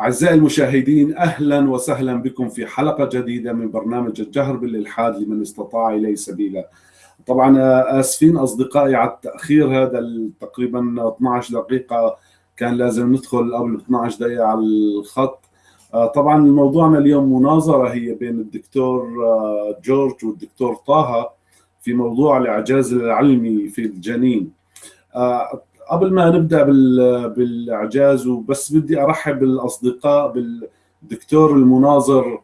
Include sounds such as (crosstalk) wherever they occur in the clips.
أعزائي المشاهدين أهلا وسهلا بكم في حلقة جديدة من برنامج الجهر بالإلحاد لمن استطاع إليه سبيلا. طبعا آسفين أصدقائي على التأخير هذا تقريبا 12 دقيقة كان لازم ندخل قبل 12 دقيقة على الخط. طبعا موضوعنا اليوم مناظرة هي بين الدكتور جورج والدكتور طه في موضوع الإعجاز العلمي في الجنين. قبل ما نبدأ بالإعجاز وبس بدي أرحب بالأصدقاء بالدكتور المناظر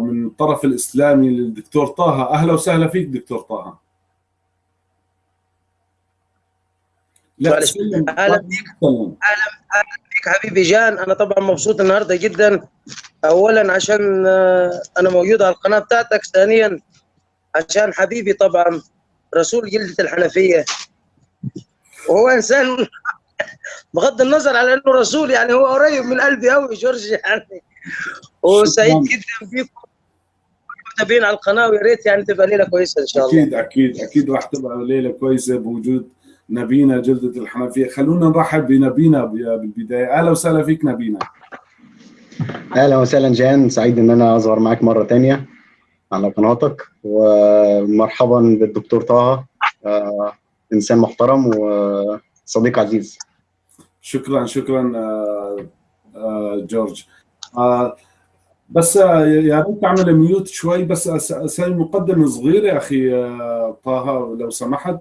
من الطرف الإسلامي للدكتور طه. أهلا وسهلا فيك دكتور طه. لا أهلا بك أهلا أهلا بك حبيبي جان. أنا طبعا مبسوط النهارده جدا. اولا عشان أنا موجود على القناة بتاعتك ثانيا عشان حبيبي طبعا رسول جلدة الحنفية. وهو إنسان بغض النظر على إنه رسول يعني هو قريب من قلبي قوي جورج يعني. وسعيد جدا بيكم. متابعين على القناة ويا ريت يعني تبقى ليلة كويسة إن شاء الله. أكيد أكيد أكيد راح تبقى ليلة كويسة بوجود نبينا جلدة الحنفية. خلونا نرحب بنبينا بالبداية. أهلا وسهلا فيك نبينا. أهلا وسهلا جان سعيد إن أنا أظهر معك مرة ثانية على قناتك ومرحبا بالدكتور طه. إنسان محترم وصديق عزيز. شكرا شكرا جورج. بس يا ريت تعمل ميوت شوي بس أسوي مقدمه صغيرة أخي طه لو سمحت.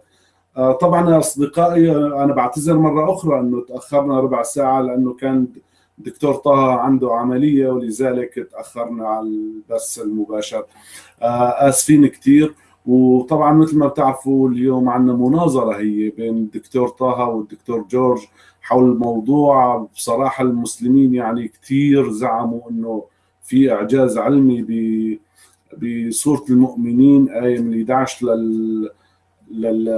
طبعا أصدقائي أنا بعتذر مرة أخرى إنه تأخرنا ربع ساعة لأنه كان دكتور طه عنده عملية ولذلك تأخرنا على البث المباشر. آسفين كثير وطبعا مثل ما بتعرفوا اليوم عندنا مناظرة هي بين الدكتور طه والدكتور جورج حول موضوع بصراحة المسلمين يعني كثير زعموا إنه في إعجاز علمي ب بسورة المؤمنين آية من 11 لل لل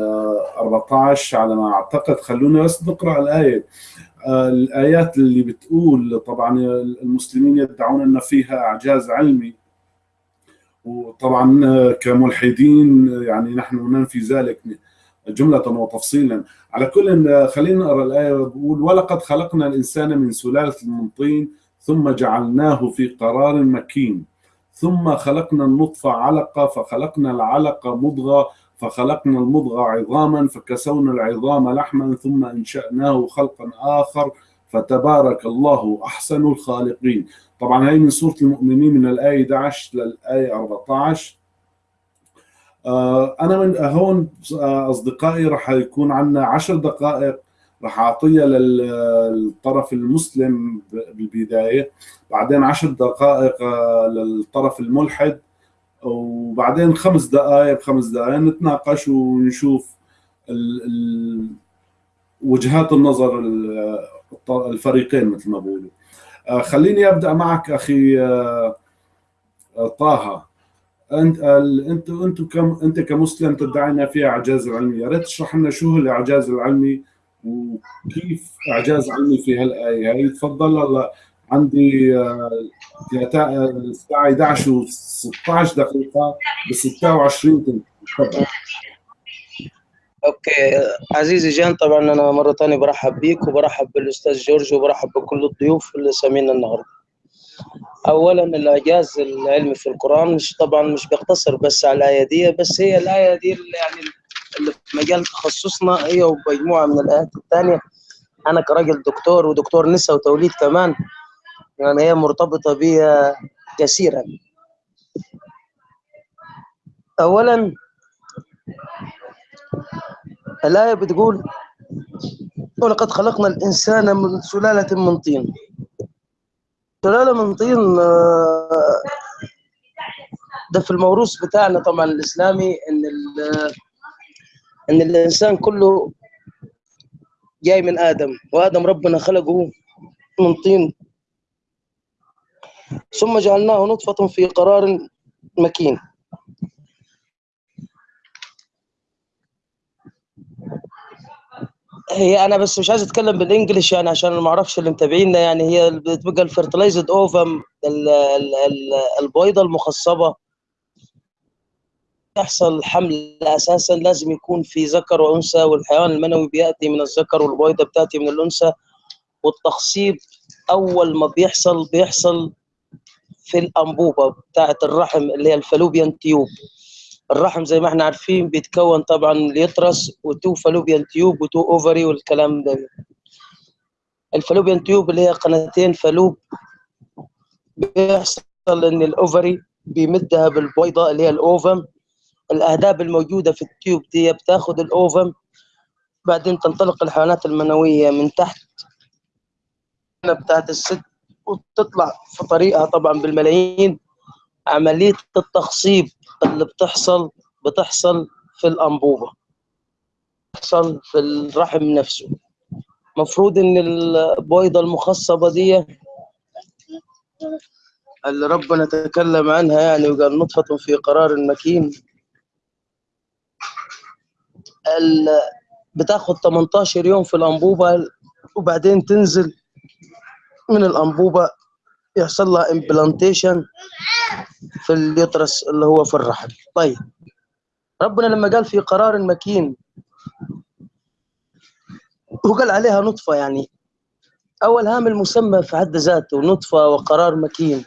14 على ما أعتقد. خلونا بس نقرأ الآية. الآيات اللي بتقول طبعا المسلمين يدعون ان فيها إعجاز علمي. وطبعا كملحدين يعني نحن ننفي ذلك جملة وتفصيلا. على كل خلينا نقرأ الآية. بقول ولقد خلقنا الإنسان من سلالة من طين ثم جعلناه في قرار مكين ثم خلقنا النطفة علقة فخلقنا العلقة مضغة فخلقنا المضغة عظاما فكسونا العظام لحما ثم أنشأناه خلقا آخر فتبارك الله أحسن الخالقين. طبعا هي من سورة المؤمنين من الآية 11 للآية 14 أنا من هون أصدقائي راح يكون عندنا 10 دقائق راح أعطيها للطرف المسلم بالبداية. بعدين 10 دقائق للطرف الملحد. وبعدين خمس دقائق خمس دقائق نتناقش ونشوف وجهات النظر الفريقين مثل ما بقولوا خليني أبدأ معك أخي طه. أنت أنت أنت كم أنت كمسلم تدعي ان في أعجاز علمي يا ريت تشرح لنا شو هو الأعجاز العلمي وكيف أعجاز علمي في هالايه هي تفضل. هلا عندي الساعة 11 و 16 دقيقة ب 26 تفضل. okay. عزيزي جان طبعا أنا مرة ثانية برحب بيك وبرحب بالأستاذ جورج وبرحب بكل الضيوف اللي سامعينا النهارده. اولا الاعجاز العلمي في القرآن مش طبعا مش بيقتصر بس على الآية دي بس هي الآية دي اللي يعني اللي في مجال تخصصنا هي ومجموعة من الآيات الثانية أنا كراجل دكتور ودكتور نساء وتوليد كمان يعني هي مرتبطة بي كثيرا اولا الآية بتقول ولقد خلقنا الإنسان من سلالة من طين. سلالة من طين ده في الموروث بتاعنا طبعا الإسلامي إن إن الإنسان كله جاي من آدم وآدم ربنا خلقه من طين. ثم جعلناه نطفة في قرار مكين. هي أنا بس مش عايز أتكلم بالانجلش يعني عشان ما أعرفش اللي متابعينا يعني هي بتبقى الفيرتلايزد أوفم البويضه المخصبة. يحصل حمل أساسا لازم يكون في ذكر وأنثى والحيوان المنوي بيأتي من الذكر والبويضه بتأتي من الأنثى. والتخصيب أول ما بيحصل بيحصل في الأنبوبة بتاعة الرحم اللي هي ال fallopian tube. الرحم زي ما إحنا عارفين بيتكون طبعا ال uterus و two fallopian tube و two ovary والكلام ده. ال fallopian tube اللي هي قناتين فالوب بيحصل إن ال ovary بيمدها بالبويضه اللي هي ال ovum. الاهداب الموجودة في ال tube دي بتاخد ال ovum بعدين تنطلق الحيوانات المنوية من تحت بتاعت الست وتطلع في طريقها طبعا بالملايين. عملية التخصيب اللي بتحصل بتحصل في الأنبوبة بتحصل في الرحم نفسه. مفروض إن البويضة المخصبة دي اللي ربنا تكلم عنها يعني وقال نطفة في قرار مكين بتاخد 18 يوم في الأنبوبة وبعدين تنزل من الأنبوبة يحصل لها امبلانتيشن في اليترس اللي هو في الرحم. طيب. ربنا لما قال في قرار مكين وقال عليها نطفة يعني. أول هام المسمى في حد ذاته نطفة وقرار مكين.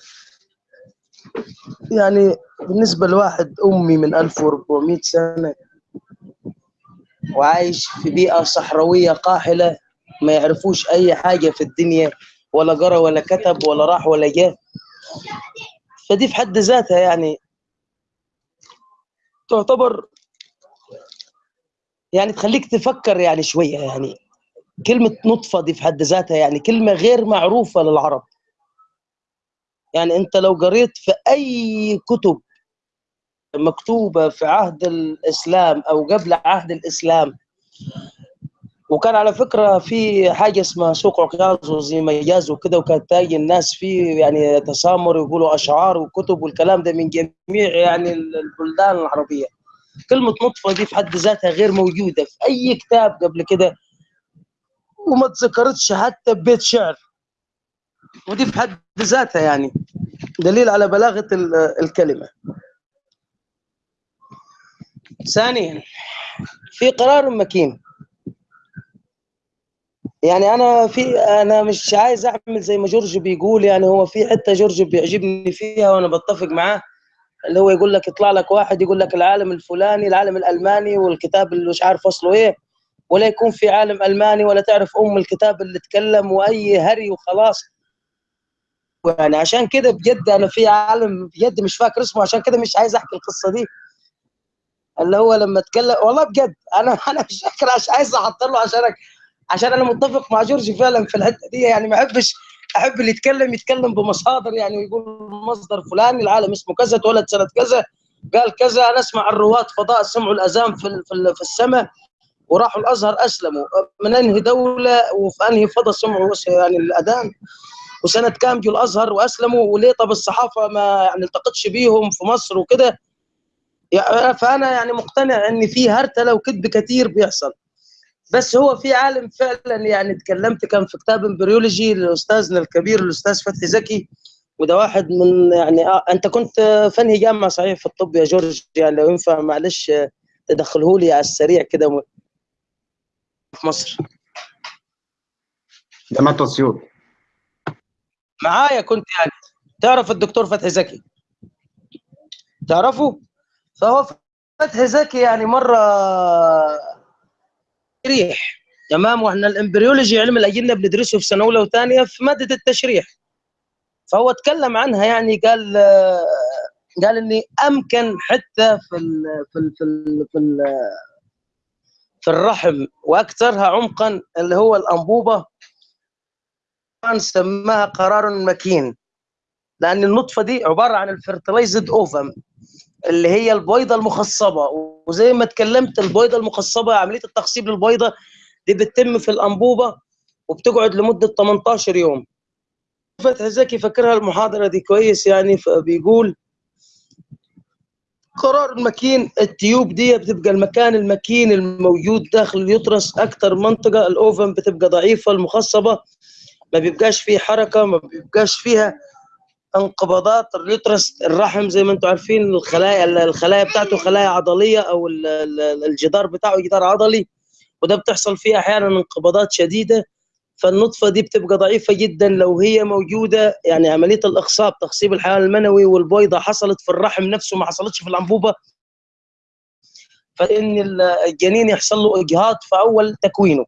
يعني بالنسبة لواحد أمي من 1400 سنة وعايش في بيئة صحراوية قاحلة ما يعرفوش أي حاجة في الدنيا. ولا قرأ ولا كتب ولا راح ولا جاء فدي في حد ذاتها يعني تعتبر يعني تخليك تفكر يعني شوية يعني. كلمة نطفة دي في حد ذاتها يعني كلمة غير معروفة للعرب. يعني أنت لو قريت في أي كتب مكتوبة في عهد الإسلام أو قبل عهد الإسلام وكان على فكرة في حاجة اسمها سوق عكاظ وزي مجاز وكده وكانت تاجي الناس فيه يعني تسامر ويقولوا أشعار وكتب والكلام ده من جميع يعني البلدان العربية. كلمة نطفة دي في حد ذاتها غير موجودة في أي كتاب قبل كده وما تذكرتش حتى ببيت شعر. ودي في حد ذاتها يعني دليل على بلاغة الكلمة. ثانيا في قرار مكين. يعني أنا في أنا مش عايز أعمل زي ما جورج بيقول يعني هو في حتة جورج بيعجبني فيها وأنا بتفق معاه اللي هو يقول لك يطلع لك واحد يقول لك العالم الفلاني العالم الألماني والكتاب اللي مش عارف أصله إيه ولا يكون في عالم ألماني ولا تعرف أم الكتاب اللي تكلم وأي هري وخلاص. يعني عشان كده بجد أنا في عالم بجد مش فاكر اسمه عشان كده مش عايز أحكي القصة دي. اللي هو لما اتكلم والله بجد أنا أنا مش فاكر عشان عايز أحط له عشان عشان أنا متفق مع جورج فعلا في الحتة دي يعني ما احبش أحب اللي يتكلم يتكلم بمصادر يعني ويقول مصدر فلاني العالم اسمه كذا اتولد سنة كذا قال كذا أنا أسمع الرواد فضاء سمعوا الأذان في في, في السماء وراحوا الأزهر أسلموا. من أنهي دولة وفي أنهي فضاء سمعوا يعني الأذان؟ وسنة كام جو الأزهر وأسلموا وليه طب الصحافة ما يعني التقتش بيهم في مصر وكده؟ فأنا يعني مقتنع إن في هرتلة وكذب كثير بيحصل. بس هو في عالم فعلا يعني تكلمت كان في كتاب embryology لأستاذنا الكبير الأستاذ فتحي زكي وده واحد من يعني آه أنت كنت في انهي جامعة صحيح في الطب يا جورج يعني لو ينفع معلش تدخله لي على السريع كده في مصر. جامعه اسيوط معايا كنت يعني. تعرف الدكتور فتحي زكي؟ تعرفه؟ فهو فتحي زكي يعني مرة تشريح تمام وإحنا الإمبريولوجي علم الأجنة بندرسه في سنة أولى وثانية في مادة التشريح. فهو اتكلم عنها يعني قال قال إني أمكن حتى في ال في ال في ال في, ال في الرحم وأكثرها عمقا اللي هو الأنبوبة. سماها قرار مكين لأن النطفة دي عبارة عن الفيرتلايزد أوفم. اللي هي البويضه المخصبة. وزي ما اتكلمت البويضه المخصبة عملية التخصيب للبويضه دي بتتم في الأنبوبة وبتقعد لمدة 18 يوم. فتحي زكي فاكرها المحاضرة دي كويس يعني فبيقول قرار المكين التيوب دي بتبقى المكان المكين الموجود داخل اليوترس أكثر منطقة الاوفم بتبقى ضعيفة المخصبة ما بيبقاش فيه حركة ما بيبقاش فيها انقباضات اليوترس الرحم زي ما أنتم عارفين الخلايا الخلايا بتاعته خلايا عضلية أو الجدار بتاعه جدار عضلي وده بتحصل فيه أحيانا انقباضات شديدة. فالنطفة دي بتبقى ضعيفة جدا لو هي موجودة يعني عملية الاخصاب تخصيب الحيوان المنوي والبويضه حصلت في الرحم نفسه ما حصلتش في الأنبوبة. فإن الجنين يحصل له إجهاض في أول تكوينه.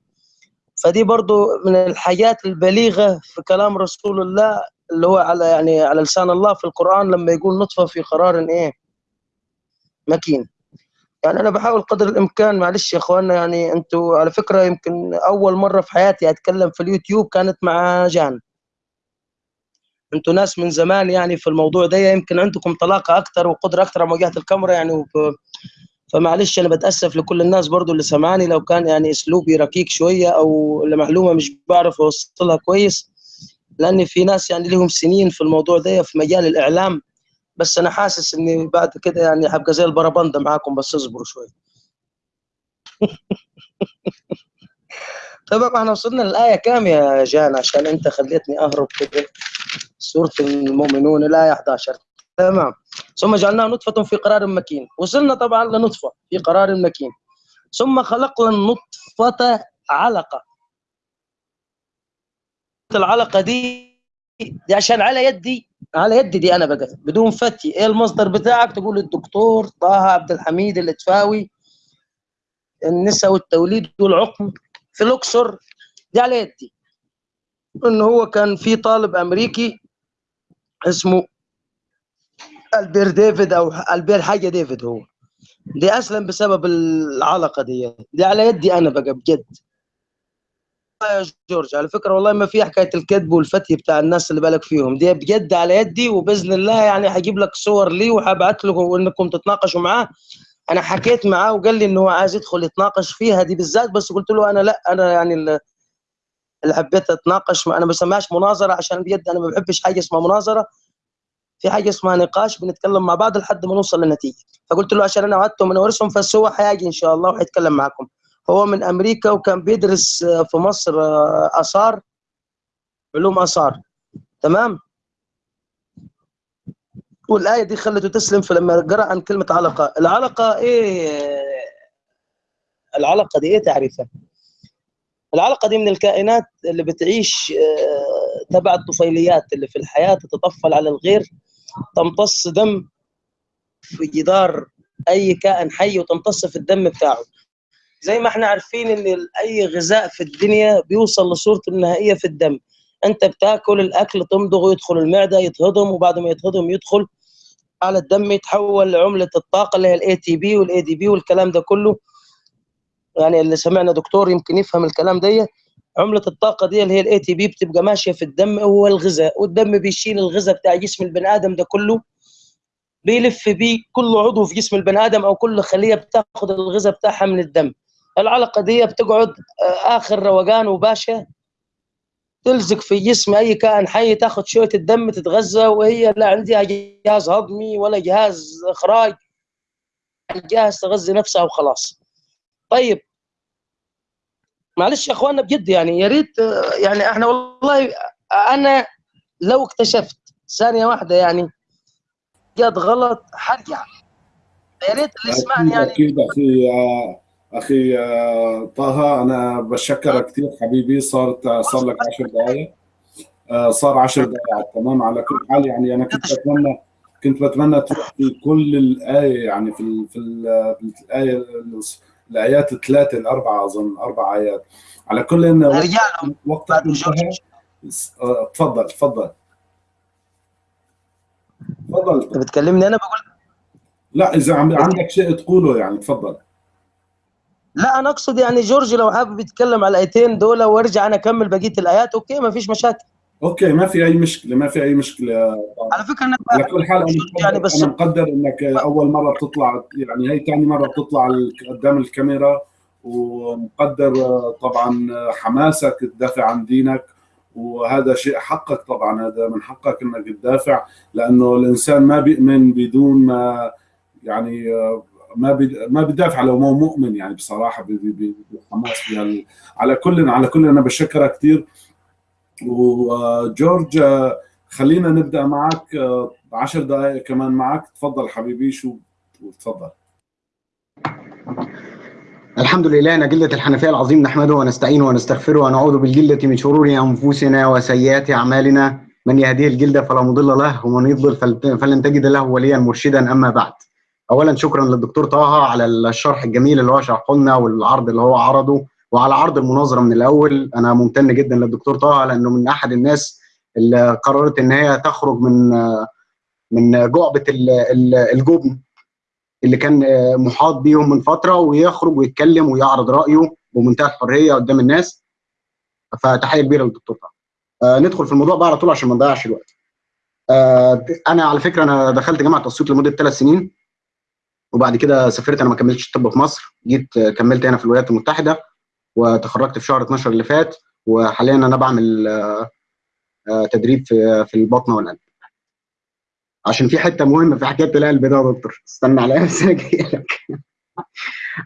فدي برضو من الحاجات البليغة في كلام رسول الله اللي هو على يعني على لسان الله في القرآن لما يقول نطفة في قرار إيه؟ مكين. يعني أنا بحاول قدر الإمكان معلش يا إخواننا يعني أنتوا على فكرة يمكن أول مرة في حياتي أتكلم في اليوتيوب كانت مع جان. أنتوا ناس من زمان يعني في الموضوع ده يمكن عندكم طلاقة أكثر وقدرة أكثر على مواجهة الكاميرا يعني وب... فمعلش أنا بتأسف لكل الناس برضو اللي سمعاني لو كان يعني أسلوبي ركيك شوية أو المعلومه مش بعرف أوصلها كويس. لأن في ناس يعني لهم سنين في الموضوع ده في مجال الإعلام. بس أنا حاسس إني بعد كده يعني هبقى زي البربنده معاكم بس اصبروا شوي. (laughs) طبعا إحنا وصلنا للآية كام يا جان؟ عشان أنت خليتني أهرب كده. سورة المؤمنون الآية 11 تمام. ثم جعلناه نطفة في قرار مكين. وصلنا طبعا لنطفة في قرار مكين. ثم خلقنا النطفة علقة. العلقة دي دي عشان على يدي على يدي دي أنا بقى. بدون فتي. إيه المصدر بتاعك؟ تقول الدكتور طه عبد الحميد الاتفاوي النساء والتوليد والعقم في الأقصر. دي على يدي. إنه هو كان في طالب أمريكي اسمه ألبير ديفيد أو ألبير حاجة ديفيد هو. دي اسلم بسبب العلقة دي. دي على يدي أنا بقى بجد. يا جورج على فكرة والله ما في حكاية الكذب والفتي بتاع الناس اللي بالك فيهم دي بجد على يدي وبإذن الله يعني هجيب لك صور لي وهبعت لكم إنكم تتناقشوا معاه. أنا حكيت معاه وقال لي إنه هو عايز يدخل يتناقش فيها دي بالذات بس قلت له أنا لا أنا يعني اللي حبيت أتناقش أنا ما بسميهاش مناظرة عشان بجد أنا ما بحبش حاجة اسمها مناظرة. في حاجة اسمها نقاش بنتكلم مع بعض لحد ما نوصل لنتيجه فقلت له عشان أنا وعدته من ورثهم بس هو إن شاء الله وهيتكلم معكم هو من أمريكا وكان بيدرس في مصر آثار علوم آثار. تمام؟ والآية دي خلته تسلم فلما قرأ عن كلمة علقة. العلقة إيه؟ العلقة دي إيه تعريفها؟ العلقة دي من الكائنات اللي بتعيش تبع الطفيليات اللي في الحياة تتطفل على الغير تمتص دم في جدار أي كائن حي وتمتص في الدم بتاعه. زي ما إحنا عارفين ان اي غذاء في الدنيا بيوصل لصورته النهائية في الدم. انت بتاكل الاكل تمضغه يدخل المعدة يتهضم وبعد ما يتهضم يدخل على الدم يتحول لعملة الطاقة اللي هي ال ATP وال ADP والكلام ده كله. يعني اللي سمعنا دكتور يمكن يفهم الكلام ده. عملة الطاقة دي اللي هي ال ATP بتبقى ماشية في الدم هو الغذاء والدم بيشيل الغذاء بتاع جسم البني آدم ده كله بيلف بيه كل عضو في جسم البني آدم أو كل خلية بتاخد الغذاء بتاعها من الدم. العلقه دي بتقعد آخر روقان وباشا. تلزق في جسم أي كائن حي تاخذ شوية الدم تتغذى وهي لا عندها جهاز هضمي ولا جهاز إخراج. جاهز تغذي نفسها وخلاص. طيب. معلش يا أخواننا بجد يعني يا ريت يعني إحنا والله أنا لو اكتشفت ثانية واحدة يعني جد غلط حرجع. يا ريت اللي يسمعني يعني. أكيد أخي أخي طه أنا بشكرك كثير حبيبي. صارت صار لك 10 دقائق صار 10 دقائق تمام؟ على كل حال يعني أنا كنت بتمنى كنت بتمنى تروح في كل الآية يعني في ال في, ال في الآية الآيات الثلاثة الاربعه أظن أربع آيات. على كل إن وقتك انتهى. تفضل تفضل. تفضل. أنت بتكلمني أنا بقول؟ لا إذا عندك شيء تقوله يعني تفضل. لا أنا أقصد يعني جورج لو حابب يتكلم على الآيتين دول وأرجع أنا أكمل بقية الآيات أوكي ما فيش مشاكل. أوكي ما في أي مشكلة ما في أي مشكلة. على فكرة أنا على كل حال أنا مقدر, يعني بس أنا مقدر إنك أول مرة بتطلع يعني هي ثاني مرة بتطلع قدام الكاميرا ومقدر طبعا حماسك تدافع عن دينك وهذا شيء حقك طبعا هذا من حقك إنك تدافع لأنه الإنسان ما بيؤمن بدون ما يعني ما ما بيدافع لو مو مؤمن يعني بصراحة بحماس على كل على كل أنا بشكرك كثير وجورج خلينا نبدأ معك. 10 دقائق كمان معك. تفضل حبيبي شو تفضل. الحمد لله نجلة الحنفية العظيم نحمده ونستعينه ونستغفره ونعوذ بالجلة من شرور أنفسنا وسيئات أعمالنا. من يهديه الجلد فلا مضل له ومن يضلل فلن تجد له وليا مرشدا أما بعد. أولا شكرا للدكتور طه على الشرح الجميل اللي هو شرحه لنا والعرض اللي هو عرضه. وعلى عرض المناظرة من الأول أنا ممتن جدا للدكتور طه لأنه من أحد الناس اللي قررت إن هي تخرج من من جعبة الجبن اللي كان محاط بيهم من فترة ويخرج ويتكلم ويعرض رأيه بمنتهى الحرية قدام الناس. فتحية كبيرة للدكتور طه. آه ندخل في الموضوع بقى على طول عشان ما نضيعش الوقت. آه أنا على فكرة أنا دخلت جامعة أسيوط لمدة ثلاث سنين. وبعد كده سافرت. أنا ما كملتش طب في مصر. جيت كملت هنا في الولايات المتحدة وتخرجت في شهر 12 اللي فات وحاليا أنا بعمل آه تدريب في في البطنة والقلب. عشان في حتة مهمة في حكاية القلب ده يا دكتور. استنى عليا (laughs) بس أنا جاي لك.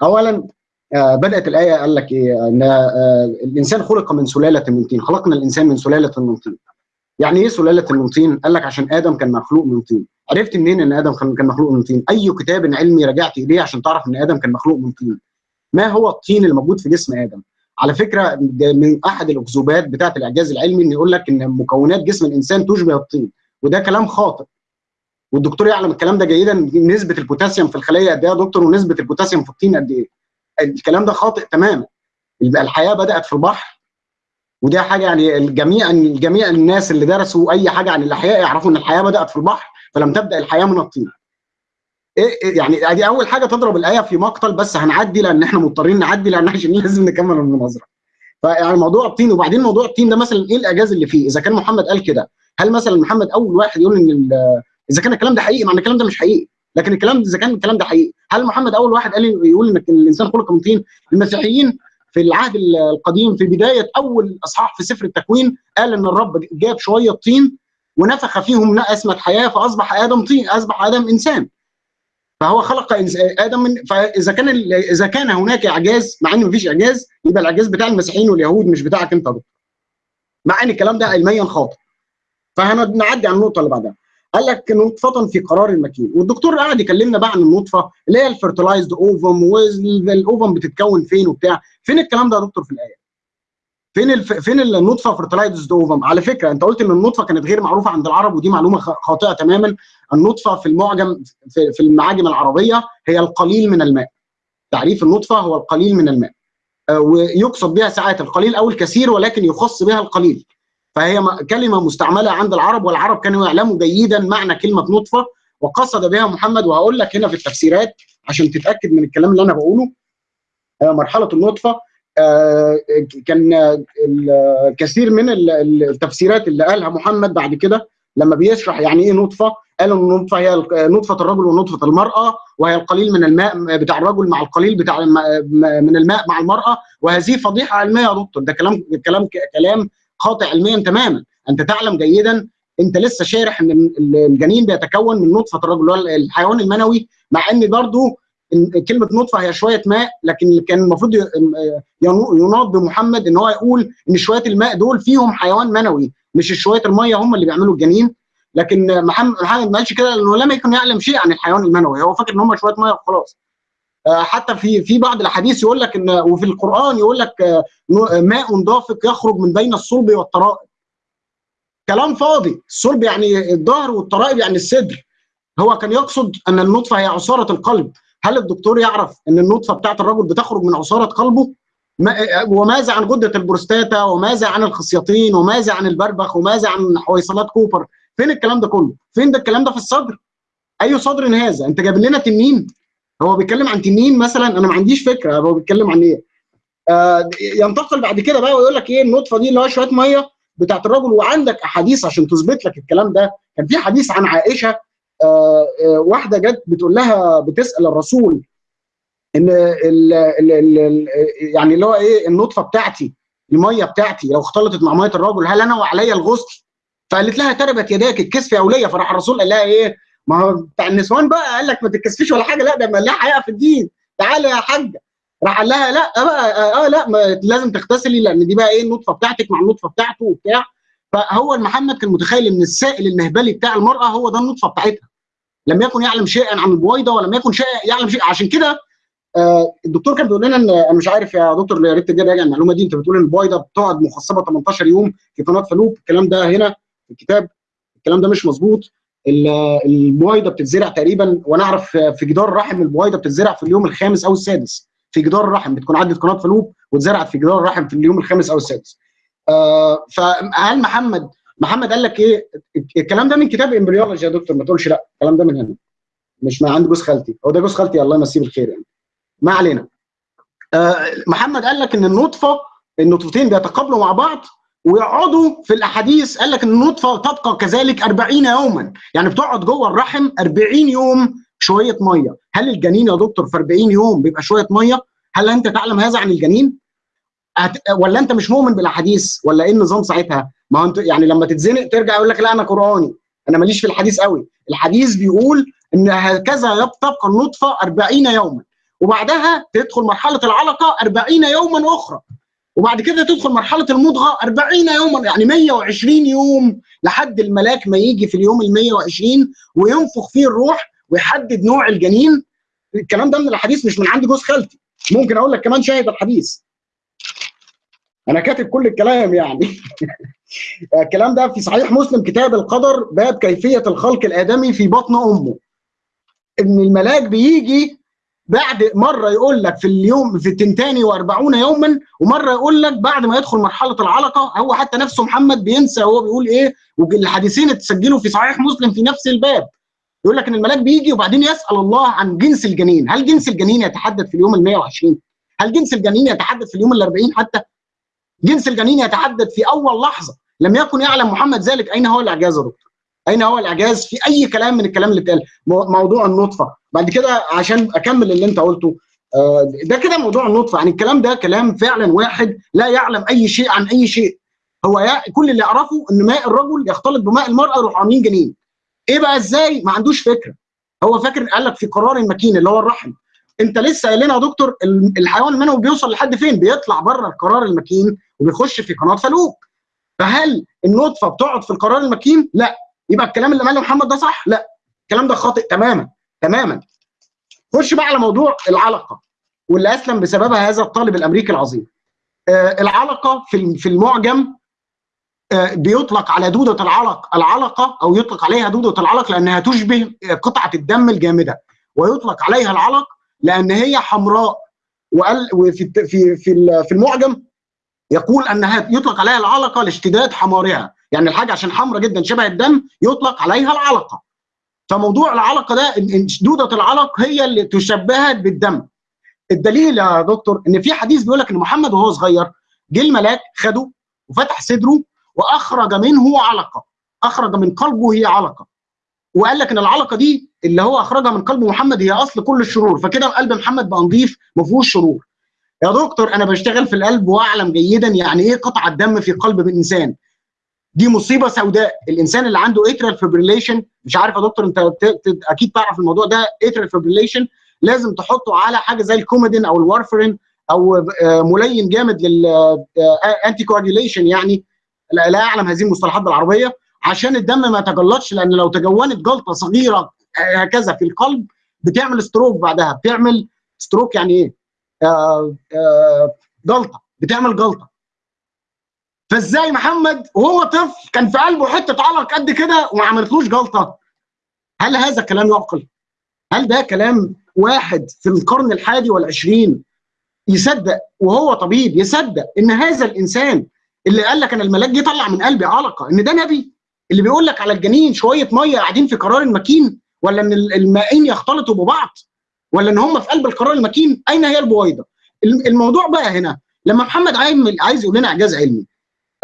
اولا آه بدأت الآية قال لك إيه؟ إن آه الإنسان خلق من سلالة من طين. خلقنا الإنسان من سلالة من طين. يعني إيه سلالة من طين قال لك عشان آدم كان مخلوق من طين. عرفت منين إن آدم كان مخلوق من طين؟ أي كتاب علمي رجعت إليه عشان تعرف إن آدم كان مخلوق من طين. ما هو الطين الموجود في جسم آدم؟ على فكرة من أحد الأكذوبات بتاعة الإعجاز العلمي إن يقول لك إن مكونات جسم الإنسان تشبه الطين وده كلام خاطئ. والدكتور يعلم الكلام ده جيدا نسبة البوتاسيوم في الخلية قد إيه يا دكتور ونسبة البوتاسيوم في الطين قد إيه؟ الكلام ده خاطئ تماما. الحياة بدأت في البحر وده حاجة يعني الجميع جميع الناس اللي درسوا أي حاجة عن الأحياء يعرفوا إن الحياة بدأت في البحر فلم تبدأ الحياة من الطين. إيه يعني دي أول حاجة تضرب الآية في مقتل بس هنعدي لأن إحنا مضطرين نعدي لأن عشان لازم نكمل المناظرة. فيعني موضوع الطين وبعدين موضوع الطين ده مثلا إيه الإعجاز اللي فيه؟ إذا كان محمد قال كده هل مثلا محمد أول واحد يقول إن إذا كان الكلام ده حقيقي مع ان الكلام ده مش حقيقي. لكن الكلام إذا كان الكلام ده حقيقي هل محمد أول واحد قال يقول إن الإنسان خلق من طين؟ المسيحيين في العهد القديم في بداية أول إصحاح في سفر التكوين قال إن الرب جاب شوية طين ونفخ فيهم اسمه حياة فأصبح آدم طين أصبح آدم إنسان. فهو خلق آدم من فإذا كان إذا كان هناك إعجاز مع ان مفيش إعجاز يبقى الإعجاز بتاع المسيحيين واليهود مش بتاعك أنت دكتور مع إن الكلام ده علميا خاطئ. فهنعدي على النقطة اللي بعدها. قال لك نطفة في قرار المكين. والدكتور قاعد يكلمنا بقى عن النطفة اللي هي ال fertilized ovum وال ovum بتتكون فين وبتاع. فين الكلام ده يا دكتور في الآية؟ فين الف... فين النطفة fertilized ovum على فكرة أنت قلت إن النطفة كانت غير معروفة عند العرب ودي معلومة خاطئة تماما. النطفة في المعجم في, في المعاجم العربية هي القليل من الماء. تعريف النطفة هو القليل من الماء. آه ويقصد بها ساعات القليل أو الكثير ولكن يخص بها القليل. فهي كلمة مستعملة عند العرب والعرب كانوا يعلموا جيدا معنى كلمة نطفة وقصد بها محمد وهقول لك هنا في التفسيرات عشان تتأكد من الكلام اللي أنا بقوله. مرحلة النطفة كان كثير من التفسيرات اللي قالها محمد بعد كده لما بيشرح يعني إيه نطفة قال إن النطفة هي نطفة الرجل ونطفة المرأة وهي القليل من الماء بتاع الرجل مع القليل بتاع من الماء مع المرأة وهذه فضيحة علمية يا دكتور. ده كلام كلام كلام خاطئ علميا تماما. أنت تعلم جيدا أنت لسه شارح إن الجنين بيتكون من نطفة الرجل الحيوان المنوي مع إن برضه كلمة نطفة هي شوية ماء لكن كان المفروض يناط بمحمد إن هو يقول إن شوية الماء دول فيهم حيوان منوي مش شوية المية هم اللي بيعملوا الجنين. لكن محمد محمد ما قالش كده لأنه لم يكن يعلم شيء عن الحيوان المنوي هو فاكر إن هم شوية مية وخلاص. حتى في في بعض الأحاديث يقول لك إن وفي القرآن يقول لك ماء دافق يخرج من بين الصلب والترائب. كلام فاضي. الصلب يعني الظهر والترائب يعني الصدر. هو كان يقصد أن النطفة هي عصارة القلب. هل الدكتور يعرف إن النطفة بتاعت الرجل بتخرج من عصارة قلبه؟ وماذا عن غدة البروستاتا؟ وماذا عن الخصيتين؟ وماذا عن البربخ؟ وماذا عن حويصلات كوبر؟ فين الكلام ده كله؟ فين ده الكلام ده في الصدر؟ أي صدر هذا أنت جايب لنا تنين. هو بيتكلم عن تنين مثلا؟ أنا ما عنديش فكرة. هو بيتكلم عن إيه؟ آه ينتقل بعد كده بقى ويقول لك إيه؟ النطفة دي اللي هو شوية مية بتاعت الرجل وعندك أحاديث عشان تثبت لك الكلام ده. كان في حديث عن عائشة واحدة جت بتقول لها بتسأل الرسول إن ال ال ال يعني اللي هو إيه النطفة بتاعتي المية بتاعتي لو اختلطت مع مية الرجل هل أنا وعليا الغسل؟ فقالت لها تربت يداك الكسف يا اوليه فراح الرسول قال لها إيه؟ ما هو بتاع النسوان بقى قال لك ما تتكسفيش ولا حاجة. لا ده ما لها حقيقه في الدين. تعالي يا حاجة راح قال لها لا بقى آه لا ما لازم تغتسلي لأن دي بقى إيه النطفة بتاعتك مع النطفة بتاعته وبتاع. فهو محمد كان متخيل إن السائل المهبلي بتاع المرأة هو ده النطفة بتاعتها. لم يكن يعلم شيئا عن البويضة ولم يكن شيء يعلم شيء عشان كده آه الدكتور كان بيقول لنا إن أنا مش عارف يا دكتور يا ريت تجي راجع المعلومة دي أنت بتقول إن البويضة بتقعد مخصبه 18 يوم في قناة فلوب الكلام ده هنا في الكتاب. الكلام ده مش مظبوط. البويضة بتتزرع تقريبا وأنا أعرف في جدار الرحم البويضة بتتزرع في اليوم الخامس أو السادس. في جدار الرحم بتكون عدت قناة فلوب واتزرعت في جدار الرحم في اليوم الخامس أو السادس. آه فهل محمد محمد قال لك إيه؟ الكلام ده من كتاب إمبريولوجي يا دكتور ما تقولش لا الكلام ده من هنا. مش من عند جوز خالتي. هو ده جوز خالتي الله يمسيه بالخير يعني. ما علينا. آه محمد قال لك إن النطفة النطفتين بيتقابلوا مع بعض ويقعدوا في الأحاديث. قال لك إن النطفة تبقى كذلك 40 يوما. يعني بتقعد جوه الرحم 40 يوم شوية مية. هل الجنين يا دكتور في 40 يوم بيبقى شوية مية؟ هل أنت تعلم هذا عن الجنين؟ هت... ولا انت مش مؤمن بالاحاديث؟ ولا إيه النظام ساعتها؟ ما هو انت يعني لما تتزنق ترجع يقول لك لا أنا قرآني. أنا ماليش في الحديث قوي. الحديث بيقول إن هكذا تبقى النطفة 40 يوما. وبعدها تدخل مرحلة العلقة 40 يوما أخرى. وبعد كده تدخل مرحلة المضغة 40 يوما. يعني 120 يوم لحد الملاك ما يجي في اليوم ال 120 وينفخ فيه الروح ويحدد نوع الجنين. الكلام ده من الحديث مش من عند جوز خالتي. ممكن أقول لك كمان شاهد الحديث. أنا كاتب كل الكلام يعني. (laughs) الكلام ده في صحيح مسلم كتاب القدر باب كيفية الخلق الآدمي في بطن أمه. إن الملاك بيجي بعد مرة يقول لك في اليوم في التنتاني و40 يوما ومرة يقول لك بعد ما يدخل مرحلة العلقة هو حتى نفسه محمد بينسى هو بيقول إيه والحديثين اتسجلوا في صحيح مسلم في نفس الباب. يقول لك إن الملاك بيجي وبعدين يسأل الله عن جنس الجنين. هل جنس الجنين يتحدد في اليوم ال 120 هل جنس الجنين يتحدد في اليوم ال 40 حتى؟ جنس الجنين يتحدد في أول لحظة. لم يكن يعلم محمد ذلك. أين هو الإعجاز يا دكتور؟ أين هو الإعجاز في أي كلام من الكلام اللي اتقال؟ موضوع النطفة. بعد كده عشان أكمل اللي أنت قلته ده كده موضوع النطفة. يعني الكلام ده كلام فعلا واحد لا يعلم أي شيء عن أي شيء. هو كل اللي يعرفه إن ماء الرجل يختلط بماء المرأة يروحوا عاملين جنين. إيه بقى إزاي؟ ما عندوش فكرة. هو فاكر قال لك في قرار المكين اللي هو الرحم. أنت لسه قايل لنا يا دكتور الحيوان المنوي بيوصل لحد فين؟ بيطلع بره القرار المكين وبيخش في قناة فلوك فهل النطفة بتقعد في القرار المكين لا. يبقى الكلام اللي قاله محمد ده صح؟ لا. الكلام ده خاطئ تماما تماما. خش بقى على موضوع العلقة واللي أسلم بسببها هذا الطالب الأمريكي العظيم. آه العلقة في في المعجم آه بيطلق على دودة العلق العلقة أو يطلق عليها دودة العلق لأنها تشبه قطعة الدم الجامدة ويطلق عليها العلق لأن هي حمراء وقال وفي في في في المعجم يقول انها يطلق عليها العلقة لاشتداد حمارها. يعني الحاجة عشان حمراء جدا شبه الدم يطلق عليها العلقة. فموضوع العلقة ده دوده العلق هي اللي تشبهت بالدم. الدليل يا دكتور إن في حديث بيقول لك إن محمد وهو صغير جه الملاك خده وفتح صدره وأخرج منه علقة. أخرج من قلبه هي علقة. وقال لك إن العلقة دي اللي هو أخرجها من قلب محمد هي أصل كل الشرور. فكده قلب محمد بقى نظيف ما فيهوش شرور. يا دكتور أنا بشتغل في القلب وأعلم جيدا يعني إيه قطعه دم في قلب الإنسان. دي مصيبة سوداء. الإنسان اللي عنده atrial fibrillation مش عارف يا دكتور أنت أكيد تعرف الموضوع ده. atrial fibrillation لازم تحطه على حاجة زي ال Coumadin أو ال warfarin أو ملين جامد لل anticoagulation يعني. لا أعلم هذه المصطلحات بالعربية. عشان الدم ما يتجلطش لأن لو تكونت جلطة صغيرة هكذا في القلب بتعمل stroke بعدها. بتعمل stroke يعني إيه؟ آه آه جلطة بتعمل جلطة. فإزاي محمد وهو طفل كان في قلبه حتة علق قد كده وما عملتلوش جلطة؟ هل هذا كلام يعقل؟ هل ده كلام واحد في القرن الحادي والعشرين يصدق وهو طبيب يصدق إن هذا الإنسان اللي قال لك أنا الملاك جه طلع من قلبي علقة إن ده نبي؟ اللي بيقول لك على الجنين شوية مية قاعدين في قرار المكين ولا إن المائين يختلطوا ببعض؟ ولا إن هم في قلب القرار المكين أين هي البويضة؟ الموضوع بقى هنا لما محمد عايز يقول لنا إعجاز علمي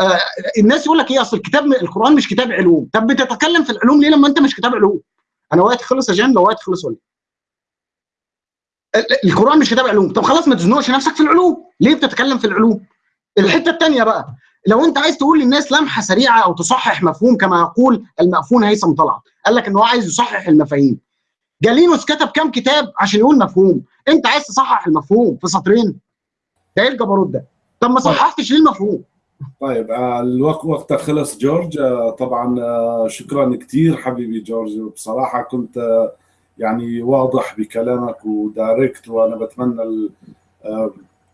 آه الناس يقول لك إيه أصل الكتاب القرآن مش كتاب علوم. طب بتتكلم في العلوم ليه لما أنت مش كتاب علوم؟ أنا وقت خلص يا جان لو وقت خلص ولا القرآن مش كتاب علوم. طب خلاص ما تزنقش نفسك في العلوم. ليه بتتكلم في العلوم؟ الحتة الثانية بقى لو أنت عايز تقول للناس لمحة سريعة أو تصحح مفهوم كما يقول المأفون هيثم طلعت قال لك إن هو عايز يصحح المفاهيم. جالينوس كتب كام كتاب عشان يقول مفهوم. انت عايز تصحح المفهوم في سطرين. ده إيه الجبروت ده؟ طب ما صححتش ليه المفهوم؟ طيب الوقت وقتك خلص جورج. طبعا شكرا كثير حبيبي جورج. بصراحة كنت يعني واضح بكلامك ودايركت وأنا بتمنى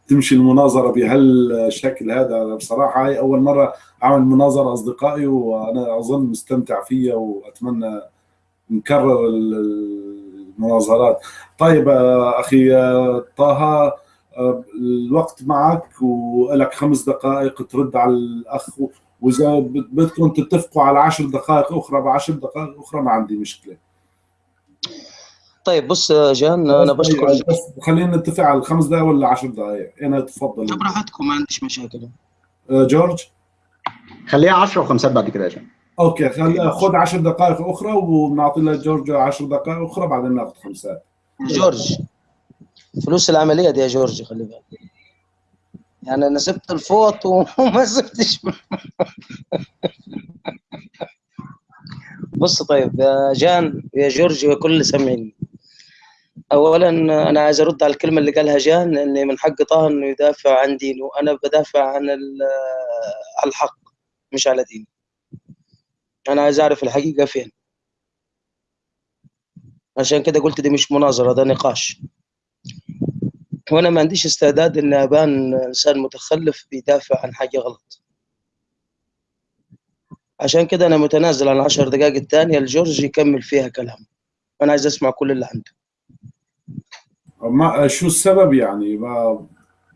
تمشي المناظرة بهالشكل هذا. بصراحة هاي أول مرة أعمل مناظرة أصدقائي وأنا أظن مستمتع فيها وأتمنى نكرر المناظرات. طيب أخي طه الوقت معك ولك خمس دقائق ترد على الأخ. وإذا بدكم تتفقوا على عشر دقائق أخرى بعشر دقائق أخرى ما عندي مشكلة. طيب بص جان أنا بشكر بس خلينا نتفق على الخمس دقائق ولا 10 دقائق؟ أنا تفضل براحتكم ما عنديش مشاكل. جورج؟ خليها 10 وخمسات بعد كده يا جان. أوكي خل... خذ 10 دقائق أخرى ونعطي لجورج 10 دقائق أخرى بعدين نأخذ خمسات جورج فلوس العملية دي يا جورج خلي بالك. يعني أنا سبت الفوط (laughs) وما سبتش. بص طيب يا جان يا جورج وكل اللي سامعيني اولا أنا عايز أرد على الكلمة اللي قالها جان ان من حق طه إنه يدافع عن دينه. أنا بدافع عن الحق مش على ديني. أنا عايز أعرف الحقيقة فين. عشان كده قلت دي مش مناظرة ده نقاش. وأنا ما عنديش استعداد ان أبان إنسان متخلف بيدافع عن حاجة غلط. عشان كده أنا متنازل عن العشر دقائق الثانية لجورج يكمل فيها كلام أنا عايز أسمع كل اللي عنده. ما شو السبب يعني؟ ما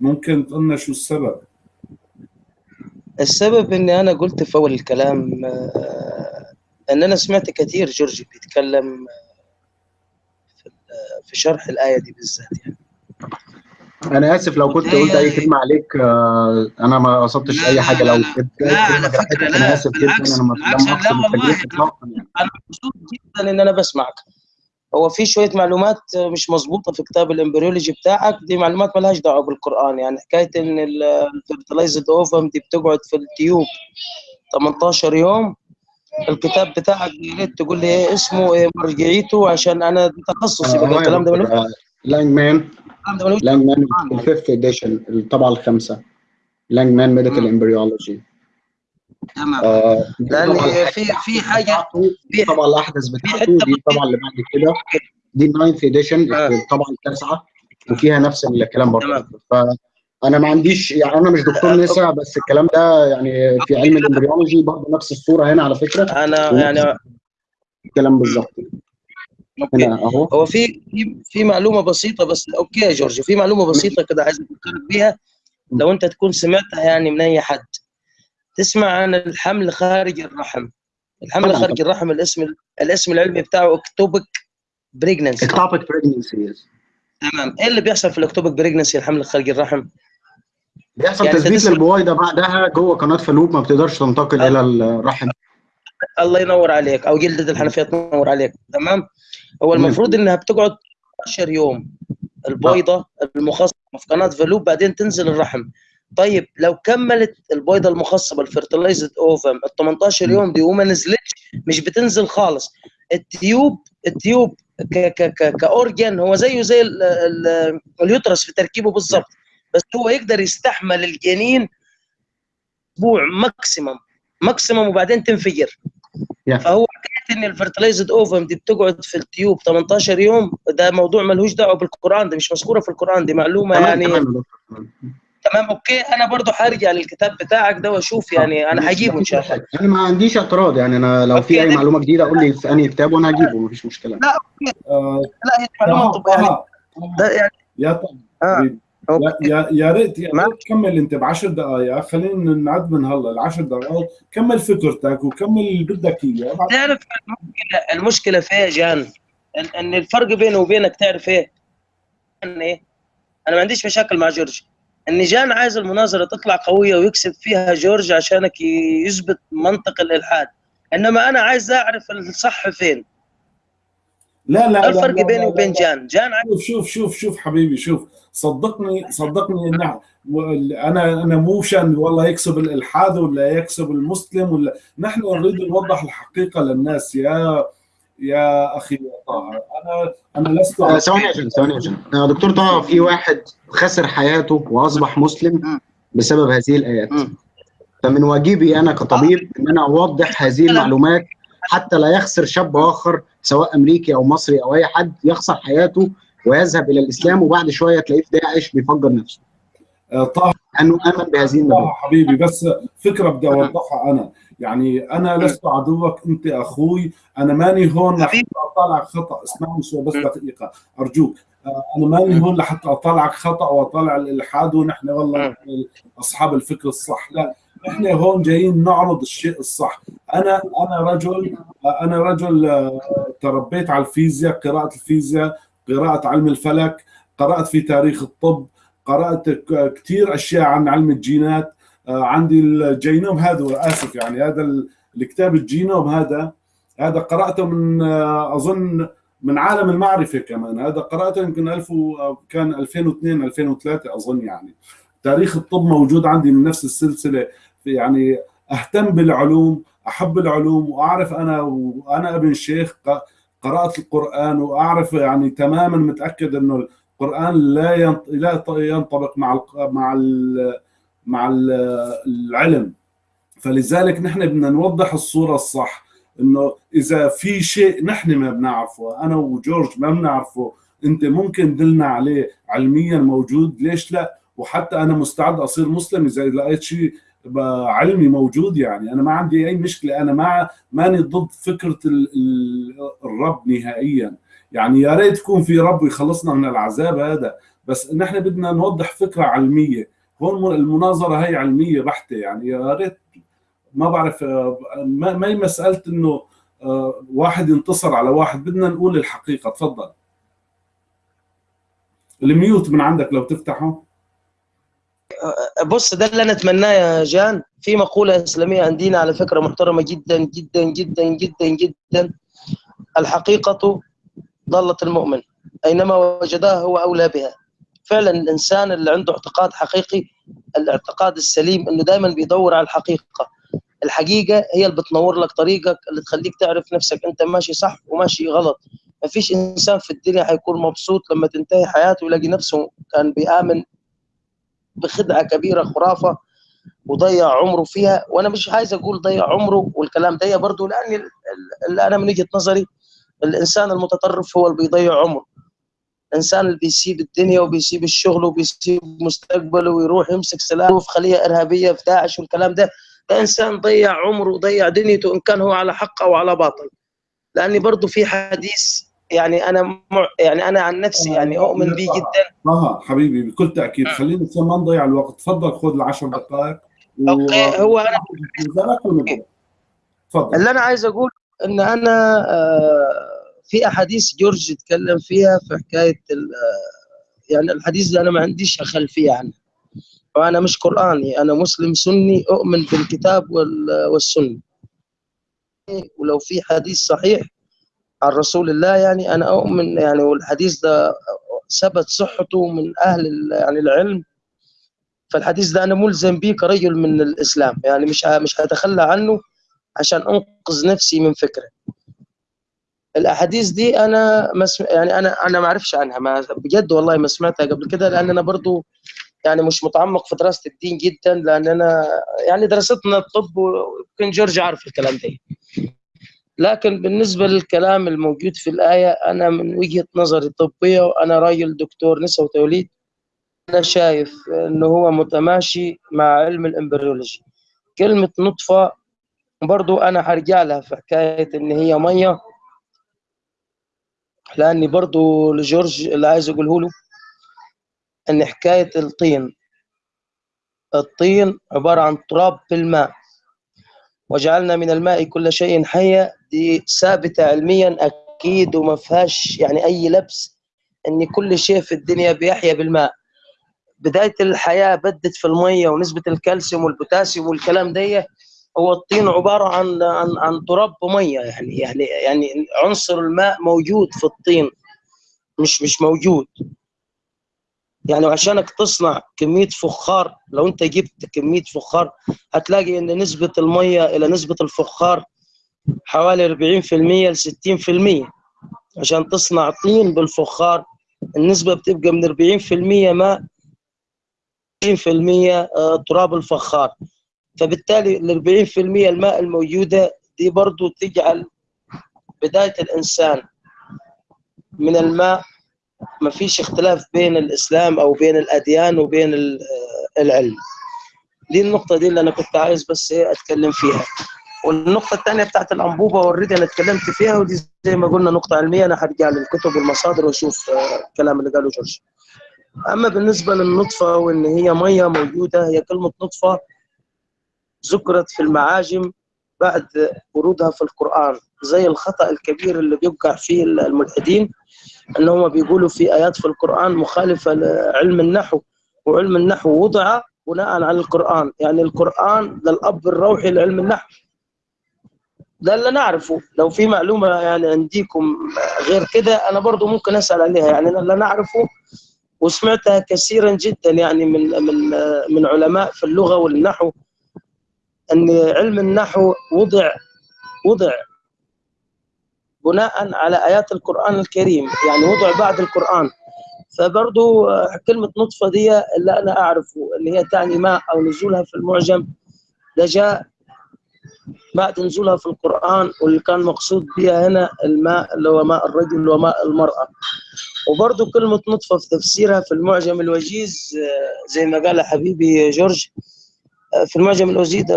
ممكن تقولنا شو السبب؟ السبب إني أنا قلت في أول الكلام ان أنا سمعت كثير جورج بيتكلم في شرح الآية دي بالذات يعني. أنا آسف لو كنت قلت أي كلمة عليك أنا ما قصدتش أي حاجة. لو كنت لا على فكرة لا أنا آسف جدا. أنا ما لا والله أنا مبسوط جدا إن أنا بسمعك. هو في شوية معلومات مش مظبوطة في كتاب ال embryology بتاعك دي معلومات مالهاش دعوة بالقرآن يعني حكاية إن ال fertilized ovum دي بتقعد في ال tube 18 يوم الكتاب بتاعك يا ريت تقول لي إيه اسمه إيه مرجعيته عشان أنا تخصصي بقى الكلام ده من لانجمان. لانجمان ال fifth edition الطبعه الخامسة. لانجمان Medical Embryology تمام. آه لأن في في حاجة في طبعا الاحدث بتاعته دي طبعا اللي بعد كده. دي ال ninth edition طبعا التاسعه وفيها نفس الكلام برضه. فانا ما عنديش يعني أنا مش دكتور نساء بس الكلام ده يعني في علم ال embryology برضه نفس الصورة هنا على فكرة. أنا يعني الكلام بالظبط. هنا أهو. هو في في معلومة بسيطة بس okay يا جورج في معلومة بسيطة كده عايز أفكرك بيها. لو أنت تكون سمعتها يعني من أي حد. تسمع عن الحمل خارج الرحم. الحمل خارج الرحم الاسم الاسم العلمي بتاعه ectopic pregnancy ectopic pregnancy تمام. إيه اللي بيحصل في ال ectopic pregnancy الحمل خارج الرحم؟ بيحصل يعني تثبيت للبويضه بعدها جوه قناة فالوب ما بتقدرش تنتقل إلى الرحم. الله ينور عليك. أو جلدة الحنفية تنور عليك. تمام؟ هو المفروض إنها بتقعد 10 يوم. البويضة المخصبه في قناة فالوب بعدين تنزل الرحم. طيب لو كملت البويضه المخصبة ال fertilized ovum ال 18 يوم دي وما نزلتش مش بتنزل خالص. ال tube ال tube ك ك ك ك organ هو زيه زي ال ال ال uterus في تركيبه بالظبط. بس هو يقدر يستحمل الجنين أسبوع maximum maximum وبعدين تنفجر. Yeah. فهو حكاية إن ال fertilized ovum دي بتقعد في ال tube 18 يوم ده موضوع ملوش دعوة بالقرآن دي مش مذكورة في القرآن دي معلومة يعني تمام okay. أنا برضو هرجع للكتاب بتاعك ده وأشوف يعني أنا هجيبه إن شاء الله. أنا ما عنديش اعتراض يعني أنا لو في أي معلومة جديدة قول لي في أنهي كتاب وأنا هجيبه مفيش مشكلة. لا okay. آه لا هي معلومه طب يعني. ده يعني يا طب آه. يا يا ريت يا ريت كمل أنت ب 10 دقائق خلينا نعد من هلا ال 10 دقائق كمل فكرتك وكمل اللي بدك إياه. تعرف المشكلة المشكلة في إيه جان؟ إن الفرق بيني وبينك تعرف إيه؟ إن إيه؟ أنا ما عنديش مشاكل مع جورج. ان جان عايز المناظرة تطلع قوية ويكسب فيها جورج عشانك يثبت منطق الإلحاد. إنما أنا عايز أعرف الصح فين. لا لا الفرق لا بيني وبين. جان؟ جان شوف شوف شوف شوف حبيبي شوف. صدقني صدقني ان أنا أنا مو شان والله يكسب الإلحاد ولا يكسب المسلم ولا نحن نريد نوضح الحقيقة للناس. يا يا أخي طه أنا أنا لست ثواني يا جن ثواني يا جن دكتور طه في واحد خسر حياته وأصبح مسلم بسبب هذه الآيات. فمن واجبي أنا كطبيب إن أنا أوضح هذه المعلومات حتى لا يخسر شاب آخر سواء أمريكي أو مصري أو أي حد يخسر حياته ويذهب إلى الإسلام وبعد شوية تلاقيه في داعش بيفجر نفسه. طه. انه امن بهذه المبادئ حبيبي بس فكرة بدي أوضحها أنا. يعني أنا لست عدوك أنت أخوي أنا ماني هون لحتى اطالعك خطأ. اسمعني شوي بس دقيقة أرجوك. أنا ماني هون لحتى اطالعك خطأ واطالع الإلحاد ونحن والله أصحاب الفكر الصح. لا نحن هون جايين نعرض الشيء الصح. أنا أنا رجل أنا رجل تربيت على الفيزياء قراءة الفيزياء قراءة علم الفلك قرأت في تاريخ الطب قرأت كثير أشياء عن علم الجينات. عندي الجينوم هذا اسف يعني هذا الكتاب الجينوم هذا هذا قرأته من أظن من عالم المعرفة كمان. هذا قرأته يمكن 1000 كان 2002 2003 أظن يعني. تاريخ الطب موجود عندي من نفس السلسلة. يعني أهتم بالعلوم أحب العلوم وأعرف أنا وأنا ابن شيخ قرأت القرآن وأعرف يعني تماما متأكد إنه القرآن لا لا ينطبق مع مع مع العلم. فلذلك نحن بدنا نوضح الصورة الصح إنه إذا في شيء نحن ما بنعرفه أنا وجورج ما بنعرفه أنت ممكن دلنا عليه علميا موجود ليش لا؟ وحتى أنا مستعد أصير مسلم إذا لقيت شيء علمي موجود يعني. أنا ما عندي أي مشكلة أنا ما ماني ضد فكرة الرب نهائيا. يعني يا ريت يكون في رب يخلصنا من العذاب هذا بس نحن بدنا نوضح فكرة علمية. هون المناظرة هي علمية بحتة يعني. يا ريت ما بعرف ما هي مساله إنه واحد ينتصر على واحد. بدنا نقول الحقيقة. تفضل. الميوت من عندك لو تفتحه. بص ده اللي أنا أتمناه يا جان. في مقولة إسلامية عندنا على فكرة محترمة جدا جدا جدا جدا جدا. الحقيقة ضاله المؤمن. أينما وجدها هو أولى بها. فعلا الإنسان اللي عنده اعتقاد حقيقي الاعتقاد السليم إنه دائما بيدور على الحقيقة. الحقيقة هي اللي بتنور لك طريقك اللي تخليك تعرف نفسك أنت ماشي صح وماشي غلط. ما فيش إنسان في الدنيا حيكون مبسوط لما تنتهي حياته ويلاقي نفسه كان بيآمن بخدعة كبيرة خرافة وضيع عمره فيها. وأنا مش عايز أقول ضيع عمره والكلام ده برضه لأن اللي أنا من وجهة نظري الإنسان المتطرف هو اللي بيضيع عمره. الانسان اللي بيسيب الدنيا وبيسيب الشغل وبيسيب مستقبله ويروح يمسك سلاح في خليه إرهابية في داعش والكلام ده ده إنسان ضيع عمره وضيع دنيته إن كان هو على حق أو على باطل. لأني برضه في حديث يعني أنا مع يعني أنا عن نفسي يعني أؤمن به جدا. آه حبيبي بكل تأكيد. خلينا ما نضيع الوقت. تفضل خذ العشر دقائق و... أوكي هو أنا تفضل. اللي أنا عايز أقول إن أنا آه في أحاديث جورج اتكلم فيها في حكاية يعني الحديث ده أنا ما عنديش خلفيه عنه. وأنا مش قرآني أنا مسلم سني أؤمن بالكتاب والسنة. ولو في حديث صحيح عن رسول الله يعني أنا أؤمن يعني والحديث ده ثبت صحته من أهل يعني العلم. فالحديث ده أنا ملزم به كرجل من الإسلام. يعني مش مش هتخلى عنه عشان أنقذ نفسي من فكره. الأحاديث دي أنا مسم... يعني أنا أنا ما أعرفش عنها. ما بجد والله ما سمعتها قبل كده لأن أنا برضو يعني مش متعمق في دراسة الدين جدا لأن أنا يعني دراستنا الطب ويمكن جورج عارف الكلام ده. لكن بالنسبة للكلام الموجود في الآية أنا من وجهة نظري طبيه وأنا راجل دكتور نساء وتوليد أنا شايف إنه هو متماشي مع علم الإمبريولوجي. كلمة نطفة برضو أنا هرجع لها في حكاية إن هي مية. لأني برضو لجورج اللي عايز أقوله له إن حكاية الطين الطين عبارة عن تراب في الماء وجعلنا من الماء كل شيء حي دي ثابتة علميا أكيد وما فيهاش يعني أي لبس إن كل شيء في الدنيا بيحيا بالماء. بداية الحياة بدت في المية ونسبة الكالسيوم والبوتاسيوم والكلام ده هو الطين عبارة عن عن عن تراب وميه يعني يعني يعني عنصر الماء موجود في الطين مش مش موجود. يعني عشانك تصنع كمية فخار لو انت جبت كمية فخار هتلاقي ان نسبة المية إلى نسبة الفخار حوالي 40% ل 60% عشان تصنع طين بالفخار النسبة بتبقى من 40% ماء 20% تراب الفخار. فبالتالي ال 40% الماء الموجودة دي برضو تجعل بداية الإنسان من الماء. ما فيش اختلاف بين الإسلام أو بين الأديان وبين العلم. دي النقطة دي اللي أنا كنت عايز بس إيه أتكلم فيها. والنقطة الثانية بتاعت الأنبوبة اوريدي أنا اتكلمت فيها ودي زي ما قلنا نقطة علمية أنا هرجع للكتب والمصادر وأشوف الكلام اللي قاله جورج. أما بالنسبة للنطفة وإن هي مية موجودة هي كلمة نطفة ذكرت في المعاجم بعد ورودها في القرآن. زي الخطأ الكبير اللي بيوقع فيه الملحدين ان هم بيقولوا في آيات في القرآن مخالفة لعلم النحو وعلم النحو وضع بناء على القرآن. يعني القرآن ده الأب الروحي لعلم النحو. ده اللي نعرفه. لو في معلومة يعني عندكم غير كده أنا برضو ممكن أسأل عليها. يعني اللي نعرفه وسمعتها كثيرا جدا يعني من من من علماء في اللغة والنحو. أن علم النحو وضع وضع بناء على آيات القرآن الكريم يعني وضع بعد القرآن. فبرضو كلمة نطفة دي اللي أنا أعرفه اللي هي تعني ماء أو نزولها في المعجم ده جاء بعد نزولها في القرآن واللي كان مقصود بها هنا الماء اللي هو ماء الرجل وماء المرأة. وبرضو كلمة نطفة في تفسيرها في المعجم الوجيز زي ما قال حبيبي جورج في المعجم الوجيز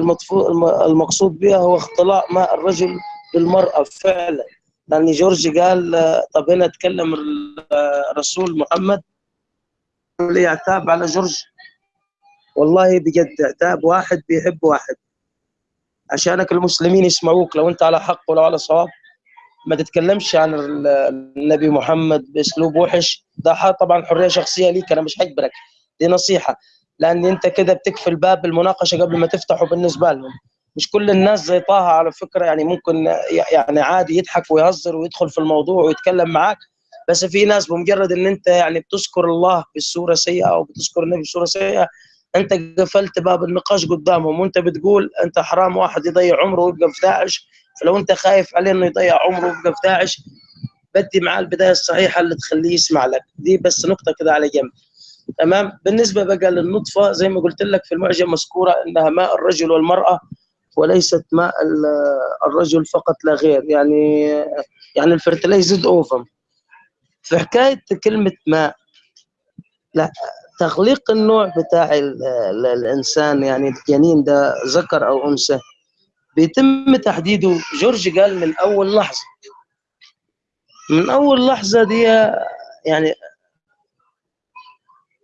المقصود بها هو اختلاط ماء الرجل بالمرأة فعلا. لأن جورج قال طب هنا تكلم الرسول محمد؟ لي عتاب على جورج. والله بجد عتاب واحد بيحب واحد. عشانك المسلمين يسمعوك لو انت على حق ولو على صواب. ما تتكلمش عن النبي محمد بأسلوب وحش. ده طبعا حرية شخصية ليك أنا مش هجبرك دي نصيحة. لأن أنت كده بتقفل باب المناقشة قبل ما تفتحه بالنسبة لهم. مش كل الناس زي طه على فكرة يعني ممكن يعني عادي يضحك ويهزر ويدخل في الموضوع ويتكلم معاك بس في ناس بمجرد إن أنت يعني بتذكر الله بالصورة سيئة أو بتذكر النبي بصورة سيئة أنت قفلت باب النقاش قدامهم وأنت بتقول أنت حرام واحد يضيع عمره ويبقى في داعش فلو أنت خايف عليه إنه يضيع عمره ويبقى في داعش بدي معاه البداية الصحيحة اللي تخليه يسمع لك. دي بس نقطة كده على جنب. تمام؟ بالنسبة بقى للنطفة زي ما قلت لك في المعجم مذكورة إنها ماء الرجل والمرأة وليست ماء الرجل فقط لا غير. يعني يعني الفرتلايزد أوفم. في حكاية كلمة ماء لا تخليق النوع بتاع الإنسان يعني الجنين ده ذكر أو أنثى بيتم تحديده. جورج قال من أول لحظة من أول لحظة دي يعني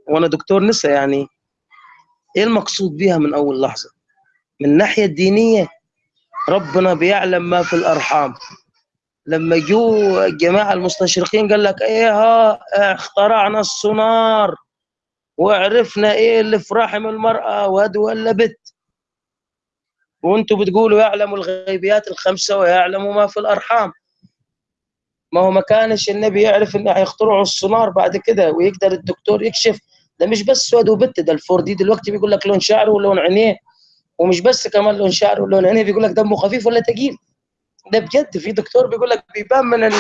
وأنا دكتور نسا يعني إيه المقصود بيها من أول لحظة؟ من الناحية الدينية ربنا بيعلم ما في الأرحام. لما جو الجماعه المستشرقين قال لك إيه ها اخترعنا السونار وعرفنا إيه اللي في رحم المرأة واد ولا بت. وأنتم بتقولوا يعلم الغيبيات الخمسة ويعلم ما في الأرحام. ما هو ما كانش النبي يعرف ان هيخترعوا السونار بعد كده ويقدر الدكتور يكشف ده مش بس واد وبت ده ال 4D دلوقتي بيقول لك لون شعره ولون عينيه ومش بس كمان لون شعره ولون عينيه بيقول لك دمه خفيف ولا تقيل. ده بجد في دكتور بيقول لك بيبان من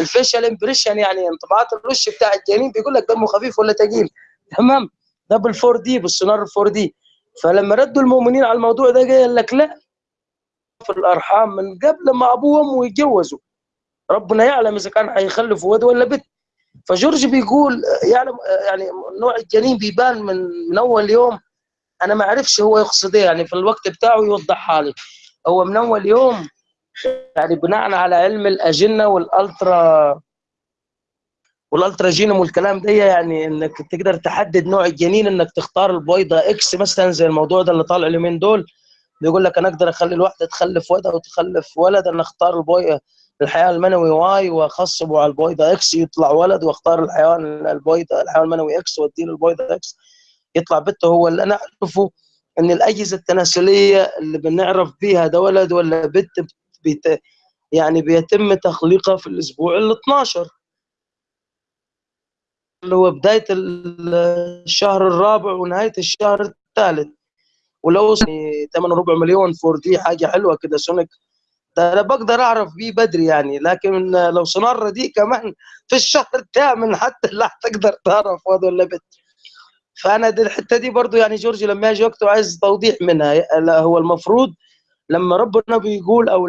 ال facial impression يعني انطباعات الوش بتاع الجنين بيقول لك دمه خفيف ولا تقيل. تمام؟ ده بالفور دي بالسونار الفور دي. فلما ردوا المؤمنين على الموضوع ده قال لك لا في الأرحام من قبل ما ابوه وامه يتجوزوا. ربنا يعلم إذا كان هيخلفوا ولد ولا بنت. فجورج بيقول يعلم يعني نوع الجنين بيبان من من أول يوم. أنا ما أعرفش هو يقصد إيه يعني في الوقت بتاعه يوضحها لي. هو من أول يوم يعني بناء على علم الأجنة وال ultra وال ultra genome والكلام ده يعني إنك تقدر تحدد نوع الجنين إنك تختار البويضه X مثلا زي الموضوع ده اللي طالع اليومين دول. بيقول لك أنا أقدر أخلي الواحدة تخلف ولد أو تخلف ولد أنا أختار البويضه الحيوان المنوي Y واخصبه على البويضة X يطلع ولد واختار الحيوان البويضة الحيوان المنوي X وأديله البويضة X يطلع بنت هو. اللي أنا أعرفه إن الأجهزة التناسلية اللي بنعرف بيها ده ولد ولا بنت بيت يعني بيتم تخليقها في الأسبوع ال 12 اللي هو بداية الشهر الرابع ونهاية الشهر الثالث. ولو 8 ربع مليون 4D حاجة حلوة كده sonic ده أنا بقدر أعرف بيه بدري يعني لكن لو سونار دي كمان في الشهر الثامن حتى لا تقدر تعرف واد ولا بنت فأنا دي الحتة دي برضو يعني جورج لما يجي وقته عايز توضيح منها هو المفروض لما ربنا بيقول أو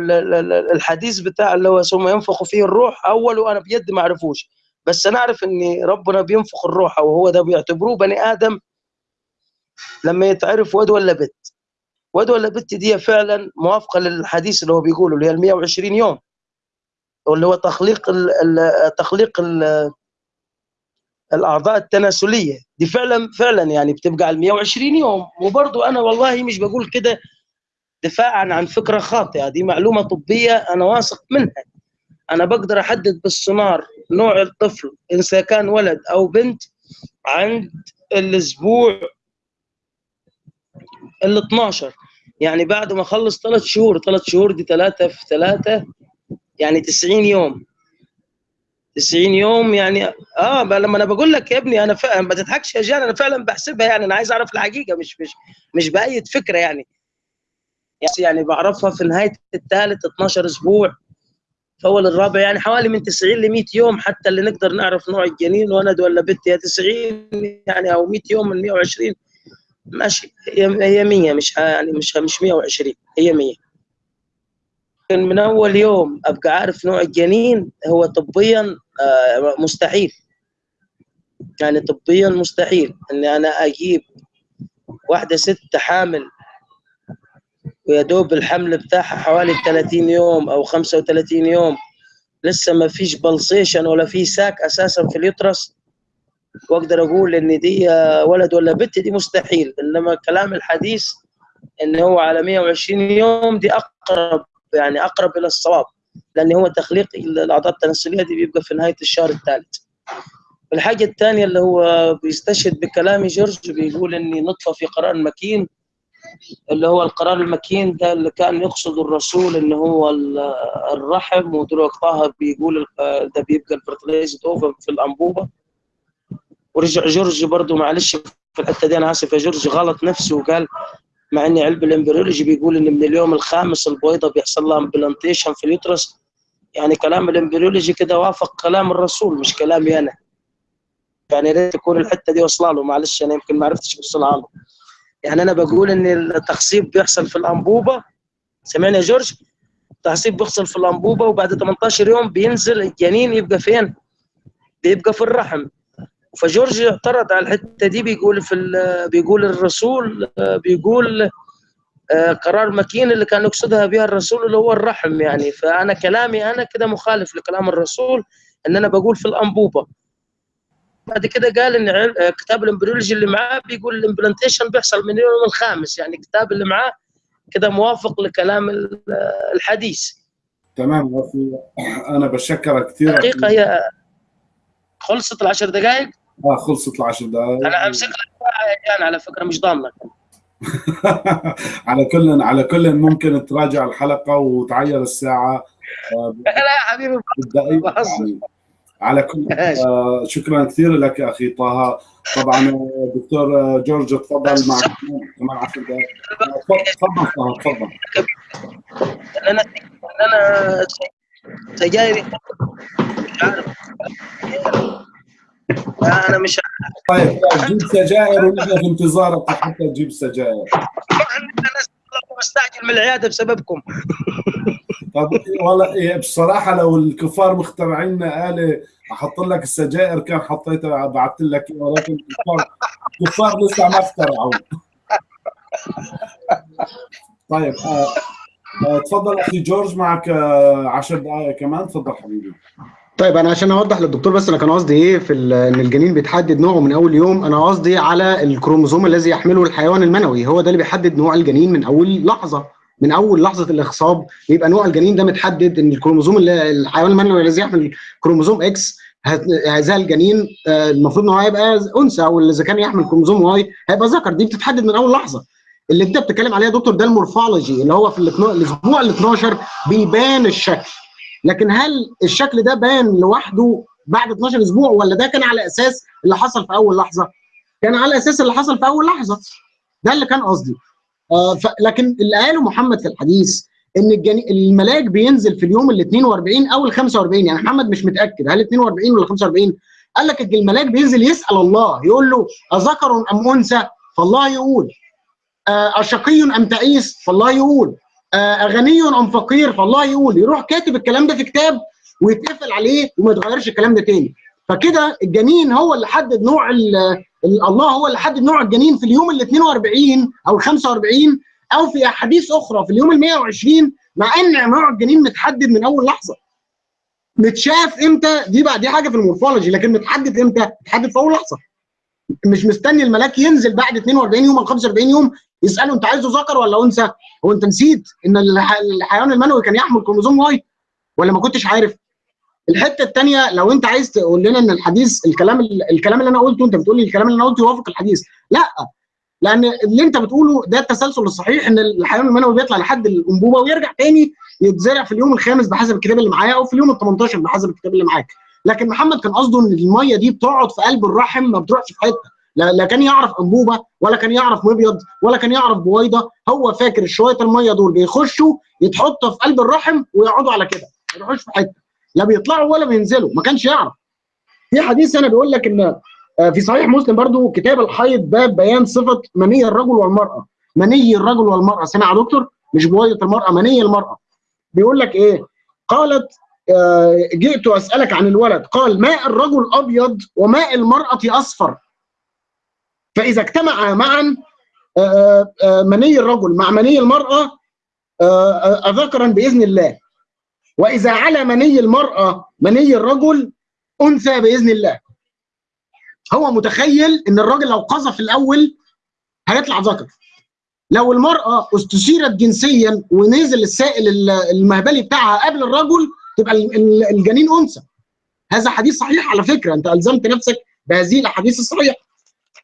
الحديث بتاع اللي هو ثم ينفخ فيه الروح أوله أنا بيد ما أعرفوش بس أنا أعرف إن ربنا بينفخ الروح أو هو ده بيعتبروه بني آدم لما يتعرف واد ولا بت. واد ولا بت دي فعلا موافقة للحديث اللي هو بيقوله اللي هي ال 120 يوم. واللي هو تخليق ال تخليق ال الأعضاء التناسلية. دي فعلا فعلا يعني بتبقى على 120 يوم. وبرضه أنا والله مش بقول كده دفاعا عن فكرة خاطئة دي معلومة طبية أنا واثق منها. أنا بقدر أحدد بالسونار نوع الطفل اذا كان ولد أو بنت عند الأسبوع ال 12 يعني بعد ما أخلص ثلاث شهور ثلاث شهور دي ثلاثة في ثلاثة يعني 90 يوم. 90 يوم يعني آه لما أنا بقول لك يا ابني أنا فعلا ما تضحكش يا جان أنا فعلا بحسبها يعني أنا عايز أعرف الحقيقة مش مش مش بأيد فكرة يعني. يعني بعرفها في نهاية الثالث 12 أسبوع في أول الرابع يعني حوالي من 90 ل 100 يوم حتى اللي نقدر نعرف نوع الجنين ولد ولا بنت هي 90 يعني أو 100 يوم من 120 ماشي. هي 100 مش يعني مش مش 120 هي 100 من أول يوم أبقى عارف نوع الجنين هو طبيا مستحيل. يعني طبيا مستحيل اني أنا أجيب واحدة ست حامل ويا دوب الحمل بتاعها حوالي 30 يوم أو 35 يوم. لسه ما فيش pulsation ولا في sac أساسا في ال uterus. واقدر أقول ان دي ولد ولا بنت دي مستحيل. انما كلام الحديث ان هو على 120 يوم دي اقرب يعني اقرب إلى الصواب لأن هو تخليق الاعضاء التناسلية دي بيبقى في نهاية الشهر الثالث. الحاجة الثانية اللي هو بيستشهد بكلام جورج بيقول إني نطفة في قرار مكين اللي هو القرار المكين ده اللي كان يقصد الرسول إن هو الرحم ودلوقتي طه بيقول ده بيبقى ال fertilized ovum في الأنبوبة. ورجع جورج برضه معلش في الحتة دي أنا آسف يا جورج غلط نفسه وقال مع ان علم ال embryology بيقول إن من اليوم الخامس البويضه بيحصل لها implantation في ال uterus. يعني كلام ال embryology كده وافق كلام الرسول مش كلامي أنا. يعني يا ريت تكون الحتة دي واصلة له معلش أنا يمكن ما عرفتش اوصلها له. يعني أنا بقول إن التخصيب بيحصل في الأنبوبة. سمعني يا جورج التخصيب بيحصل في الأنبوبة وبعد 18 يوم بينزل الجنين يبقى فين؟ بيبقى في الرحم. فجورج اعترض على الحتة دي بيقول في بيقول الرسول بيقول قرار مكين اللي كان يقصدها بها الرسول اللي هو الرحم يعني. فأنا كلامي أنا كده مخالف لكلام الرسول إن أنا بقول في الأنبوبة. بعد كده قال إن كتاب ال embryology اللي معاه بيقول ال implantation بيحصل من اليوم الخامس. يعني الكتاب اللي معاه كده موافق لكلام الحديث. تمام أخي أنا بشكرك كثير الحقيقة هي خلصت العشر دقائق؟ آه خلصت العشر دقائق أنا أمسك لك يا جان على فكرة مش ضامنك. (laughs) على كل على كل ممكن تراجع الحلقة وتعير الساعة (laughs) لا يا حبيبي يعني. على كل (laughs) آه شكرا كثير لك أخي طه. طبعا دكتور جورج تفضل مع كمان 10 دقائق تفضل طه تفضل. أنا أنا سجايري مش عارف أنا مش طيب جيب سجائر ونحن في انتظارك حتى تجيب سجائر بستعجل من العيادة بسببكم. طب والله إيه بصراحة لو الكفار مخترعين لنا آلة أحط لك السجائر كان حطيتها بعثت لك ولكن الكفار الكفار لسه ما اخترعوا. طيب آه آه تفضل أخي جورج معك 10 آه دقائق كمان. تفضل حبيبي. طيب أنا عشان أوضح للدكتور بس أنا كان قصدي إيه في إن الجنين بيتحدد نوعه من أول يوم أنا قصدي على الكروموزوم الذي يحمله الحيوان المنوي هو ده اللي بيحدد نوع الجنين من أول لحظة من أول لحظة الاخصاب بيبقى نوع الجنين ده متحدد إن الكروموزوم الحيوان المنوي الذي يحمل كروموزوم X هذا الجنين المفروض إن هو هيبقى أنثى أو إذا كان يحمل كروموزوم Y هيبقى ذكر دي بتتحدد من أول لحظة. اللي أنت بتتكلم عليها يا دكتور ده ال morphology اللي هو في الأسبوع ال 12 بيبان الشكل. لكن هل الشكل ده بان لوحده بعد 12 أسبوع ولا ده كان على أساس اللي حصل في أول لحظة؟ كان على أساس اللي حصل في أول لحظة. ده اللي كان قصدي. آه لكن اللي قاله محمد في الحديث إن الجني... الملاك بينزل في اليوم ال 42 أو ال 45 يعني محمد مش متأكد هل 42 ولا 45 قال لك الملاك بينزل يسأل الله يقول له أذكر أم أنثى؟ فالله يقول. أشقي أم تعيس؟ فالله يقول. آه غني ام فقير فالله يقول يروح كاتب الكلام ده في كتاب ويتقفل عليه وما يتغيرش الكلام ده تاني. فكده الجنين هو اللي حدد نوع الله هو اللي حدد نوع الجنين في اليوم ال 42 أو ال 45 أو في أحاديث أخرى في اليوم ال 120 مع إن نوع الجنين متحدد من أول لحظة. متشاف إمتى؟ دي بقى دي حاجة في ال morphology لكن متحدد إمتى؟ متحدد في أول لحظة. مش مستني الملاك ينزل بعد 42 يوم أو 45 يوم يساله انت عايزه ذكر ولا انثى؟ هو انت نسيت إن الحيوان المنوي كان يحمل كروموزوم Y ولا ما كنتش عارف؟ الحتة الثانية لو انت عايز تقول لنا إن الحديث الكلام الكلام اللي أنا قلته انت بتقول لي الكلام اللي أنا قلته يوافق الحديث لا لأن اللي انت بتقوله ده التسلسل الصحيح إن الحيوان المنوي بيطلع لحد الأنبوبة ويرجع تاني يتزرع في اليوم الخامس بحسب الكتاب اللي معايا أو في اليوم ال 18 بحسب الكتاب اللي معاك لكن محمد كان قصده إن المية دي بتقعد في قلب الرحم ما بتروحش في حتة لا, لا كان يعرف أنبوبة ولا كان يعرف مبيض ولا كان يعرف بويضة. هو فاكر شوية المية دول بيخشوا يتحطوا في قلب الرحم ويقعدوا على كده. ما يروحوش في حتة. لا بيطلعوا ولا بينزلوا. ما كانش يعرف. في حديث أنا بيقول لك إن في صحيح مسلم برضو كتاب الحيض باب بيان صفة مني الرجل والمرأة. مني الرجل والمرأة. سمع يا دكتور؟ مش بويضة المرأة مني المرأة. بيقول لك إيه؟ قالت جئت أسألك عن الولد. قال ماء الرجل أبيض وماء المرأة أصفر؟ فإذا اجتمع معا مني الرجل مع مني المرأة ذكرا بإذن الله. وإذا على مني المرأة مني الرجل أنثى بإذن الله. هو متخيل إن الراجل لو قذف الأول هيطلع ذكر. لو المرأة استشيرت جنسيا ونزل السائل المهبلي بتاعها قبل الرجل تبقى الجنين أنثى. هذا حديث صحيح على فكرة. أنت ألزمت نفسك بهذه الأحاديث الصحيحة.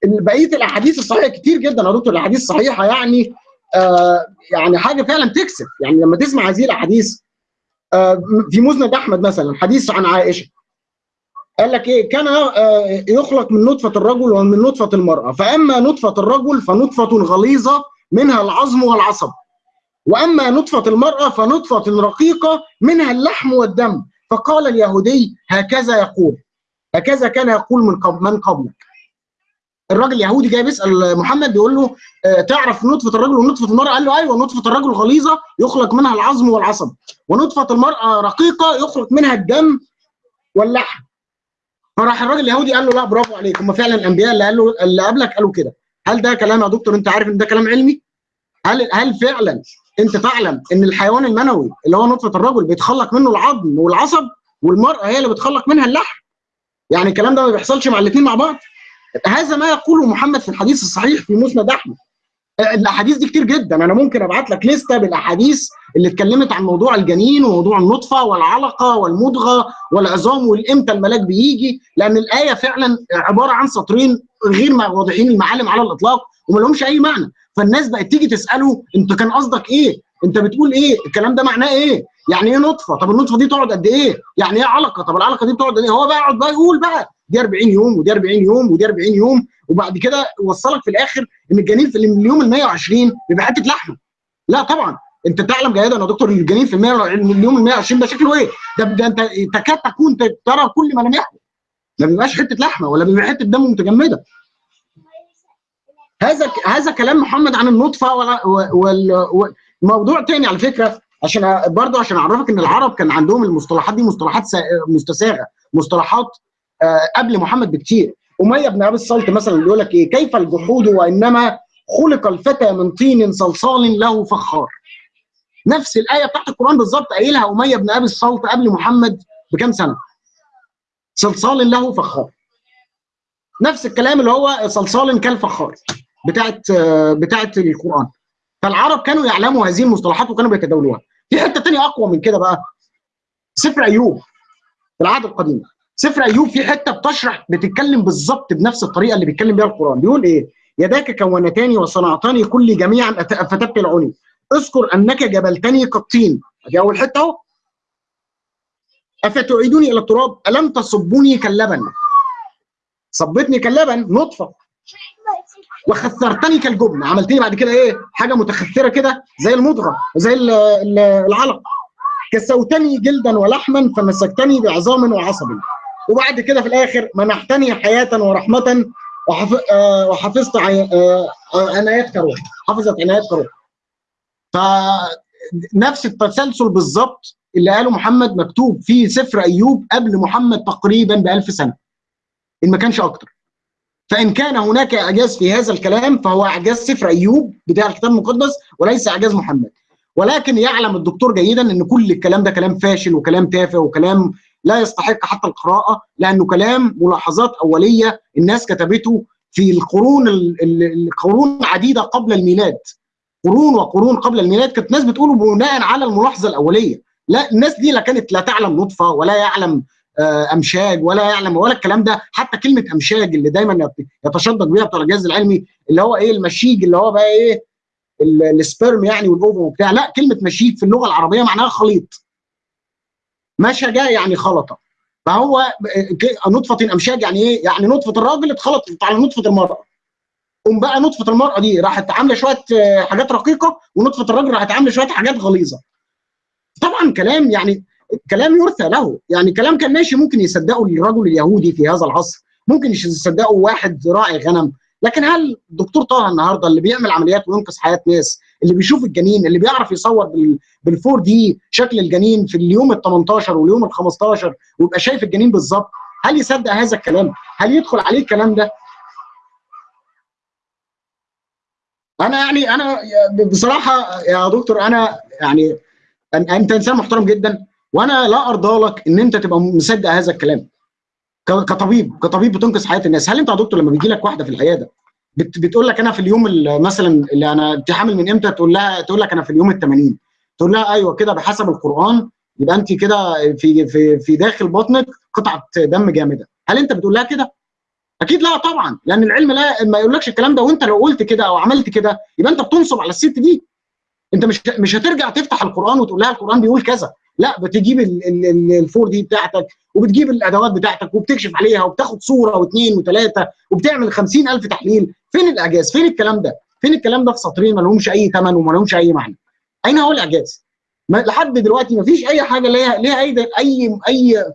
بقية الأحاديث الصحيحة كتير جدا يا دكتور الأحاديث الصحيحة يعني آه يعني حاجة فعلا تكسب. يعني لما تسمع هذه الأحاديث آه في مسند أحمد مثلا حديث عن عائشة قال لك إيه؟ كان آه يخلق من نطفة الرجل ومن نطفة المرأة. فأما نطفة الرجل فنطفة غليظة منها العظم والعصب. وأما نطفة المرأة فنطفة رقيقة منها اللحم والدم. فقال اليهودي هكذا يقول. هكذا كان يقول من قبل من قبلك. الراجل اليهودي جاي بيسأل محمد بيقول له آه تعرف نطفة الرجل ونطفة المرأة؟ قال له أيوه نطفة الرجل غليظة يخلق منها العظم والعصب ونطفة المرأة رقيقة يخلق منها الدم واللحم. فراح الراجل اليهودي قال له لا برافو عليك. هم فعلا الأنبياء اللي قالوا اللي قبلك قالوا كده. هل ده كلام يا دكتور؟ أنت عارف إن ده كلام علمي؟ هل هل فعلا أنت تعلم إن الحيوان المنوي اللي هو نطفة الرجل بيتخلق منه العظم والعصب والمرأة هي اللي بتخلق منها اللحم؟ يعني الكلام ده ما بيحصلش مع الاثنين مع بعض؟ هذا ما يقوله محمد في الحديث الصحيح في مسند أحمد الأحاديث دي كتير جدا أنا ممكن أبعت لك لستة بالأحاديث اللي اتكلمت عن موضوع الجنين وموضوع النطفة والعلقة والمضغة والعظام والإمتى الملاك بيجي لأن الآية فعلا عبارة عن سطرين غير واضحين المعالم على الإطلاق وما لهمش أي معنى فالناس بقت تيجي تسأله أنت كان قصدك إيه؟ أنت بتقول إيه؟ الكلام ده معناه إيه؟ يعني إيه نطفة؟ طب النطفة دي تقعد قد إيه؟ يعني إيه علقة؟ طب العلقة دي بتقعد إيه؟ هو بقى يقعد بقى يقول بقى دي 40 يوم ودي 40 يوم ودي 40 يوم وبعد كده يوصلك في الآخر إن الجنين في اليوم ال 120 بيبقى حتة لحمة. لا طبعا أنت تعلم جيدا يا دكتور الجنين في اليوم ال 120 ده شكله إيه؟ ده, ده أنت تكاد تكون ترى كل ملامحه. ما بيبقاش حتة لحمة ولا بيبقى حتة دم متجمدة. هذا هذا كلام محمد عن النطفة والموضوع تاني على فكرة عشان برضه عشان أعرفك إن العرب كان عندهم المصطلحات دي مصطلحات مستساغة مصطلحات قبل محمد بكتير. أمية بن أبي الصلت مثلا بيقول لك إيه؟ كيف الجحود وإنما خلق الفتى من طين صلصال له فخار. نفس الآية بتاعت القرآن بالظبط قايلها أمية بن أبي الصلت قبل محمد بكام سنة؟ صلصال له فخار. نفس الكلام اللي هو صلصال كالفخار بتاعت بتاعت القرآن. فالعرب كانوا يعلموا هذه المصطلحات وكانوا بيتداولوها. في حتة ثانية أقوى من كده بقى. سفر أيوب في العهد القديم. سفر أيوب في حتة بتشرح بتتكلم بالظبط بنفس الطريقة اللي بيتكلم بيها القرآن. بيقول إيه؟ يداك كونتاني وصنعتني كل جميعا فتبتلعني اذكر أنك جبلتني كالطين دي أول حتة أهو. افتعيدوني إلى التراب؟ ألم تصبوني كاللبن؟ صبتني كاللبن؟ نطفة. وخثرتني كالجبن. عملتني بعد كده إيه؟ حاجة متخثرة كده زي المضغة زي العلق. كسوتني جلدا ولحما فمسكتني بعظام وعصب وبعد كده في الآخر منحتني حياة ورحمة وحف... آه وحفظت عي... آه عنايات كروح حفظت عنايات كروح نفس التسلسل بالظبط اللي قاله محمد مكتوب في سفر أيوب قبل محمد تقريبا ب 1000 سنة. إن ما كانش أكتر. فإن كان هناك أعجاز في هذا الكلام فهو أعجاز سفر أيوب بتاع الكتاب المقدس وليس أعجاز محمد. ولكن يعلم الدكتور جيدا إن كل الكلام ده كلام فاشل وكلام تافه وكلام لا يستحق حتى القراءة لأنه كلام ملاحظات أولية الناس كتبته في القرون القرون عديدة قبل الميلاد. قرون وقرون قبل الميلاد كانت الناس بتقوله بناء على الملاحظة الأولية. لا الناس دي لا كانت لا تعلم نطفة ولا يعلم أمشاج ولا يعلم ولا الكلام ده. حتى كلمة أمشاج اللي دايما يتشدد بيها بتوع الجهاز العلمي اللي هو إيه المشيج اللي هو بقى إيه السبرم يعني والأوفم وبتاع. لا كلمة مشيج في اللغة العربية معناها خليط. مشجه يعني خلطة. فهو نطفة امشاج يعني إيه؟ يعني نطفة الراجل اتخلطت على نطفة المرأة. قوم بقى نطفة المرأة دي راحت عاملة شوية حاجات رقيقة ونطفة الراجل راحت عاملة شوية حاجات غليظة. طبعا كلام يعني كلام يرثى له. يعني كلام كان ماشي ممكن يصدقه الرجل اليهودي في هذا العصر ممكن يصدقه واحد راعي غنم. لكن هل الدكتور طه النهارده اللي بيعمل عمليات وينقذ حياة ناس اللي بيشوف الجنين اللي بيعرف يصور بالفور دي شكل الجنين في اليوم ال 18 واليوم ال 15 ويبقى شايف الجنين بالظبط هل يصدق هذا الكلام؟ هل يدخل عليه الكلام ده؟ أنا يعني أنا بصراحة يا دكتور أنا يعني أنت إنسان محترم جدا وأنا لا أرضى لك إن أنت تبقى مصدق هذا الكلام كطبيب كطبيب بتنقذ حياة الناس هل أنت يا دكتور لما بيجي لك واحدة في العياده بت بتقول لك أنا في اليوم مثلا اللي أنا انت حامل من إمتى تقول لها تقول لك أنا في اليوم ال 80 تقول لها أيوه كده بحسب القرآن يبقى أنت كده في في في داخل بطنك قطعة دم جامدة. هل أنت بتقول لها كده؟ أكيد لا طبعا لأن العلم لا ما يقولكش الكلام ده وأنت لو قلت كده أو عملت كده يبقى أنت بتنصب على الست دي. أنت مش مش هترجع تفتح القرآن وتقول لها القرآن بيقول كذا. لا بتجيب الفور دي بتاعتك وبتجيب الأدوات بتاعتك وبتكشف عليها وبتاخد صورة واثنين وثلاثة وبتعمل 50000 تحليل. فين الإعجاز؟ فين الكلام ده؟ فين الكلام ده في سطرين؟ ما لهمش أي ثمن وما لهمش أي معنى. أين هو الإعجاز؟ لحد دلوقتي ما فيش أي حاجة ليها ليها أي اي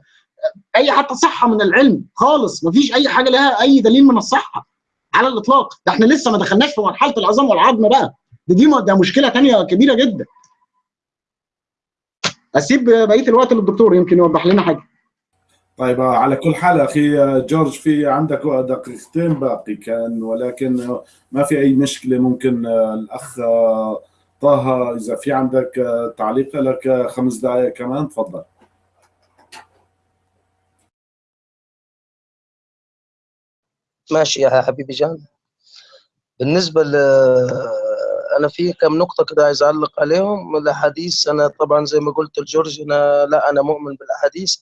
اي حتى صحة من العلم خالص. ما فيش أي حاجة لها أي دليل من الصحة على الإطلاق. ده إحنا لسه ما دخلناش في مرحلة العظام والعظم بقى. دي دي ده مشكلة ثانية كبيرة جدا. أسيب بقية الوقت للدكتور يمكن يوضح لنا حاجة. طيب على كل حال أخي جورج في عندك دقيقتين باقي كان ولكن ما في أي مشكلة ممكن الأخ طه إذا في عندك تعليق لك خمس دقائق كمان تفضل. ماشي يا حبيبي جان. بالنسبة ل أنا في كم نقطة كده عايز أعلق عليهم. الأحاديث أنا طبعا زي ما قلت لجورج أنا لا أنا مؤمن بالأحاديث.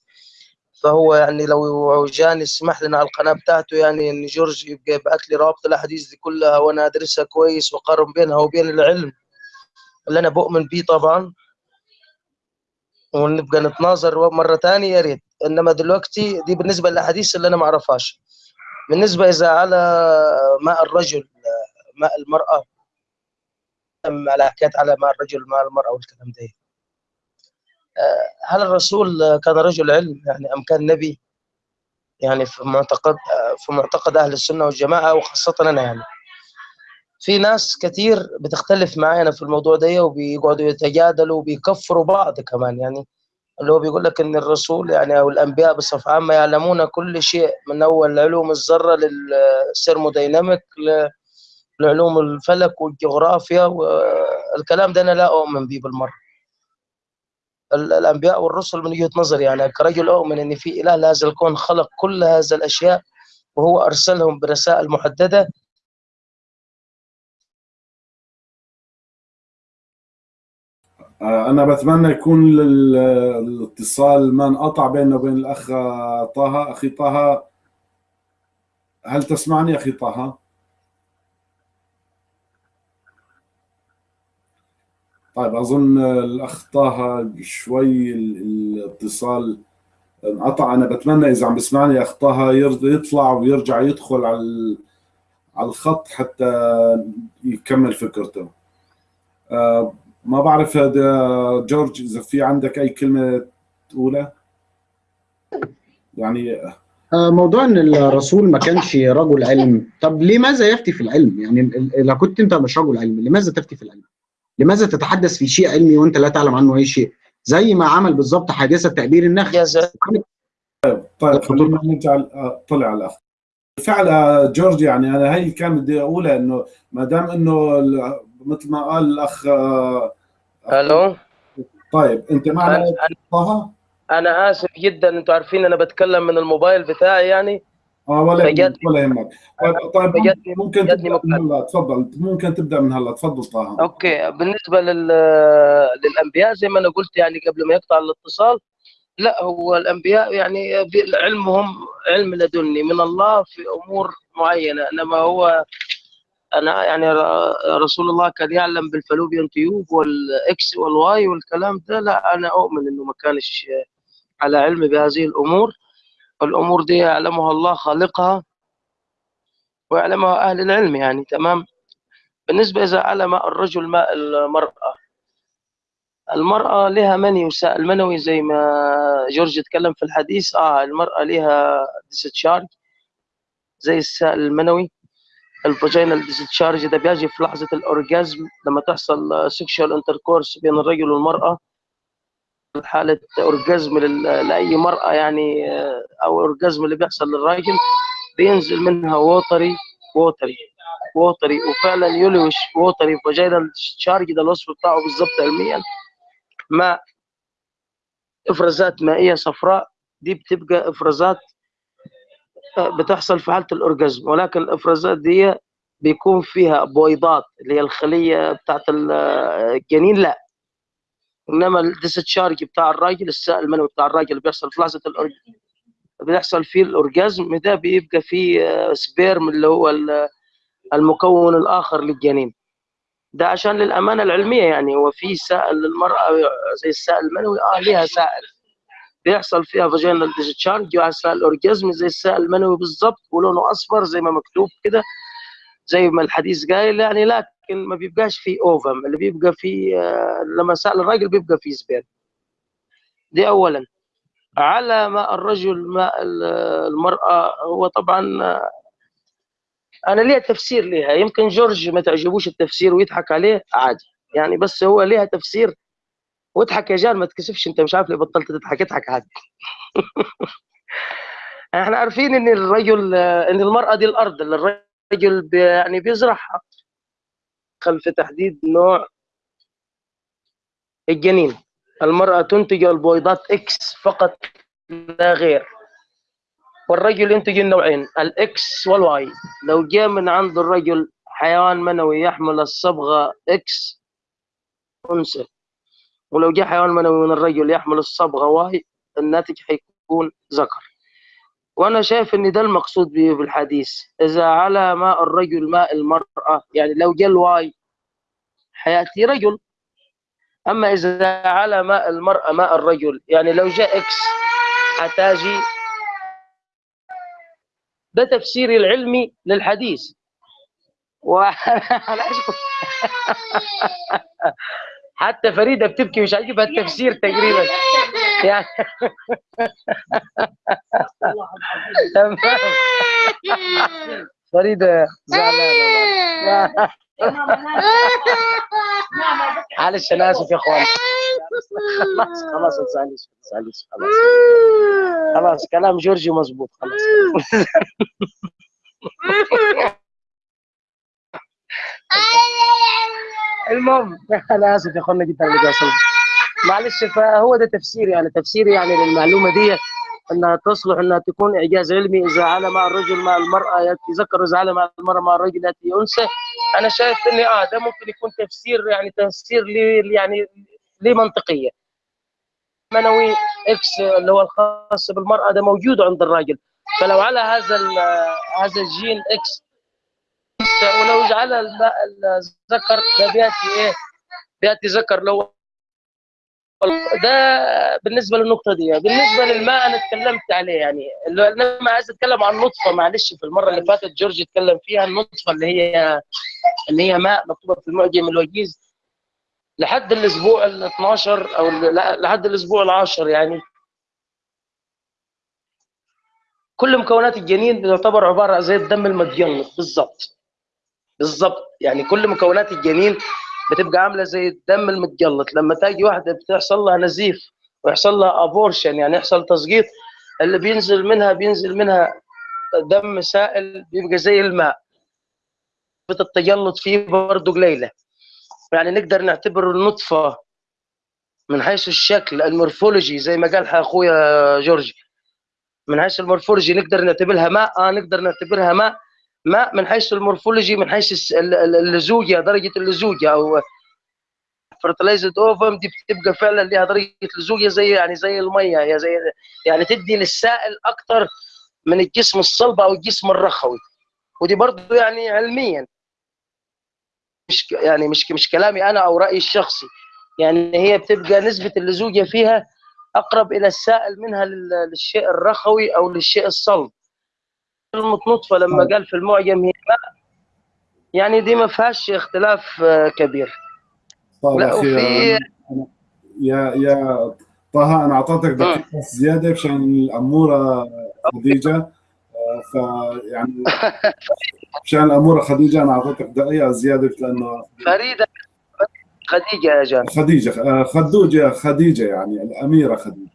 فهو يعني لو جاني يسمح لنا على القناة بتاعته يعني إن جورج يبقى يبعث لي رابط الأحاديث دي كلها وأنا أدرسها كويس وأقارن بينها وبين العلم اللي أنا بؤمن بيه طبعا. ونبقى نتناظر مرة ثانية يا ريت. إنما دلوقتي دي بالنسبة للأحاديث اللي أنا ما أعرفهاش. بالنسبة إذا على ماء الرجل ماء المرأة على حكايات على ماء الرجل ماء المرأة والكلام ده. هل الرسول كان رجل علم يعني أم كان نبي؟ يعني في معتقد في معتقد أهل السنة والجماعة وخاصة أنا يعني. في ناس كثير بتختلف معانا في الموضوع ده وبيقعدوا يتجادلوا وبيكفروا بعض كمان يعني. اللي هو بيقول لك إن الرسول يعني أو الأنبياء بصفة عامة يعلمون كل شيء من أول علوم الذرة للسيرموديناميك لعلوم الفلك والجغرافيا والكلام ده أنا لا أؤمن به بالمرة. الأنبياء والرسل من وجهة نظري. يعني كرجل أؤمن إن في إله لهذا الكون خلق كل هذه الأشياء وهو أرسلهم برسائل محددة. أنا بتمنى يكون الاتصال ما انقطع بيننا وبين الأخ طه أخي طه. هل تسمعني أخي طه؟ طيب أظن الاخ طه شوي الاتصال انقطع. أنا بتمنى إذا عم بسمعني اخ طه يطلع ويرجع يدخل على على الخط حتى يكمل فكرته. ما بعرف هذا جورج إذا في عندك أي كلمة تقولها؟ يعني موضوع إن الرسول ما كانش رجل علم. طب لماذا يفتي في العلم؟ يعني إذا كنت أنت مش رجل علم لماذا تفتي في العلم؟ لماذا تتحدث في شيء علمي وانت لا تعلم عنه أي شيء؟ زي ما عمل بالظبط حادثة تعبير النخل. يا زلمة. طيب خلينا نرجع آه، طلع على الأخ. بالفعل آه، جورج يعني أنا هي كان بدي أقولها إنه ما دام إنه ال- مثل ما قال الأخ آه، ألو؟ طيب أنت معنا؟ أنا-؟ أنا آسف جدا أنتوا عارفين أنا بتكلم من الموبايل بتاعي يعني. آه ولا ولا يهمك. طيب طيب ممكن تبدأ من. هلا تفضل ممكن تبدأ من هلا تفضل طه. Okay بالنسبة لل... للأنبياء زي ما أنا قلت يعني قبل ما يقطع الاتصال لا هو الأنبياء يعني علمهم علم لدني من الله في أمور معينة إنما هو أنا يعني رسول الله كان يعلم بال fallopian tube وال X وال Y والكلام ده لا أنا أؤمن إنه ما كانش على علم بهذه الأمور. الأمور دي يعلمها الله خالقها ويعلمها أهل العلم يعني تمام؟ بالنسبة إذا علا ماء الرجل ماء المرأة المرأة لها مني وسائل منوي زي ما جورج اتكلم في الحديث آه المرأة لها discharge زي السائل المنوي ال vaginal discharge ده بيجي في لحظة ال orgasm لما تحصل sexual intercourse بين الرجل والمرأة حالة orgasm لل- لأي مرأة يعني آه، أو orgasm اللي بيحصل للراجل بينزل منها watery watery watery وفعلا yellowish watery vaginal discharge ده الوصف بتاعه بالظبط علميا. ماء إفرازات مائية صفراء دي بتبقى إفرازات بتحصل في حالة ال orgasm. ولكن الإفرازات دي بيكون فيها بويضات اللي هي الخلية بتاعت ال- الجنين. لا إنما ال discharge بتاع الراجل السائل المنوي بتاع الراجل بيحصل في لحظة ال orgas- بيحصل فيه ال orgasm ده بيبقى فيه آه، sperm اللي هو ال- المكون الآخر للجنين. ده عشان للأمانة العلمية يعني هو في سائل للمرأة زي السائل المنوي آه ليها سائل. بيحصل فيها vaginal discharge وعسى ال orgasm زي السائل المنوي بالظبط ولونه أصفر زي ما مكتوب كده. زي ما الحديث قايل يعني لكن ما بيبقاش فيه ovum. اللي بيبقى فيه آه، لما سأل الراجل بيبقى فيه sper- دي اولا. على ماء الرجل ماء ال- المرأة هو طبعا آه، أنا ليها تفسير ليها. يمكن جورج ما تعجبوش التفسير ويضحك عليه عادي. يعني بس هو ليها تفسير واضحك يا جان ما تكسفش أنت مش عارف ليه بطلت تضحك. اضحك عادي. (laughs) إحنا عارفين إن الرجل إن المرأة دي الأرض اللي الرجل بي يعني بيزرعها خلف تحديد نوع الجنين. المرأة تنتج البويضات X فقط لا غير. والرجل ينتج النوعين ال X وال Y لو جاء من عند الرجل حيوان منوي يحمل الصبغة X أنثى. ولو جاء حيوان منوي من الرجل يحمل الصبغة Y الناتج حيكون ذكر. وأنا شايف إن ده المقصود به بالحديث إذا علا ماء الرجل ماء المرأة يعني لو جاء ال Y حيأتي رجل. أما إذا على ماء المرأة ماء الرجل يعني لو جاء إكس حتاجي ده تفسيري العلمي للحديث. (laughs) أشكر. (laughs) حتى فريدة بتبكي مش عاجبها التفسير تقريبا. يعني. تمام فريدة زعلانه معلش أنا آسف يا أخوان. خلاص خلاص ما تزعليش ما تزعليش خلاص. خلاص كلام جورجي مظبوط خلاص. (laughs) المهم أنا آسف يا اخوانا جدا اللي بيحصل معلش فهو ده تفسيري يعني تفسيري يعني للمعلومة دي إنها تصلح إنها تكون إعجاز علمي إذا علا ماء الرجل ماء المرأة ياتي ذكر إذا علا ماء المرأة ماء الرجل ياتي أنثى. أنا شايف ان آه ده ممكن يكون تفسير يعني تفسير لي يعني ليه منطقية. منوي X اللي هو الخاص بالمرأة ده موجود عند الراجل. فلو علا هذا هذا الجين X ولو جعل الذكر ده بيأتي إيه؟ بيأتي ذكر لو ده بالنسبة للنقطة دي بالنسبة للماء أنا اتكلمت عليه يعني لما عايز أتكلم عن نطفة معلش في المرة اللي فاتت جورج اتكلم فيها النطفة اللي هي اللي هي ماء مكتوبة في المعجم الوجيز. لحد الأسبوع ال 12 أو لحد الأسبوع العاشر يعني. كل مكونات الجنين بتعتبر عبارة زي الدم المتجنط بالظبط بالظبط يعني كل مكونات الجنين بتبقى عاملة زي الدم المتجلط. لما تاجي واحدة بتحصل لها نزيف ويحصل لها abortion يعني يحصل تسقيط اللي بينزل منها بينزل منها دم سائل بيبقى زي الماء. التجلط فيه برضه قليلة. يعني نقدر نعتبر النطفة من حيث الشكل ال morphology زي ما قال أخويا جورج. من حيث ال morphology نقدر نعتبرها ماء آه نقدر نعتبرها ماء. ماء من حيث ال morphology من حيث اللزوجه درجة اللزوجه أو fertilized ovum دي بتبقى فعلا ليها درجة لزوجه زي يعني زي المية هي زي يعني تدي للسائل أكثر من الجسم الصلب أو الجسم الرخوي. ودي برضه يعني علميا. مش يعني مش مش كلامي أنا أو رأيي الشخصي. يعني هي بتبقى نسبة اللزوجه فيها أقرب إلى السائل منها للشيء الرخوي أو للشيء الصلب. المتنطفه لما قال في المعجم هي ماء يعني دي ما فيهاش اختلاف كبير. طيب لا وفي يا يا طه أنا أعطيتك دقيقة زيادة عشان الأمورة خديجة. فيعني مشان الأمورة خديجة أنا أعطيتك دقيقة زيادة لأنه فريدة خديجة يا جان. خديجة خدوجة خديجة يعني الأميرة خديجة.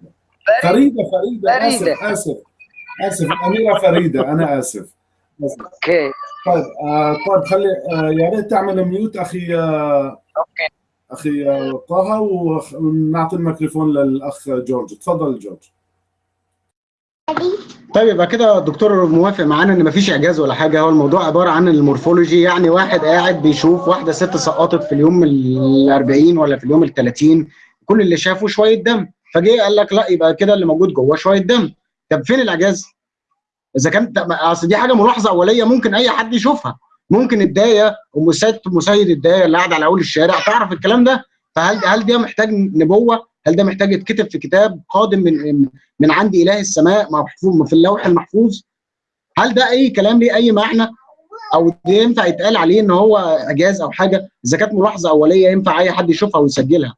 فريدة فريدة آسف آسف. آسف الاميره فريدة أنا آسف. Okay. طيب آه طيب خلي آه يا ريت تعمل mute أخي آه okay. أخي طه ونعطي الميكروفون للأخ جورج. تفضل جورج. طيب يبقى كده الدكتور موافق معانا إن مفيش إعجاز ولا حاجة. هو الموضوع عبارة عن ال morphology يعني واحد قاعد بيشوف واحدة ست سقطت في اليوم ال 40 ولا في اليوم ال 30 كل اللي شافه شوية دم. فجه قال لك لا يبقى كده اللي موجود جوه شوية دم. طب فين الاعجاز؟ إذا كانت أصل دي حاجة ملاحظة أولية ممكن أي حد يشوفها ممكن الدايه ام سيد مسيد الدايه اللي قاعدة على أول الشارع تعرف الكلام ده فهل هل ده محتاج نبوة؟ هل ده محتاج يتكتب في كتاب قادم من من عند إله السماء محفوظ في اللوح المحفوظ؟ هل ده أي كلام ليه أي معنى؟ أو ينفع يتقال عليه إن هو اعجاز أو حاجة؟ إذا كانت ملاحظة أولية ينفع أي حد يشوفها ويسجلها.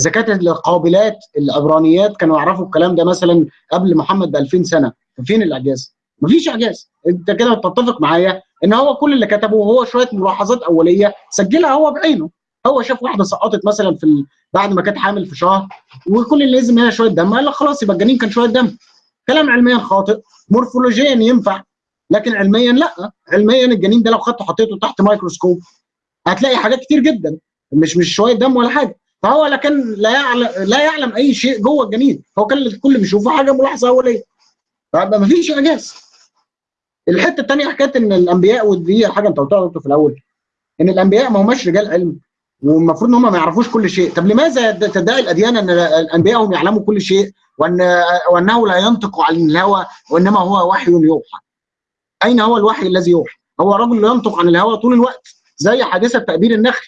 إذا كانت القابلات العبرانيات كانوا يعرفوا الكلام ده مثلا قبل محمد ب 2000 سنه فين الإعجاز؟ مفيش إعجاز. أنت كده بتتفق معايا إن هو كل اللي كتبه هو شوية ملاحظات أولية سجلها هو بعينه. هو شاف واحدة سقطت مثلا في ال... بعد ما كانت حامل في شهر وكل اللي نازل هي شوية دم. قال لك خلاص يبقى الجنين كان شوية دم. كلام علميا خاطئ. مورفولوجيا ينفع. لكن علميا لا. علميا الجنين ده لو خدته حطيته تحت ميكروسكوب هتلاقي حاجات كتير جدا. مش مش شوية دم ولا حاجة. فهو لا كان لا يعلم لا يعلم أي شيء جوه الجنين. هو كان كل اللي بيشوفه حاجة ملاحظة اوليه فيبقى مفيش إعجاز. الحتة الثانية حكاية إن الأنبياء ودي حاجة أنت قلتها في الأول إن الأنبياء ما هماش رجال علم والمفروض إن هم ما يعرفوش كل شيء. طب لماذا تدعي الأديان إن الأنبياء هم يعلموا كل شيء وان وإنه لا ينطق عن الهوى وإنما هو وحي يوحى؟ أين هو الوحي الذي يوحى؟ هو رجل ينطق عن الهوى طول الوقت زي حادثة تأبير النخل.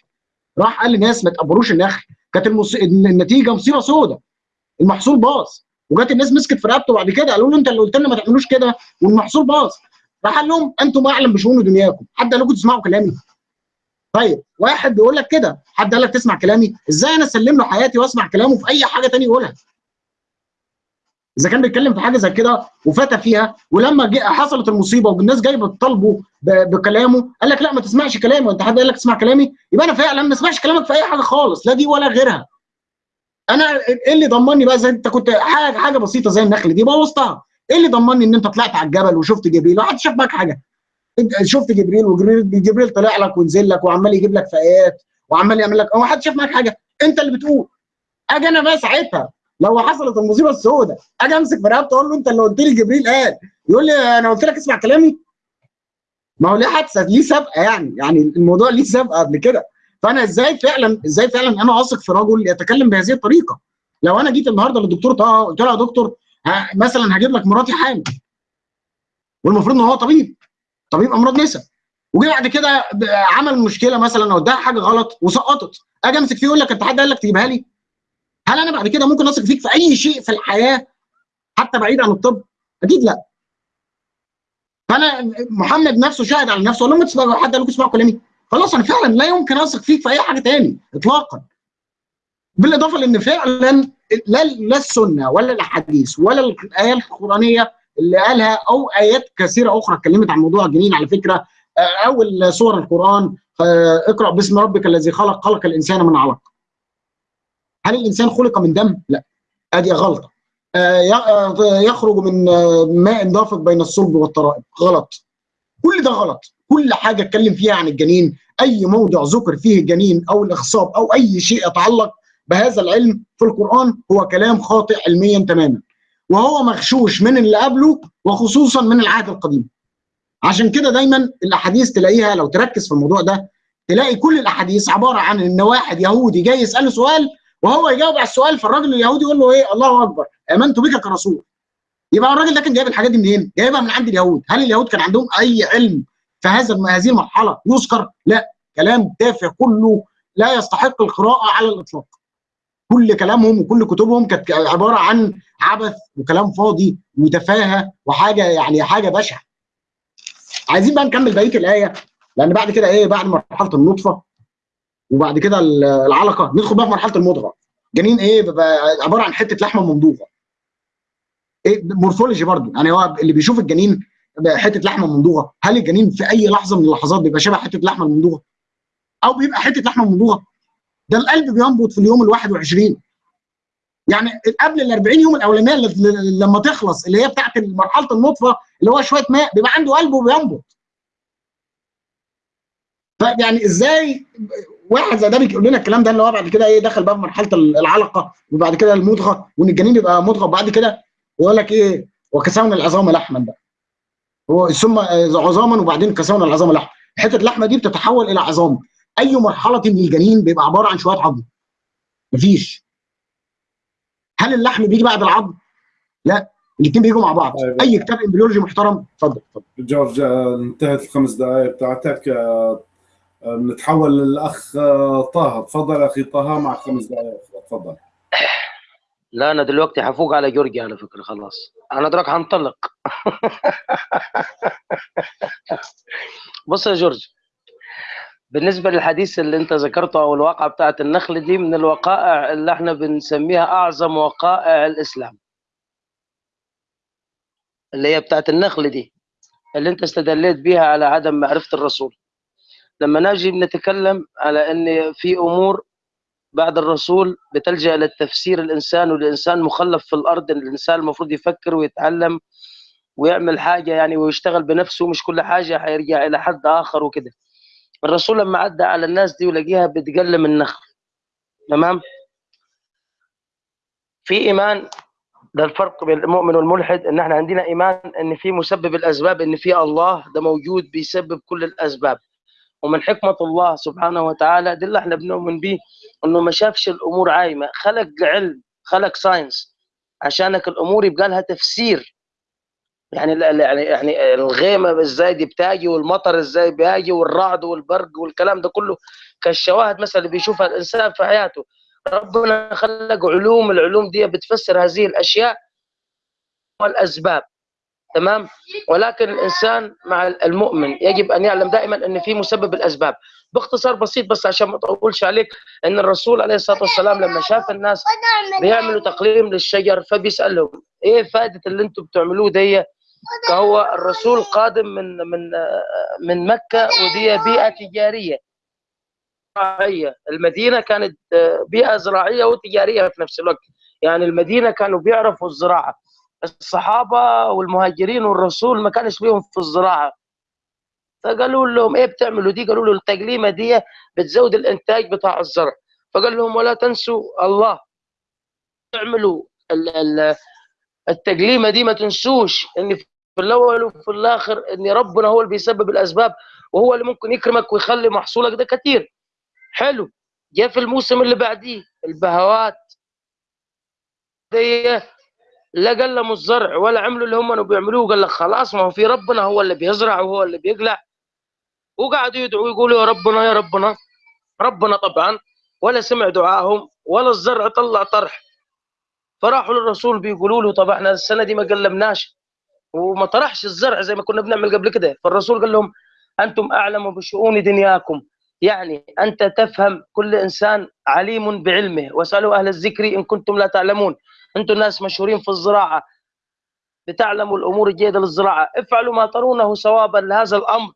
راح قال للناس ما تقبروش النخل. كانت المص... النتيجة مصيبة سوداء المحصول باظ. وجات الناس مسكت في رقبته بعد كده قالوا له أنت اللي قلت لنا ما تعملوش كده والمحصول باظ. راح قال لهم أنتم أعلم بشؤون دنياكم. حد قال لكم تسمعوا كلامي؟ طيب واحد بيقول لك كده. حد قال لك تسمع كلامي؟ إزاي أنا اسلم له حياتي وأسمع كلامه في أي حاجة ثانية يقولها؟ إذا كان بيتكلم في حاجة زي كده وفتى فيها ولما حصلت المصيبة والناس جايبة تطالبه بكلامه قال لك لا ما تسمعش كلامي وانت حد قال لك تسمع كلامي؟ يبقى أنا فعلا ما اسمعش كلامك في أي حاجة خالص لا دي ولا غيرها. أنا إيه اللي ضمني بقى؟ زي أنت كنت حاجة حاجة بسيطة زي النخل دي بوظتها إيه اللي ضمني إن أنت طلعت على الجبل وشفت جبريل؟ واحد شاف معاك حاجة. شفت جبريل وجبريل جبريل طلع لك ونزل لك وعمال يجيب لك في ايات وعمال يعمل لك هو حد شاف معاك حاجة؟ أنت اللي بتقول. أجي أنا بقى ساعتها لو حصلت المصيبة السوداء أجي أمسك في رقبته أقول له أنت اللي قلت لي جبريل قال. يقول لي أنا قلت لك اسمع كلامي. ما هو ليه حادثة؟ ليه سابقة يعني؟ يعني الموضوع ليه سابقة قبل كده. فأنا إزاي فعلا إزاي فعلا أنا اثق في رجل يتكلم بهذه الطريقة؟ لو أنا جيت النهارده للدكتور طه قلت له يا دكتور مثلا هجيب لك مراتي حامل. والمفروض إن هو طبيب طبيب أمراض نساء. وجي بعد كده عمل مشكلة مثلا أو اداها حاجة غلط وسقطت. أجي أمسك فيه يقول لك أنت حد قال لك تجيبها لي؟ هل أنا بعد كده ممكن أثق فيك في أي شيء في الحياة حتى بعيد عن الطب؟ أكيد لا. فأنا محمد نفسه شاهد على نفسه لما تسمع حد قال لكم اسمعوا كلامي. خلاص أنا فعلا لا يمكن أثق فيك في أي حاجة تاني اطلاقا. بالإضافة لأن فعلا لا لا السنة ولا الأحاديث ولا الايه القرآنية اللي قالها أو آيات كثيرة أخرى اتكلمت عن موضوع الجنين على فكرة. أول سور القرآن اقرأ باسم ربك الذي خلق خلق الإنسان من علق. هل الإنسان خلق من دم؟ لا. أدي غلطه يخرج من ماء دافق بين الصلب والترائب. غلط. كل ده غلط. كل حاجة أتكلم فيها عن الجنين أي موضع ذكر فيه الجنين أو الاخصاب أو أي شيء يتعلق بهذا العلم في القرآن هو كلام خاطئ علميا تماما. وهو مغشوش من اللي قبله وخصوصا من العهد القديم. عشان كده دايما الأحاديث تلاقيها لو تركز في الموضوع ده تلاقي كل الأحاديث عبارة عن إن واحد يهودي جاي يسأله سؤال وهو يجاوب على السؤال فالراجل اليهودي يقول له إيه الله أكبر آمنت بك كرسول يبقى الراجل ده كان جايب الحاجات دي منين؟ جايبها من عند اليهود، هل اليهود كان عندهم أي علم في هذا هذه المرحلة يذكر؟ لا، كلام تافه كله لا يستحق القراءة على الإطلاق. كل كلامهم وكل كتبهم كانت عبارة عن عبث وكلام فاضي وتفاهة وحاجة يعني حاجة بشعة. عايزين بقى نكمل بقية الآية لأن بعد كده إيه بعد مرحلة النطفة وبعد كده العلقة ندخل بقى في مرحلة المضغة. جنين إيه بيبقى عبارة عن حتة لحمة ممضوغة. إيه مورفولوجي برضه يعني هو اللي بيشوف الجنين حتة لحمة ممضوغة. هل الجنين في أي لحظة من اللحظات بيبقى شبه حتة لحمة الممضوغه أو بيبقى حتة لحمة ممضوغة؟ ده القلب بينبض في اليوم ال 21 يعني قبل ال 40 يوم الأولانية لما تخلص اللي هي بتاعت مرحلة النطفه اللي هو شوية ماء بيبقى عنده قلب وبينبض. فيعني إزاي واحد زي ده بيقول لنا الكلام ده اللي هو بعد كده إيه دخل بقى في مرحلة العلقة وبعد كده المضغة وإن الجنين يبقى مضغة وبعد كده يقول لك إيه وكسونا العظام لحما بقى. هو ثم عظاما وبعدين كسونا العظام لحما. حتة اللحمه دي بتتحول إلى عظام. أي مرحلة من الجنين بيبقى عبارة عن شوية عظم. مفيش. هل اللحم بيجي بعد العظم؟ لا الاثنين بيجوا مع بعض. طيب. أي كتاب إمبريولوجي محترم اتفضل اتفضل. جورج آه، انتهت الخمس دقائق بتاعتك آه، آه، بنتحول للأخ آه، طه. تفضل أخي طه مع خمس دقائق. تفضل. لا أنا دلوقتي حفوق على جورجيا على فكرة خلاص. أنا دراك هنطلق (laughs) بص يا جورج بالنسبة للحديث اللي أنت ذكرته أو الواقعة بتاعت النخل دي من الوقائع اللي إحنا بنسميها أعظم وقائع الإسلام. اللي هي بتاعت النخل دي اللي أنت استدليت بيها على عدم معرفة الرسول. لما نجي نتكلم على إن في أمور بعد الرسول بتلجأ للتفسير الإنسان والإنسان مخلف في الأرض الإنسان المفروض يفكر ويتعلم ويعمل حاجة يعني ويشتغل بنفسه مش كل حاجة هيرجع إلى حد آخر وكده. الرسول لما عدى على الناس دي ولاقيها بتقلم النخل. تمام؟ في إيمان ده الفرق بين المؤمن والملحد إن إحنا عندنا إيمان إن في مسبب الأسباب إن في الله ده موجود بيسبب كل الأسباب. ومن حكمة الله سبحانه وتعالى ده اللي إحنا بنؤمن به إنه ما شافش الأمور عايمة. خلق علم خلق ساينس عشانك الأمور يبقى لها تفسير. يعني يعني يعني الغيمة إزاي دي بتاجي والمطر إزاي بيجي والرعد والبرق والكلام ده كله. كالشواهد مثلا اللي بيشوفها الإنسان في حياته. ربنا خلق علوم العلوم دي بتفسر هذه الأشياء والأسباب. تمام؟ ولكن الإنسان مع المؤمن يجب أن يعلم دائما أن في مسبب الأسباب. باختصار بسيط بس عشان ما أطولش عليك إن الرسول عليه الصلاة والسلام لما شاف الناس بيعملوا تقليم للشجر فبيسألهم إيه فائدة اللي أنتم بتعملوه دي؟ فهو الرسول قادم من من من مكة ودي بيئة تجارية. زراعيه المدينة كانت بيئة زراعية وتجارية في نفس الوقت. يعني المدينة كانوا بيعرفوا الزراعة. الصحابة والمهاجرين والرسول ما كانش ليهم في الزراعة. فقالوا لهم إيه بتعملوا دي؟ قالوا له التقليمة دي بتزود الإنتاج بتاع الزرع. فقال لهم ولا تنسوا الله. اعملوا ال- ال- التقليمة دي ما تنسوش إن في الأول وفي الآخر إن ربنا هو اللي بيسبب الأسباب وهو اللي ممكن يكرمك ويخلي محصولك ده كتير. حلو. جاء في الموسم اللي بعديه البهوات. دي لا قلموا الزرع ولا عملوا اللي هم بيعملوه. قال لك خلاص ما هو في ربنا هو اللي بيزرع وهو اللي بيقلع. وقعدوا يدعوا يقولوا يا ربنا يا ربنا. ربنا طبعا ولا سمع دعائهم ولا الزرع طلع طرح. فراحوا للرسول بيقولوا له طب إحنا السنة دي ما قلمناش وما طرحش الزرع زي ما كنا بنعمل قبل كده. فالرسول قال لهم أنتم أعلم بشؤون دنياكم. يعني أنت تفهم كل إنسان عليم بعلمه. واسألوا أهل الذكر إن كنتم لا تعلمون. أنتم ناس مشهورين في الزراعة بتعلموا الأمور الجيدة للزراعة. افعلوا ما ترونه صوابا لهذا الأمر.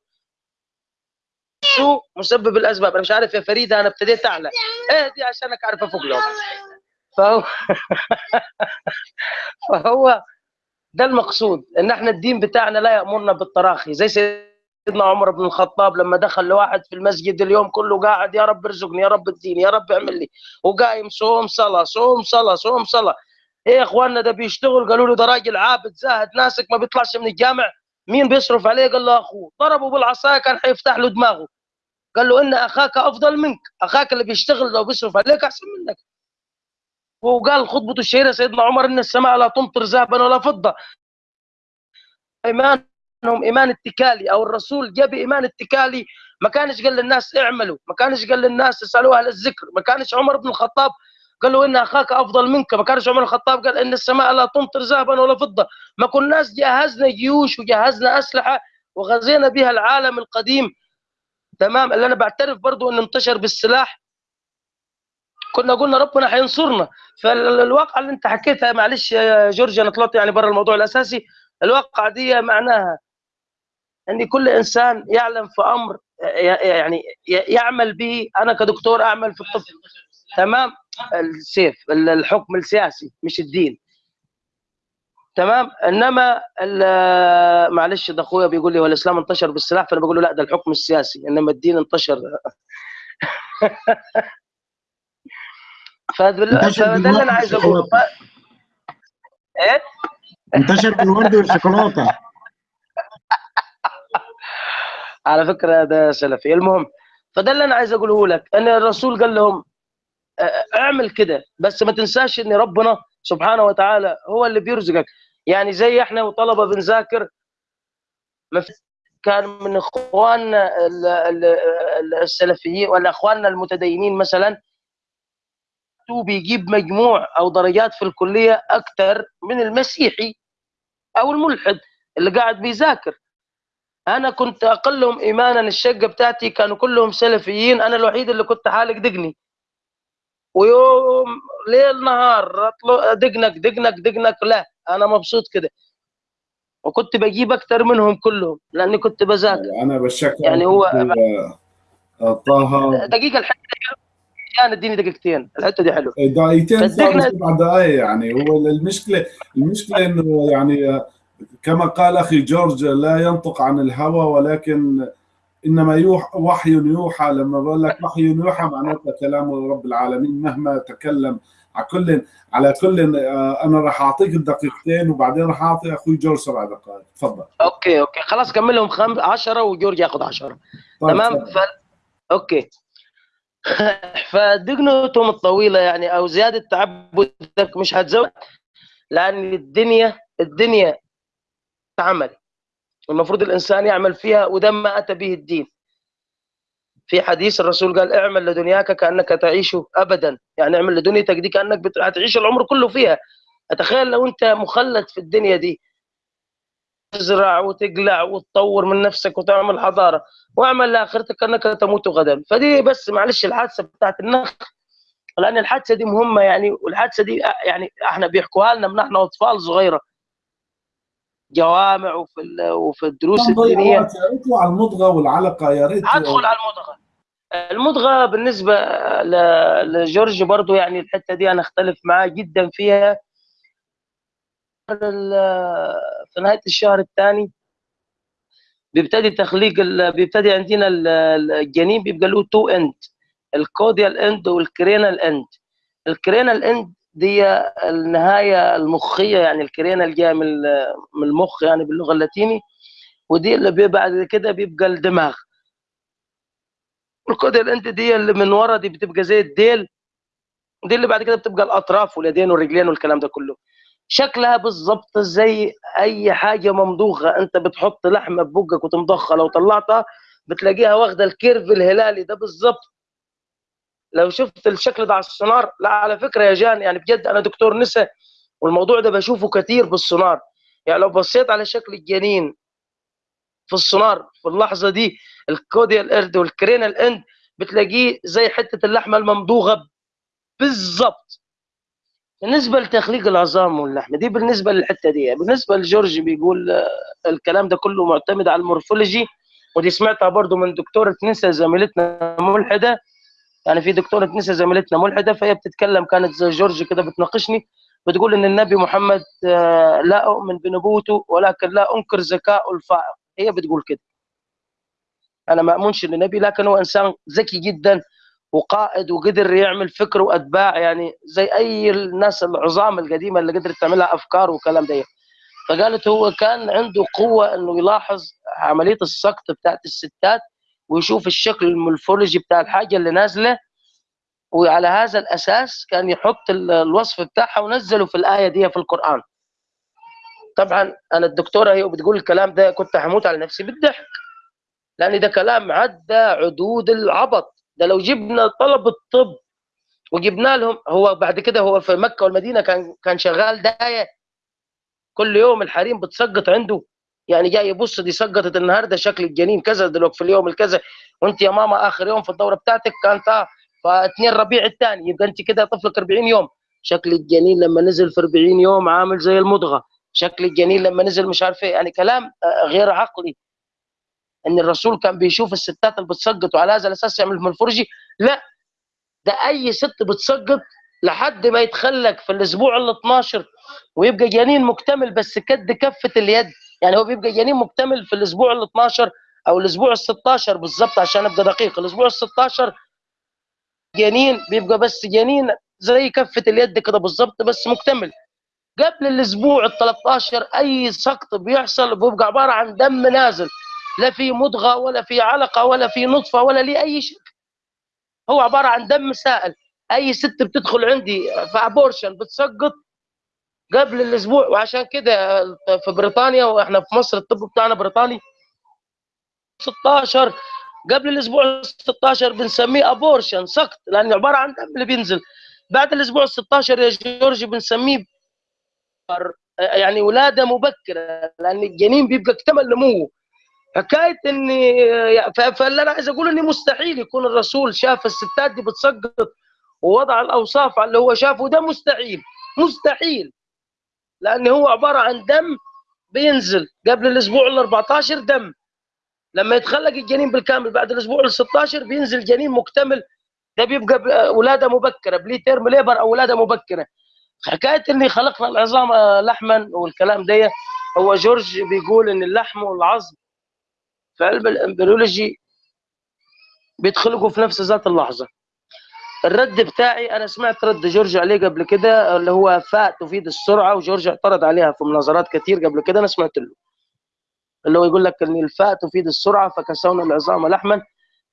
نفسه مسبب الأسباب؟ أنا مش عارف يا فريدة أنا ابتديت اعلى اهدي عشانك اعرف أفوق لهم فهو (laughs) فهو ده المقصود إن إحنا الدين بتاعنا لا يأمرنا بالتراخي. زي سيدنا عمر بن الخطاب لما دخل لواحد في المسجد اليوم كله قاعد يا رب ارزقني يا رب اديني يا رب اعمل لي. وقايم صوم صلاة صوم صلاة صوم صلاة. إيه يا أخواننا ده بيشتغل قالوا له ده راجل عابد زاهد ناسك ما بيطلعش من الجامع. مين بيصرف عليه؟ قال له أخوه. ضربه بالعصاية كان حيفتح له دماغه. قال له إن أخاك أفضل منك. أخاك اللي بيشتغل لو بيصرف عليك أحسن منك. وقال خطبته الشهيرة سيدنا عمر إن السماء لا تمطر ذهبا ولا فضة. إيمانهم إيمان اتكالي أو الرسول جاب إيمان اتكالي. ما كانش قال للناس اعملوا ما كانش قال للناس اسألوا أهل الذكر ما كانش عمر بن الخطاب قال له إن أخاك أفضل منك. ما كانش عمر الخطاب قال إن السماء لا تمطر ذهبا ولا فضة. ما كناش جهزنا جيوش وجهزنا أسلحة وغزينا بها العالم القديم. تمام؟ اللي أنا بعترف برضو إنه انتشر بالسلاح. كنا قلنا ربنا هينصرنا فالواقعه اللي أنت حكيتها معلش يا جورج أنا طلعت يعني بره الموضوع الأساسي. الواقعه دي معناها إن كل إنسان يعلم في أمر يعني يعمل به. أنا كدكتور أعمل في الطب. تمام؟ السيف الحكم السياسي مش الدين. تمام؟ إنما معلش ده أخويا بيقول لي هو الإسلام انتشر بالسلاح فأنا بقول له لا ده الحكم السياسي إنما الدين انتشر. (laughs) فده اللي أنا عايز أقوله. إيه؟ انتشر بالورد والشوكولاتة. (laughs) على فكرة ده سلفي. المهم فده اللي أنا عايز أقوله لك. أن الرسول قال لهم اعمل كده بس ما تنساش إن ربنا سبحانه وتعالى هو اللي بيرزقك. يعني زي إحنا وطلبة بنذاكر كان من إخواننا السلفيين ولا إخواننا المتدينين مثلا بيجيب مجموع أو درجات في الكلية أكثر من المسيحي أو الملحد اللي قاعد بيذاكر. أنا كنت أقلهم ايمانا الشقة بتاعتي كانوا كلهم سلفيين أنا الوحيد اللي كنت حالق دقني. ويوم ليل نهار دقنك دقنك دقنك. لا أنا مبسوط كده. وكنت بجيب أكثر منهم كلهم لأني كنت بذاكر. أنا بشكر يعني هو طه. دقيقة الحتة كان اديني دقيقتين. الحتة دي حلوة. دقيقتين سبع دقائق يعني هو المشكلة المشكلة إنه يعني كما قال أخي جورج لا ينطق عن الهوى ولكن إنما يوحى وحي يوحى لما بقول لك وحي يوحى معناتها كلام رب العالمين مهما تكلم على كل على كل أنا راح أعطيك الدقيقتين وبعدين راح أعطي أخوي جورج سبع دقائق. تفضل. okay okay. خلاص كملهم خمس 10 وجورج ياخذ 10 طيب تمام؟ ف... okay. (laughs) فدقنتهم الطويلة يعني أو زيادة تعبدك مش هتزود لأن الدنيا الدنيا عمل. المفروض الإنسان يعمل فيها وده ما أتى به الدين. في حديث الرسول قال اعمل لدنياك كأنك تعيش ابدا. يعني اعمل لدنيتك دي كأنك بت... هتعيش العمر كله فيها. أتخيل لو أنت مخلد في الدنيا دي. تزرع وتقلع وتطور من نفسك وتعمل حضارة. واعمل لآخرتك كأنك تموت غدا. فدي بس معلش الحادثة بتاعت النخ لأن الحادثة دي مهمة يعني والحادثة دي يعني إحنا بيحكوها لنا من إحنا أطفال صغيرة. جوامع وفي وفي الدروس الدينية. على المضغة والعلقة يا ريت. أدخل على المضغة. المضغة بالنسبة لجورج برضو يعني الحتة دي أنا أختلف معاه جدا فيها. في نهاية الشهر الثاني بيبتدي تخليق بيبتدي عندنا الجنين بيبقى له two end ال caudal end وال cranial end ال cranial end دي النهاية المخية يعني الكرينيا اللي جاية من من المخ يعني باللغة اللاتيني. ودي اللي بعد كده بيبقى الدماغ. ال caudal end دي اللي من ورا دي بتبقى زي الديل. دي اللي بعد كده بتبقى الأطراف واليدين والرجلين والكلام ده كله. شكلها بالظبط زي أي حاجة ممضوغه انت بتحط لحمة ببقك وتمضغها لو طلعتها بتلاقيها واخدة ال curve الهلالي ده بالظبط لو شفت الشكل ده على السونار لا على فكرة يا جان يعني بجد أنا دكتور نساء والموضوع ده بشوفه كتير بالسونار. يعني لو بصيت على شكل الجنين في السونار في اللحظة دي ال caudal end وال cranial end بتلاقيه زي حتة اللحمة الممضوغة بالظبط بالنسبة لتخليق العظام واللحم دي بالنسبة للحتة دي بالنسبة لجورج بيقول الكلام ده كله معتمد على المورفولوجي ودي سمعتها برضو من دكتورة نسا زميلتنا ملحدة. يعني في دكتورة نسا زميلتنا ملحدة فهي بتتكلم كانت زي جورج كده بتناقشني بتقول إن النبي محمد آه، لا أؤمن بنبوته ولكن لا أنكر ذكاءه الفائق هي بتقول كده. أنا ما اؤمنش النبي لكن هو إنسان ذكي جدا وقائد وقدر يعمل فكر وأتباع يعني زي أي الناس العظام القديمة اللي قدرت تعملها أفكار وكلام ده فقالت هو كان عنده قوة إنه يلاحظ عملية السقط بتاعت الستات ويشوف الشكل المورفولوجي بتاع الحاجة اللي نازلة. وعلى هذا الأساس كان يحط الوصف بتاعها ونزله في الآية دي في القرآن. طبعا أنا الدكتورة هي بتقول الكلام ده كنت هموت على نفسي بالضحك لأن ده كلام عدى عدود العبط. ده لو جبنا طلبه طب وجبنا لهم هو بعد كده هو في مكة والمدينة كان كان شغال داية. كل يوم الحريم بتسقط عنده. يعني جاي يبص دي سقطت النهارده شكل الجنين كذا دلوقتي في اليوم الكذا. وانت يا ماما آخر يوم في الدورة بتاعتك كانت آه فاثنين ربيع الثاني. يبقى انت كده طفلك 40 يوم. شكل الجنين لما نزل في 40 يوم عامل زي المضغة. شكل الجنين لما نزل مش عارف إيه. يعني كلام آه، غير عقلي. إن الرسول كان بيشوف الستات اللي بتسقط وعلى هذا الأساس يعمل من الفرجي لا ده أي ست بتسقط لحد ما يتخلق في الأسبوع ال 12 ويبقى جنين مكتمل بس كد كفة اليد. يعني هو بيبقى جنين مكتمل في الأسبوع ال 12 أو الأسبوع ال 16 بالظبط عشان أبقى دقيق. الأسبوع ال 16 جنين بيبقى بس جنين زي كفة اليد كده بالظبط بس مكتمل. قبل الأسبوع ال 13 أي سقط بيحصل بيبقى عبارة عن دم نازل. لا في مضغة ولا في علقة ولا في نطفة ولا ليه أي شيء. هو عبارة عن دم سائل. أي ست بتدخل عندي في abortion بتسقط قبل الأسبوع وعشان كده في بريطانيا وإحنا في مصر الطب بتاعنا بريطاني. 16 قبل الأسبوع 16 بنسميه abortion سقط لأنه عبارة عن دم اللي بينزل. بعد الأسبوع 16 يا جورجي بنسميه يعني ولادة مبكرة لأن الجنين بيبقى اكتمل نموه. حكاية إني فاللي أنا عايز أقول إني مستحيل يكون الرسول شاف الستات دي بتسقط ووضع الأوصاف على اللي هو شافه ده مستحيل. مستحيل. لأن هو عبارة عن دم بينزل قبل الأسبوع ال 14 دم. لما يتخلق الجنين بالكامل بعد الأسبوع ال 16 بينزل جنين مكتمل. ده بيبقى ولادة مبكرة بلي تيرم ليبر أو ولادة مبكرة. حكاية اني خلقنا العظام لحما والكلام ده هو جورج بيقول إن اللحم والعظم في علم ال embryology بيتخلقوا في نفس ذات اللحظة. الرد بتاعي أنا سمعت رد جورج عليه قبل كده اللي هو فاء تفيد السرعة وجورج اعترض عليها في مناظرات كثير قبل كده أنا سمعت له. اللي هو يقول لك إن الفاء تفيد السرعة فكسونا العظام لحما.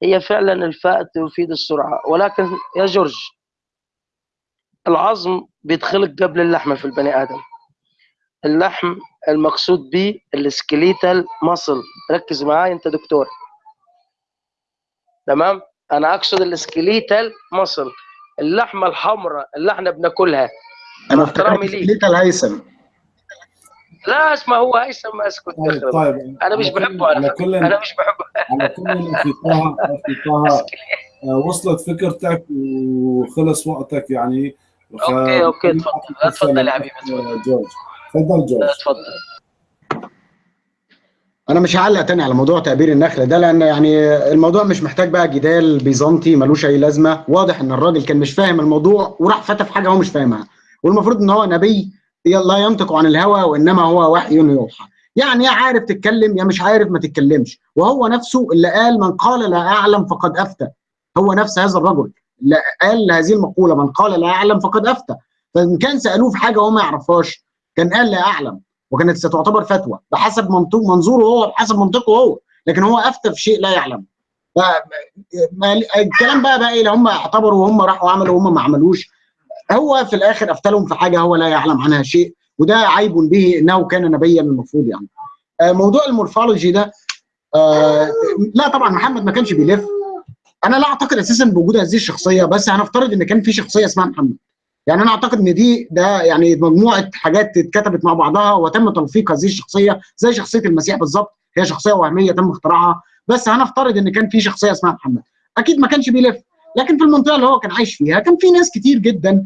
هي فعلا الفاء تفيد السرعة. ولكن يا جورج العظم بيتخلق قبل اللحمة في البني آدم. اللحم المقصود به ال skeletal muscle ركز معايا أنت دكتور. تمام؟ أنا اقصد ال skeletal muscle اللحمة الحمراء اللي إحنا بناكلها. أنا احترامي ليك. skeletal هيثم. لا اسمه هو هيثم أسكت طيب, طيب. أنا مش بحبه على كل أنا مش بحبه. على كل في طه في طه وصلت فكرتك وخلص وقتك يعني. okay okay تفضل. اتفضل يا حبيبي جورج. تفضل جورج. اتفضل أنا مش هعلق تاني على موضوع تأبير النخل ده لأن يعني الموضوع مش محتاج بقى جدال بيزنطي ملوش أي لازمة. واضح إن الراجل كان مش فاهم الموضوع وراح فتى في حاجة هو مش فاهمها. والمفروض إن هو نبي لا ينطق عن الهوى وإنما هو وحي يوحى. يعني يا عارف تتكلم يا مش عارف ما تتكلمش. وهو نفسه اللي قال من قال لا أعلم فقد أفتى. هو نفس هذا الرجل. اللي قال هذه المقولة من قال لا أعلم فقد أفتى. فإن كان سألوه في حاجة هو ما يعرفهاش كان قال لا أعلم. وكانت ستعتبر فتوى بحسب منطق منظوره هو بحسب منطقه هو لكن هو افتى في شيء لا يعلم الكلام بقى بقى اللي هم اعتبروا وهم راحوا عملوا وهم ما عملوش. هو في الآخر افتى لهم في حاجة هو لا يعلم عنها شيء وده عيب به إنه كان نبيا المفروض يعني. موضوع المورفولوجي ده آه لا طبعا محمد ما كانش بيلف. أنا لا أعتقد أساسا بوجود هذه الشخصية بس هنفترض إن كان في شخصية اسمها محمد. يعني أنا أعتقد إن دي ده يعني مجموعة حاجات اتكتبت مع بعضها وتم تلفيق هذه الشخصية زي شخصية المسيح بالظبط. هي شخصية وهمية تم اختراعها. بس هنفترض إن كان في شخصية اسمها محمد. أكيد ما كانش بيلف. لكن في المنطقة اللي هو كان عايش فيها كان في ناس كتير جدا.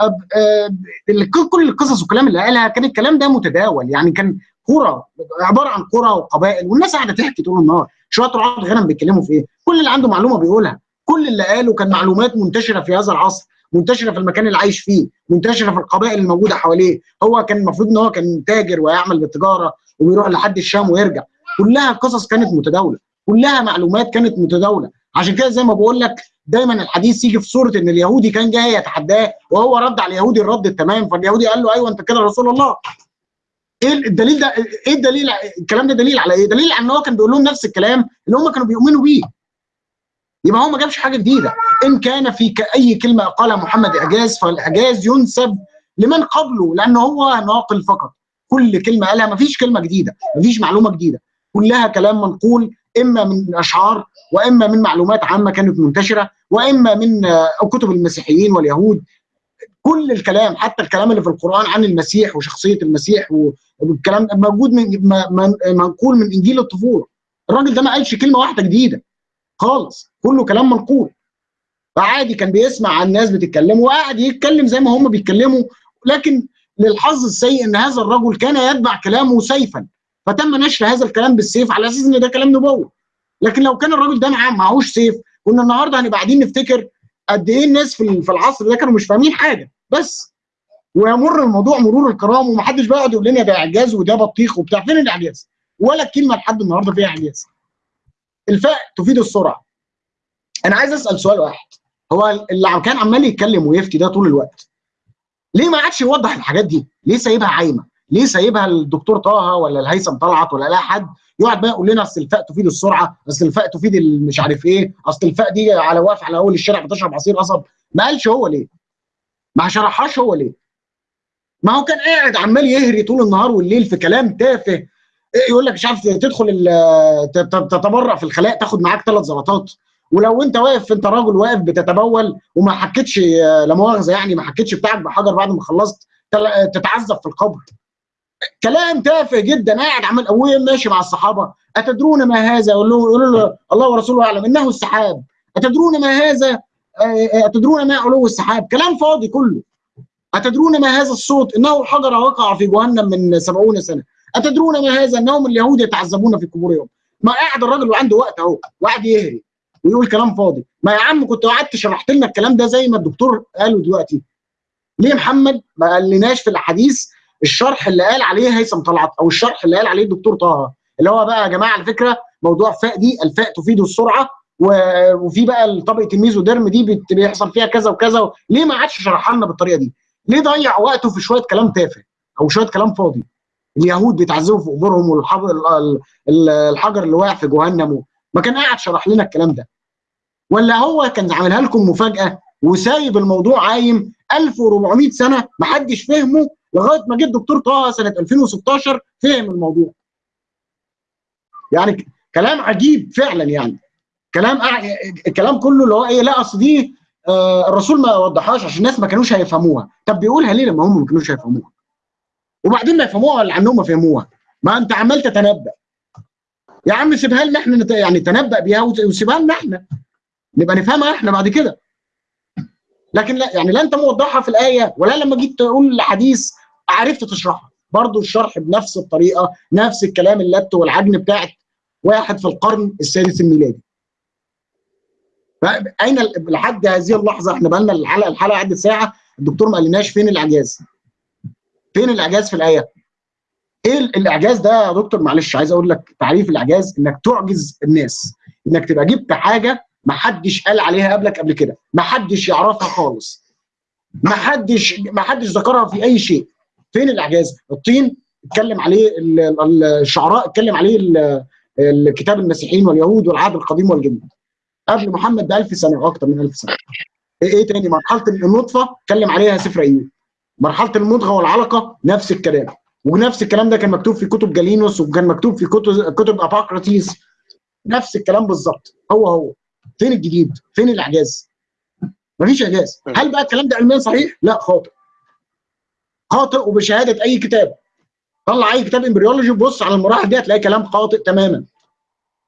أب أب كل القصص والكلام اللي قالها كان الكلام ده متداول. يعني كان قرى عبارة عن قرى وقبائل والناس قاعدة تحكي طول النهار. شوية رعاة غنم بيتكلموا في إيه؟ كل اللي عنده معلومة بيقولها. كل اللي قاله كان معلومات منتشرة في هذا العصر. منتشرة في المكان اللي عايش فيه منتشرة في القبائل الموجودة حواليه. هو كان المفروض إن هو كان تاجر ويعمل بالتجارة وبيروح لحد الشام ويرجع. كلها قصص كانت متداولة. كلها معلومات كانت متداولة. عشان كده زي ما بقول لك دايما الحديث يجي في صورة إن اليهودي كان جاي يتحداه وهو رد على اليهودي الرد التمام فاليهودي قال له أيوه أنت كده رسول الله. إيه الدليل ده؟ إيه الدليل؟ الكلام ده دليل على إيه؟ دليل على إن هو كان بيقول لهم نفس الكلام اللي هم كانوا بيؤمنوا بيه. يبقى هو ما جابش حاجة جديدة. إن كان في أي كلمة قالها محمد إعجاز فالإعجاز ينسب لمن قبله لأنه هو ناقل فقط. كل كلمة قالها ما فيش كلمة جديدة ما فيش معلومة جديدة. كلها كلام منقول إما من اشعار وإما من معلومات عامة كانت منتشرة وإما من كتب المسيحيين واليهود. كل الكلام حتى الكلام اللي في القرآن عن المسيح وشخصية المسيح والكلام موجود من منقول من إنجيل الطفولة. الراجل ده ما قالش كلمة واحدة جديدة. خالص كله كلام منقول. فعادي كان بيسمع عن الناس بتتكلم وقاعد يتكلم زي ما هم بيتكلموا لكن للحظ السيء إن هذا الرجل كان يتبع كلامه سيفا. فتم نشر هذا الكلام بالسيف على أساس إن ده كلام نبوة. لكن لو كان الراجل ده معاه معهوش سيف كنا النهارده هنبقى قاعدين نفتكر قد إيه الناس في في العصر ده كانوا مش فاهمين حاجة. بس ويمر الموضوع مرور الكرام ومحدش بقى يقعد يقول لنا ده إعجاز وده بطيخ وبتاع. فين الإعجاز؟ ولا كلمة لحد النهارده فيها إعجاز. الفاء تفيد السرعة. أنا عايز أسأل سؤال واحد هو اللي كان عمال يتكلم ويفتي ده طول الوقت ليه ما عادش يوضح الحاجات دي؟ ليه سايبها عايمة؟ ليه سايبها الدكتور طه ولا الهيثم طلعت ولا لا حد يقعد بقى يقول لنا أصل الفاء تفيد السرعة، أصل الفاء تفيد مش عارف إيه، أصل الفاء دي على واقف على أول الشارع بتشرب عصير قصب، ما قالش هو ليه؟ ما شرحهاش هو ليه؟ ما هو كان قاعد عمال يهري طول النهار والليل في كلام تافه يقول لك مش عارف تدخل تتبرع في الخلاء تاخد معاك ثلاث زلطات. ولو انت واقف انت راجل واقف بتتبول وما حكيتش لا مؤاخذة يعني ما حكيتش بتاعك بحجر بعد ما خلصت تتعذب في القبر. كلام تافه جدا قاعد عمال أبويا ماشي مع الصحابة. أتدرون ما هذا؟ يقول له الله ورسوله أعلم إنه السحاب. أتدرون ما هذا؟ أتدرون ما علو السحاب؟ كلام فاضي كله. أتدرون ما هذا الصوت؟ إنه الحجر وقع في جهنم من سبعون سنة. أتدرون ما هذا انهم اليهود يتعذبون في قبورهم ما قاعد الراجل وعنده وقت أهو وقاعد يهري ويقول كلام فاضي. ما يا عم كنت قعدت شرحت لنا الكلام ده زي ما الدكتور قاله دلوقتي. ليه محمد؟ ما قالناش في الاحاديث الشرح اللي قال عليه هيثم طلعت أو الشرح اللي قال عليه الدكتور طه. اللي هو بقى يا جماعة على فكرة موضوع فاء دي الفاء تفيد السرعة وفي بقى طبقة الميزوديرم دي بيحصل فيها كذا وكذا ليه ما عادش شرحها لنا بالطريقة دي؟ ليه ضيع وقته في شوية كلام تافه أو شوية كلام فاضي؟ اليهود بيتعذبوا في قبورهم والحجر اللي واقع في جهنم ما كان قاعد شرح لنا الكلام ده. ولا هو كان عاملها لكم مفاجأة وسايب الموضوع عايم 1400 سنة ما حدش فهمه لغاية ما جه الدكتور طه سنة 2016 فهم الموضوع. يعني كلام عجيب فعلا يعني. كلام الكلام كله اللي هو إيه لا أصل دي آه الرسول ما وضحهاش عشان الناس ما كانوش هيفهموها. طب بيقولها ليه لما هم ما كانوش هيفهموها؟ وبعدين ما يفهموها ولا عنهم ما فهموها. ما انت عمال تتنبأ يا عم سيبها لنا إحنا نت... يعني تنبأ بيها وسيبها لنا إحنا. نبقى نفهمها إحنا بعد كده. لكن لا يعني لا انت موضحها في الآية ولا لما جيت تقول الحديث عرفت تشرحها برضه الشرح بنفس الطريقة نفس الكلام اللت والعجن بتاعت واحد في القرن السادس الميلادي. أين لحد هذه اللحظة إحنا بقى لنا الحلقة الحلقة عدت ساعة الدكتور ما قالناش فين الاعجاز فين الإعجاز في الآية؟ إيه الإعجاز ده يا دكتور؟ معلش عايز أقول لك تعريف الإعجاز إنك تعجز الناس إنك تبقى جبت حاجة ما حدش قال عليها قبلك قبل كده ما حدش يعرفها خالص ما حدش ما حدش ذكرها في أي شيء. فين الإعجاز؟ الطين اتكلم عليه الشعراء اتكلم عليه الكتاب المسيحيين واليهود والعهد القديم والجديد قبل محمد ب 1000 سنة أو أكثر من 1000 سنة. إيه تاني؟ مرحلة النطفة اتكلم عليها سفر أيوب. مرحلة المضغة والعلقة نفس الكلام. ونفس الكلام ده كان مكتوب في كتب جالينوس وكان مكتوب في كتب كتب اباقراطيس نفس الكلام بالظبط. هو هو. فين الجديد؟ فين الإعجاز؟ مفيش إعجاز. هل بقى الكلام ده علميا صحيح؟ لا خاطئ. خاطئ وبشهادة أي كتاب. طلع أي كتاب embryology وبص على المراحل دي هتلاقي كلام خاطئ تماما.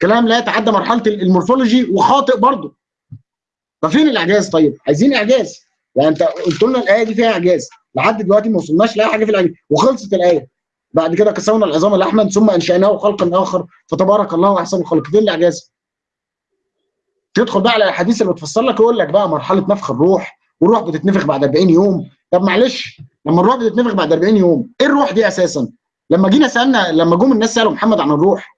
كلام لا يتعدى مرحلة ال morphology وخاطئ برضه. ففين الإعجاز طيب؟ عايزين إعجاز. يعني أنت قلت لنا الآية دي فيها إعجاز. لحد دلوقتي ما وصلناش لأي حاجة في الاعجاز وخلصت الآية. بعد كده كسونا العظام لحما ثم أنشأناه خلقا آخر فتبارك الله أحسن الخالقين. الإعجاز؟ تدخل بقى على الأحاديث اللي بتفسر لك يقول لك بقى مرحلة نفخ الروح والروح بتتنفخ بعد 40 يوم. طب معلش لما الروح بتتنفخ بعد 40 يوم إيه الروح دي أساسا؟ لما جينا سألنا لما جم الناس سألوا محمد عن الروح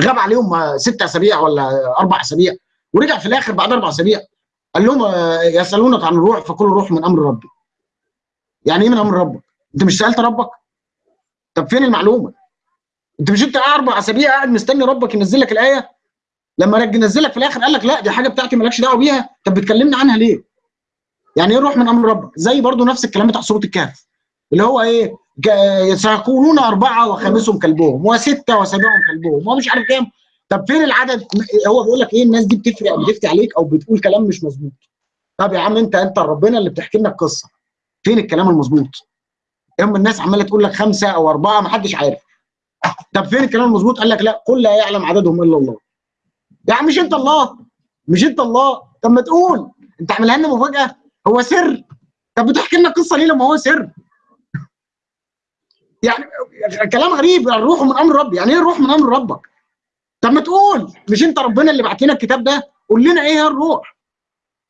غاب عليهم ست أسابيع ولا أربع أسابيع ورجع في الآخر بعد أربع أسابيع قال لهم يسألونك عن الروح فكل روح من أمر ربي. يعني إيه من أمر ربك؟ أنت مش سألت ربك؟ طب فين المعلومة؟ أنت مش انت أربع أسابيع قاعد مستني ربك ينزل لك الآية؟ لما رج نزلك في الآخر قال لك لا دي حاجة بتاعتي مالكش دعوة بيها. طب بتكلمنا عنها ليه؟ يعني إيه الروح من أمر ربك؟ زي برضو نفس الكلام بتاع سورة الكهف اللي هو إيه؟ سيقولون أربعة وخامسهم كلبهم وستة وسابعهم كلبهم ومش عارف كام. طب فين العدد؟ هو بيقول لك إيه؟ الناس دي بتفرق بتفتي عليك أو بتقول كلام مش مظبوط. طب يا عم أنت أنت ربنا اللي بتحكي لنا القصة. فين الكلام المظبوط؟ هم الناس عماله تقول لك خمسه أو اربعه ما حدش عارف. طب فين الكلام المظبوط؟ قال لك لا قل لا يعلم عددهم إلا الله. يا عم مش أنت الله مش أنت الله. طب ما تقول. أنت عاملها لنا مفاجأة. هو سر. طب بتحكي لنا قصة ليه لما هو سر؟ يعني كلام غريب. الروح من أمر ربي. يعني إيه الروح من أمر ربك؟ طب ما تقول. مش أنت ربنا اللي بعت لنا الكتاب ده؟ قول لنا إيه هي الروح؟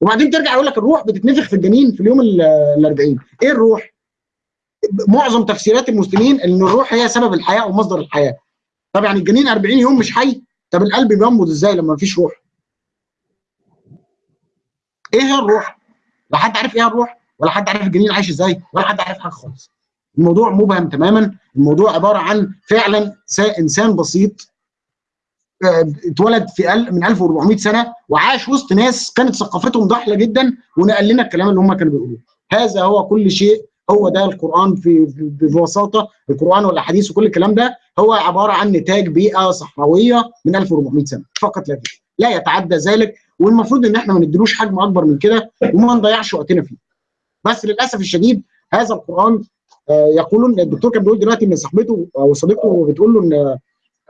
وبعدين ترجع يقول لك الروح بتتنفخ في الجنين في اليوم ال 40 إيه الروح؟ معظم تفسيرات المسلمين إن الروح هي سبب الحياة ومصدر الحياة. طب يعني الجنين 40 يوم مش حي؟ طب القلب بينبض إزاي لما مفيش روح؟ إيه هي الروح؟ لا حد عارف إيه الروح ولا حد عارف الجنين عايش إزاي ولا حد عارف حاجة خالص. الموضوع مبهم تماما. الموضوع عبارة عن فعلا إنسان بسيط اتولد في من 1400 سنة وعاش وسط ناس كانت ثقافتهم ضحله جدا ونقل لنا الكلام اللي هم كانوا بيقولوه. هذا هو كل شيء هو ده القرآن في ببساطة القرآن والأحاديث وكل الكلام ده هو عبارة عن نتاج بيئة صحراوية من 1400 سنة. فقط لا غير لا يتعدى ذلك والمفروض إن إحنا ما نديلوش حجم أكبر من كده وما نضيعش وقتنا فيه. بس للأسف الشديد هذا القرآن يقولون الدكتور كان بيقول دلوقتي إن صاحبته أو صديقته بتقول له إن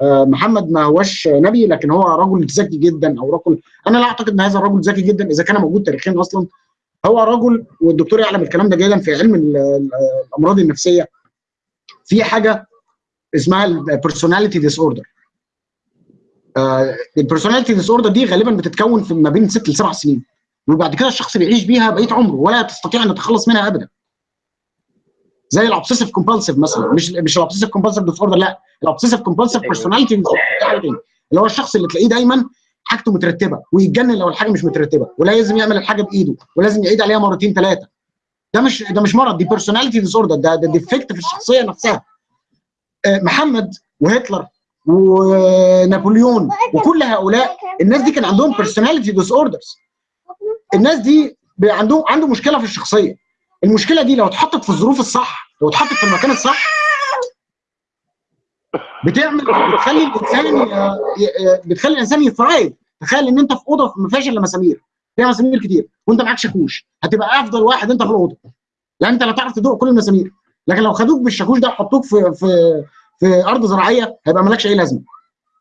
محمد ما هوش نبي لكن هو رجل ذكي جدا أو رجل أنا لا أعتقد إن هذا الرجل ذكي جدا إذا كان موجود تاريخيا أصلا. هو رجل والدكتور يعلم الكلام ده جيدا في علم الأمراض النفسية. في حاجة اسمها ال personality disorder ال personality disorder دي غالبا بتتكون في ما بين ست لسبع سنين وبعد كده الشخص بيعيش بيها بقيه عمره ولا تستطيع أن تتخلص منها ابدا. زي ال obsessive compulsive مثلا مش مش ال obsessive compulsive disorder لا. ال obsessive compulsive personality اللي هو الشخص اللي تلاقيه دايما حاجته مترتبة ويتجنن لو الحاجة مش مترتبة ولازم يعمل الحاجة بإيده ولازم يعيد عليها مرتين ثلاثة ده مش ده مش مرض دي personality disorder ده ده defect في الشخصية نفسها. محمد وهتلر ونابليون وكل هؤلاء الناس دي كان عندهم personality disorders الناس دي عندهم عنده مشكلة في الشخصية. المشكلة دي لو اتحطت في الظروف الصح لو اتحطت في المكان الصح بتعمل بتخلي الإنسان بتخلي الإنسان ي thrive تخيل إن أنت في أوضة ما فيهاش الا مسامير فيها مسامير كتير. وأنت معاك شاكوش هتبقى أفضل واحد أنت في الأوضة. لأن أنت لا تعرف تدق كل المسامير. لكن لو خدوك بالشاكوش ده وحطوك في في في أرض زراعية هيبقى مالكش أي لازمة.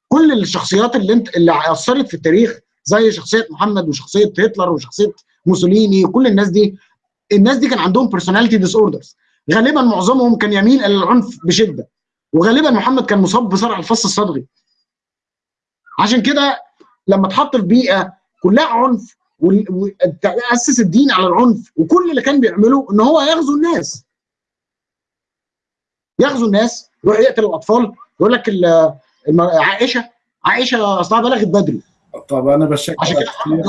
كل الشخصيات اللي انت اللي أثرت في التاريخ زي شخصية محمد وشخصية هتلر وشخصية موسوليني وكل الناس دي الناس دي كان عندهم personality disorders غالبا معظمهم كان يميل إلى العنف بشدة. وغالبا محمد كان مصاب بصرع الفص الصدغي عشان كده لما اتحط في بيئة كلها عنف واسس الدين على العنف وكل اللي كان بيعمله إن هو يغزو الناس. يغزو الناس يروح يقتل الأطفال يقول لك عائشة عائشة أصلها بلغت بدري. طب أنا بشكرك كثير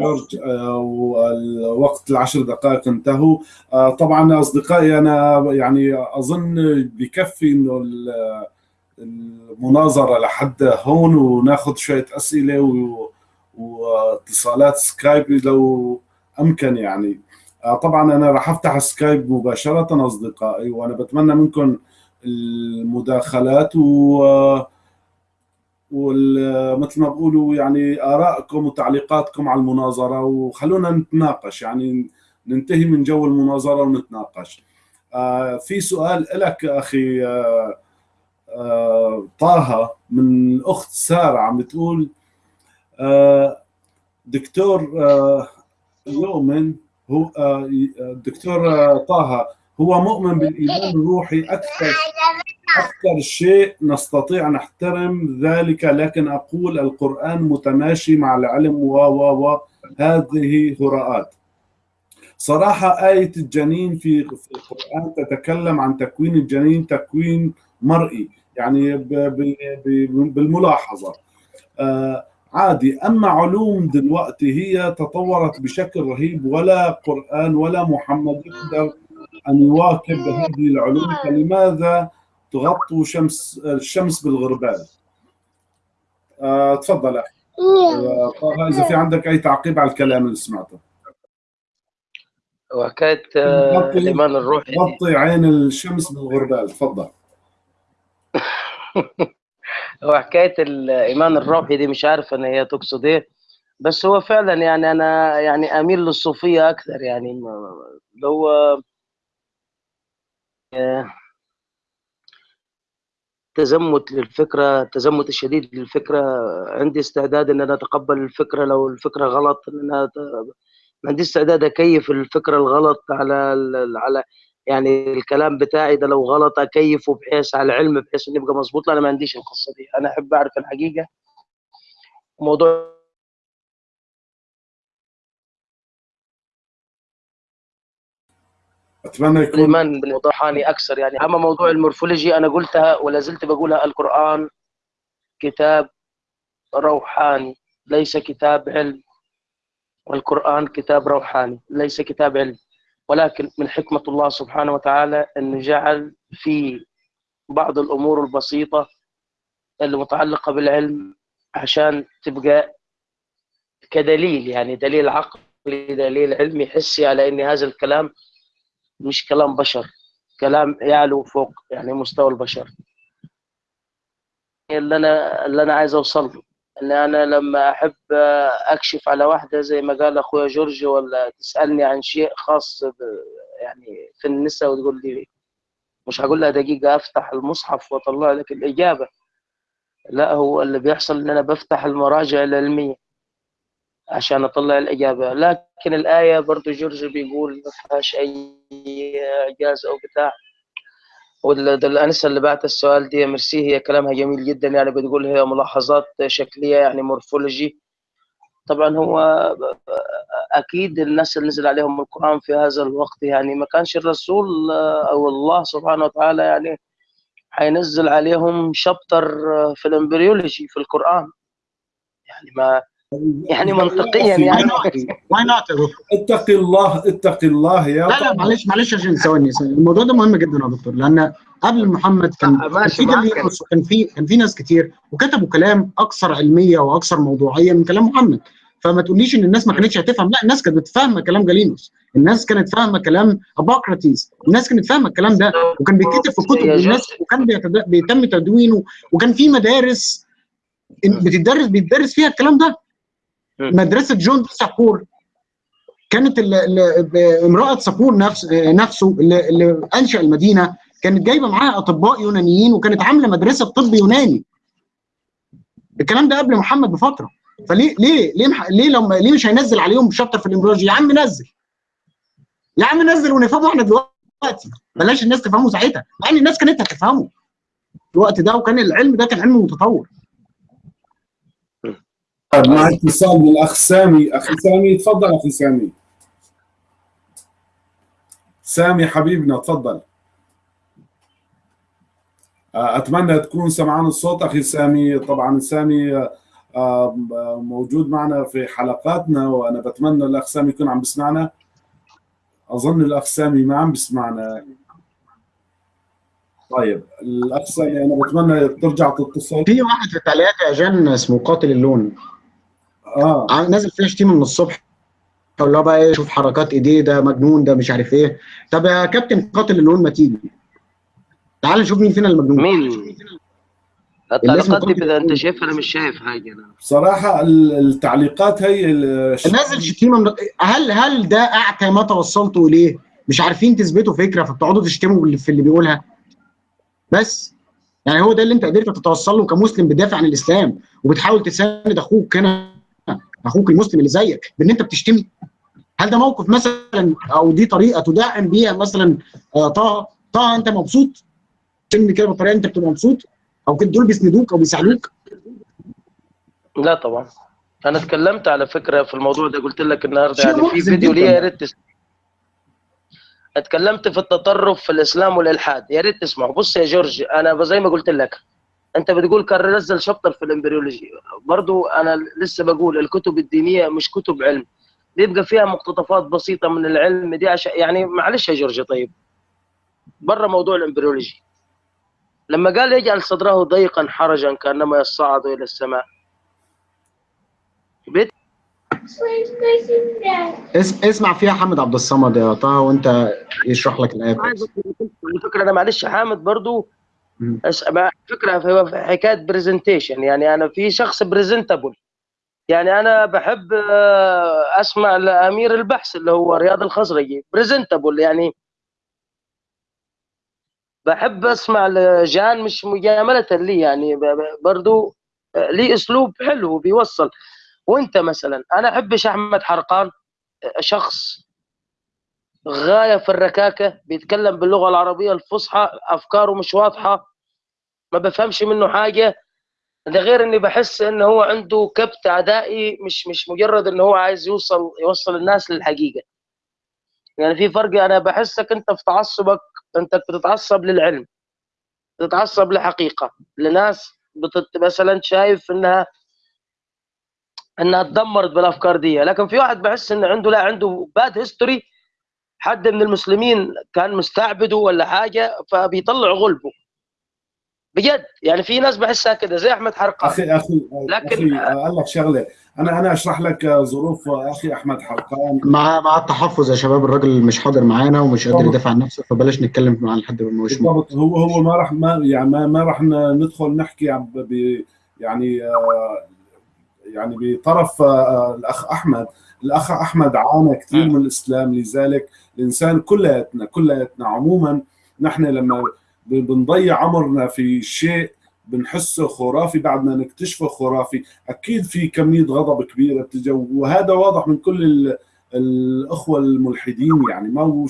جورج والوقت العشر دقائق انتهوا. طبعا أصدقائي أنا يعني أظن بكفي إنه المناظرة لحد هون وناخذ شوية أسئلة واتصالات سكايب لو أمكن يعني. طبعا أنا راح أفتح سكايب مباشرة أصدقائي وأنا بتمنى منكم المداخلات و ومثل ما بقولوا يعني آرائكم وتعليقاتكم على المناظرة وخلونا نتناقش يعني ننتهي من جو المناظرة ونتناقش. آه في سؤال لك أخي آه آه طه من الاخت سارة عم بتقول دكتور يؤمن هو دكتور طه هو مؤمن بالإيمان الروحي أكثر أكثر شيء نستطيع نحترم ذلك لكن أقول القرآن متماشي مع العلم و و و. هذه هراءات. صراحة آية الجنين في القرآن تتكلم عن تكوين الجنين تكوين مرئي يعني بالملاحظة. آه، عادي. أما علوم دلوقتي هي تطورت بشكل رهيب ولا قرآن ولا محمد يقدر أن يواكب هذه العلوم. فلماذا تغطوا شمس الشمس بالغربال. آه، تفضل أخي. آه، طه إذا في عندك أي تعقيب على الكلام اللي سمعته. وحكايه آه، الإيمان الروحي. غطي عين الشمس بالغربال. تفضل. (laughs) هو حكاية الإيمان الروحي دي مش عارف ان هي تقصد إيه. بس هو فعلا يعني أنا يعني أميل للصوفية أكثر يعني اللي هو آه، تزمت للفكرة التزمت الشديد للفكرة. عندي استعداد إن أنا أتقبل الفكرة لو الفكرة غلط إن أنا أت- عندي استعداد أكيف الفكرة الغلط على على يعني الكلام بتاعي ده لو غلط أكيفه بحيث على علم بحيث إنه يبقى مظبوط. لا أنا ما عنديش القصة دي. أنا أحب أعرف الحقيقة. موضوع أتمنى يكون الإيمان بالموضوع روحاني أكثر يعني. أما موضوع المورفولوجي أنا قلتها ولا زلت بقولها القرآن كتاب روحاني ليس كتاب علم. والقرآن كتاب روحاني ليس كتاب علم. ولكن من حكمة الله سبحانه وتعالى انه جعل في بعض الأمور البسيطة اللي متعلقه بالعلم عشان تبقى كدليل يعني دليل عقلي دليل علمي حسي على إن هذا الكلام مش كلام بشر كلام يعلو فوق يعني مستوى البشر. اللي أنا اللي أنا عايز أوصل له إن أنا لما أحب أكشف على واحدة زي ما قال أخويا جورج ولا تسألني عن شيء خاص يعني في النساء وتقول لي مش هقول لها دقيقة أفتح المصحف وأطلع لك الإجابة. لا هو اللي بيحصل إن أنا بفتح المراجع العلمية. عشان أطلع الإجابة. لكن الآية برضو جورج بيقول ما فيهاش أي إعجاز أو بتاع والانسه اللي بعت السؤال دي ميرسي هي كلامها جميل جدا يعني بتقول هي ملاحظات شكلية يعني morphology. طبعا هو أكيد الناس اللي نزل عليهم القرآن في هذا الوقت يعني ما كانش الرسول أو الله سبحانه وتعالى يعني هينزل عليهم chapter في ال embryology في القرآن. يعني ما يعني منطقيا يعني. why not اتقي الله اتقي الله يا لا لا معلش معلش عشان ثواني. الموضوع ده مهم جدا يا دكتور لأن قبل محمد كان في كان في كان في ناس كتير وكتبوا كلام أكثر علمية وأكثر موضوعية من كلام محمد. فما تقوليش إن الناس ما كانتش هتفهم. لا الناس كانت فاهمه كلام جالينوس. الناس كانت فاهمة كلام أبوقراطيس. الناس كانت فاهمة الكلام ده. وكان بيتكتب في كتب يا والناس وكان بيتم تدوينه. وكان في مدارس بتدرس بيتدرس فيها الكلام ده. مدرسة جون دي سابور كانت امرأة سابور نفس نفسه اللي, أنشأ المدينة. كانت جايبة معاها أطباء يونانيين وكانت عاملة مدرسة طب يوناني. الكلام ده قبل محمد بفترة. فليه ليه ليه ليه لما ليه مش هينزل عليهم شابتر في الامبريولوجي يا عم نزل. يا عم نزل ونفهمه إحنا دلوقتي. بلاش الناس تفهمه ساعتها. مع إن الناس كانت هتفهمه. الوقت ده وكان العلم ده كان علم متطور. طيب مع اتصال من الاخ سامي. أخي سامي تفضل أخي سامي. سامي حبيبنا تفضل. آه، أتمنى تكون سمعان الصوت أخي سامي. طبعا سامي آه، آه، موجود معنا في حلقاتنا وأنا بتمنى الأخ سامي يكون عم بيسمعنا أظن الأخ سامي ما عم بيسمعنا طيب الأخ سامي أنا بتمنى ترجع تتصل. في واحد في التعليقات يا جان اسمه قاتل اللون. آه. نازل فيها شتيمه من الصبح. اللي هو بقى إيه شوف حركات إيديه ده مجنون ده مش عارف إيه. طب يا كابتن قاتل اللون ما تيجي. تعال نشوف مين فينا المجنون. مين؟ التعليقات دي بدأ أنت شايفها؟ أنا مش شايف حاجة. أنا بصراحة ال- التعليقات هي نازل شتيمه من هل هل ده اعتى ما توصلتوا إليه؟ مش عارفين تثبتوا فكرة فبتقعدوا تشتموا في اللي بيقولها. بس يعني هو ده اللي أنت قدرت تتوصل له كمسلم بتدافع عن الإسلام وبتحاول تساند أخوك هنا. أخوك المسلم اللي زيك بان انت بتشتمي هل ده موقف مثلا أو دي طريقة تدعم بيها مثلا آه، طه؟ طه أنت مبسوط؟ عشان كده بالطريقة أنت بتبقى مبسوط؟ أو كده دول بيسندوك أو بيساعدوك؟ لا طبعا. أنا اتكلمت على فكرة في الموضوع ده قلت لك النهارده يعني في فيديو. ليا يا ريت تس- اتكلمت في التطرف في الإسلام والإلحاد. يا ريت تسمعوا بص يا جورج أنا زي ما قلت لك أنت بتقول كان نزل chapter في ال embryology. برضو أنا لسه بقول الكتب الدينية مش كتب علم. بيبقى فيها مقتطفات بسيطة من العلم دي عشان يعني معلش يا جورج طيب. بره موضوع ال embryology. لما قال يجعل صدره ضيقا حرجا كأنما يصعد إلى السماء. بيت اس... اسمع فيها حمد عبد الصمد يا طه وأنت يشرح لك الايه على فكرة أنا معلش حامد برضو فكرة في حكاية presentation يعني أنا في شخص presentable يعني أنا بحب آه، أسمع لامير البحث اللي هو رياض الخزرجي. presentable يعني بحب أسمع لجان مش مجاملة لي. يعني برضو آه، ليه أسلوب حلو بيوصل. وأنت مثلا أنا احبش أحمد حرقان آه، شخص غاية في الركاكة بيتكلم باللغة العربية الفصحى أفكاره مش واضحة. ما بفهمش منه حاجة ده غير إني بحس إن هو عنده كبت عدائي مش مش مجرد إن هو عايز يوصل يوصل الناس للحقيقة. يعني في فرق أنا بحسك أنت في تعصبك أنت بتتعصب للعلم بتتعصب لحقيقة. لناس بتت مثلا شايف انها إنها اتدمرت بالأفكار دي. لكن في واحد بحس إن عنده لا عنده bad history حد من المسلمين كان مستعبده ولا حاجة فبيطلع غلبه. بجد يعني في ناس بحسها كده زي أحمد حرقان أخي أخي لكن- أخي أقول لك شغلة. أنا أنا أشرح لك ظروف أخي أحمد حرقان مع مع التحفظ يا شباب الراجل مش حاضر معانا ومش قادر يدافع عن نفسه فبلاش نتكلم مع حد ما هوش. بالضبط. هو هو ما راح ما يعني ما, ما راح ندخل نحكي عن ب ب- يعني آه، يعني بطرف آه، الأخ أحمد. الأخ أحمد عانى كثير من الإسلام لذلك الإنسان كلياتنا كلياتنا عموما نحن لما بنضيع عمرنا في شيء بنحسه خرافي بعد ما نكتشفه خرافي. أكيد في كمية غضب كبيرة بتجي وهذا واضح من كل ال- الأخوة الملحدين. يعني ما هو.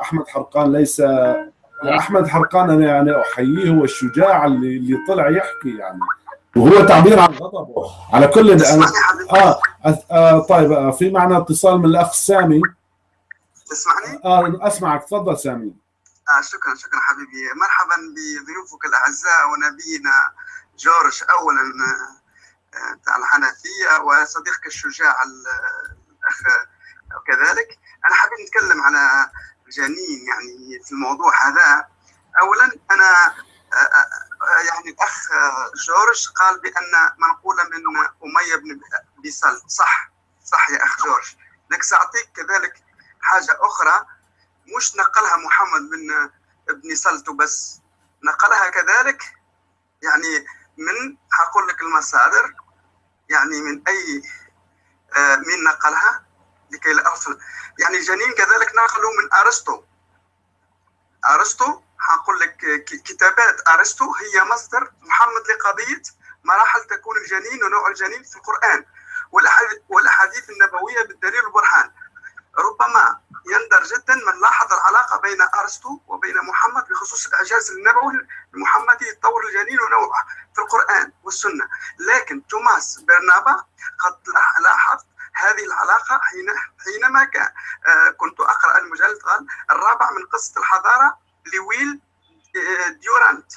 أحمد حرقان ليس أحمد حرقان أنا يعني أحييه هو الشجاع اللي اللي طلع يحكي يعني. وهو تعبير عن غضبه. على كل أنا... حبيبي آه, آه طيب آه في معنا اتصال من الأخ سامي؟ تسمعني؟ آه أسمعك تفضل سامي. آه شكرا شكرا حبيبي. مرحبا بضيوفك الأعزاء ونبينا جورج اولا آه، بتاع الحنفية وصديقك الشجاع ال- الأخ كذلك أنا حابب نتكلم على الجنين يعني في الموضوع هذا. اولا أنا آه، آه، يعني الأخ آه، جورج قال بأن منقوله من أمية بن بيسل صح صح يا أخ جورج. لك سأعطيك كذلك حاجة أخرى. مش نقلها محمد بن ابن سلت بس. نقلها كذلك يعني من هقول لك المصادر يعني من أي آه مين نقلها؟ لكي لا أرسل. يعني جنين كذلك نقلوا من أرسطو. أرسطو هقول لك كتابات أرسطو هي مصدر محمد لقضية مراحل تكون الجنين ونوع الجنين في القرآن والأحاديث النبوية بالدليل والبرهان. ربما يندر جدا من لاحظ العلاقه بين أرسطو وبين محمد بخصوص الإعجاز النبوي المحمدي يتطور الجنين ونوعه في القرآن والسنة. لكن توماس برنابا قد لاح- لاحظ هذه العلاقة حين حينما كان آه، كنت أقرأ المجلد الرابع من قصة الحضارة لويل آه، ديورانت.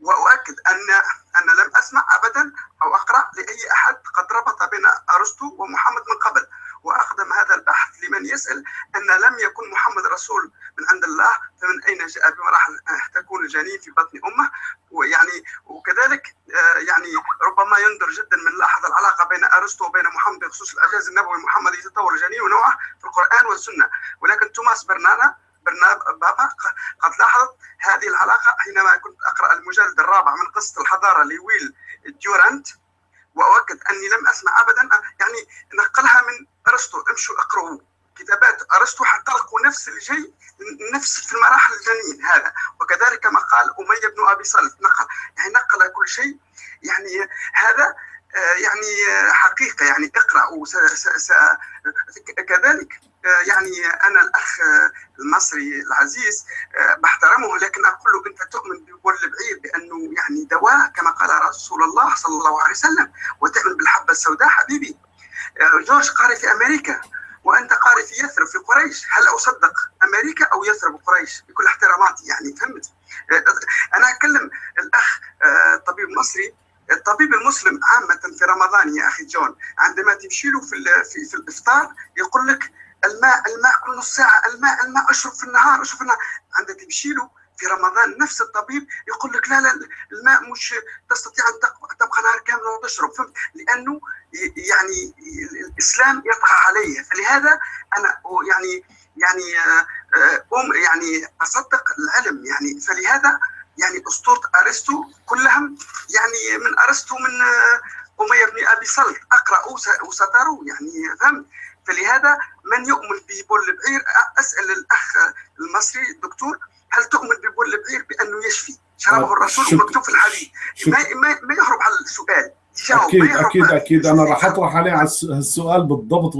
وأؤكد ان أن لم أسمع ابدا أو أقرأ لأي أحد قد ربط بين أرسطو ومحمد من قبل. وأقدم هذا البحث لمن يسأل أن لم يكن محمد رسول من عند الله فمن أين جاء؟ بمراحل آه، تكون الجنين في بطن أمه. ويعني وكذلك آه، يعني ربما يندر جدا من لاحظ العلاقة بين أرسطو وبين محمد بخصوص الاعجاز النبوي المحمدي يتطور الجنين ونوعه في القرآن والسنة. ولكن توماس برنانا برنابا قد لاحظت هذه العلاقة حينما كنت أقرأ المجلد الرابع من قصة الحضارة لويل ديورانت. وأؤكد أني لم أسمع ابدا. يعني نقلها من أرسطو. امشوا اقرأوا كتابات أرسطو حتى نفس الشيء نفس في المراحل الجنين هذا. وكذلك كما قال أمية بن أبي سلف نقل يعني نقل كل شيء. يعني هذا يعني آه، حقيقة يعني س- كذلك يعني أنا الأخ المصري العزيز بحترمه لكن أقول له أنت تؤمن ببول البعير بأنه يعني دواء كما قال رسول الله صلى الله عليه وسلم وتؤمن بالحبة السوداء حبيبي. جورج قاري في أمريكا وأنت قاري في يثرب في قريش هل أصدق أمريكا أو يثرب قريش؟ بكل احتراماتي يعني فهمت؟ أنا اكلم الأخ طبيب مصري الطبيب المسلم عامة في رمضان يا أخي جون عندما تمشي له في, في, في الإفطار يقول لك الماء الماء كل نص ساعة الماء الماء أشرب في النهار أشرب في النهار. عندما تمشي له في رمضان نفس الطبيب يقول لك لا لا الماء مش تستطيع أن تبقى نهار كامل وتشرب فهمت؟ لأنه يعني الإسلام يطغى عليه. فلهذا أنا يعني يعني أم يعني أصدق العلم. يعني فلهذا يعني أسطورة أرسطو كلهم يعني من أرسطو من أمية بن أبي سلط أقرأ وستروا يعني فهمت؟ فلهذا من يؤمن ببول البعير؟ أسأل الأخ المصري الدكتور هل تؤمن ببول البعير بأنه يشفي؟ شربه الرسول ومكتوب في الحديث. ما, ما, ما يهرب على السؤال. أكيد أكيد أكيد. أنا راح أطرح عليه على السؤال بالضبط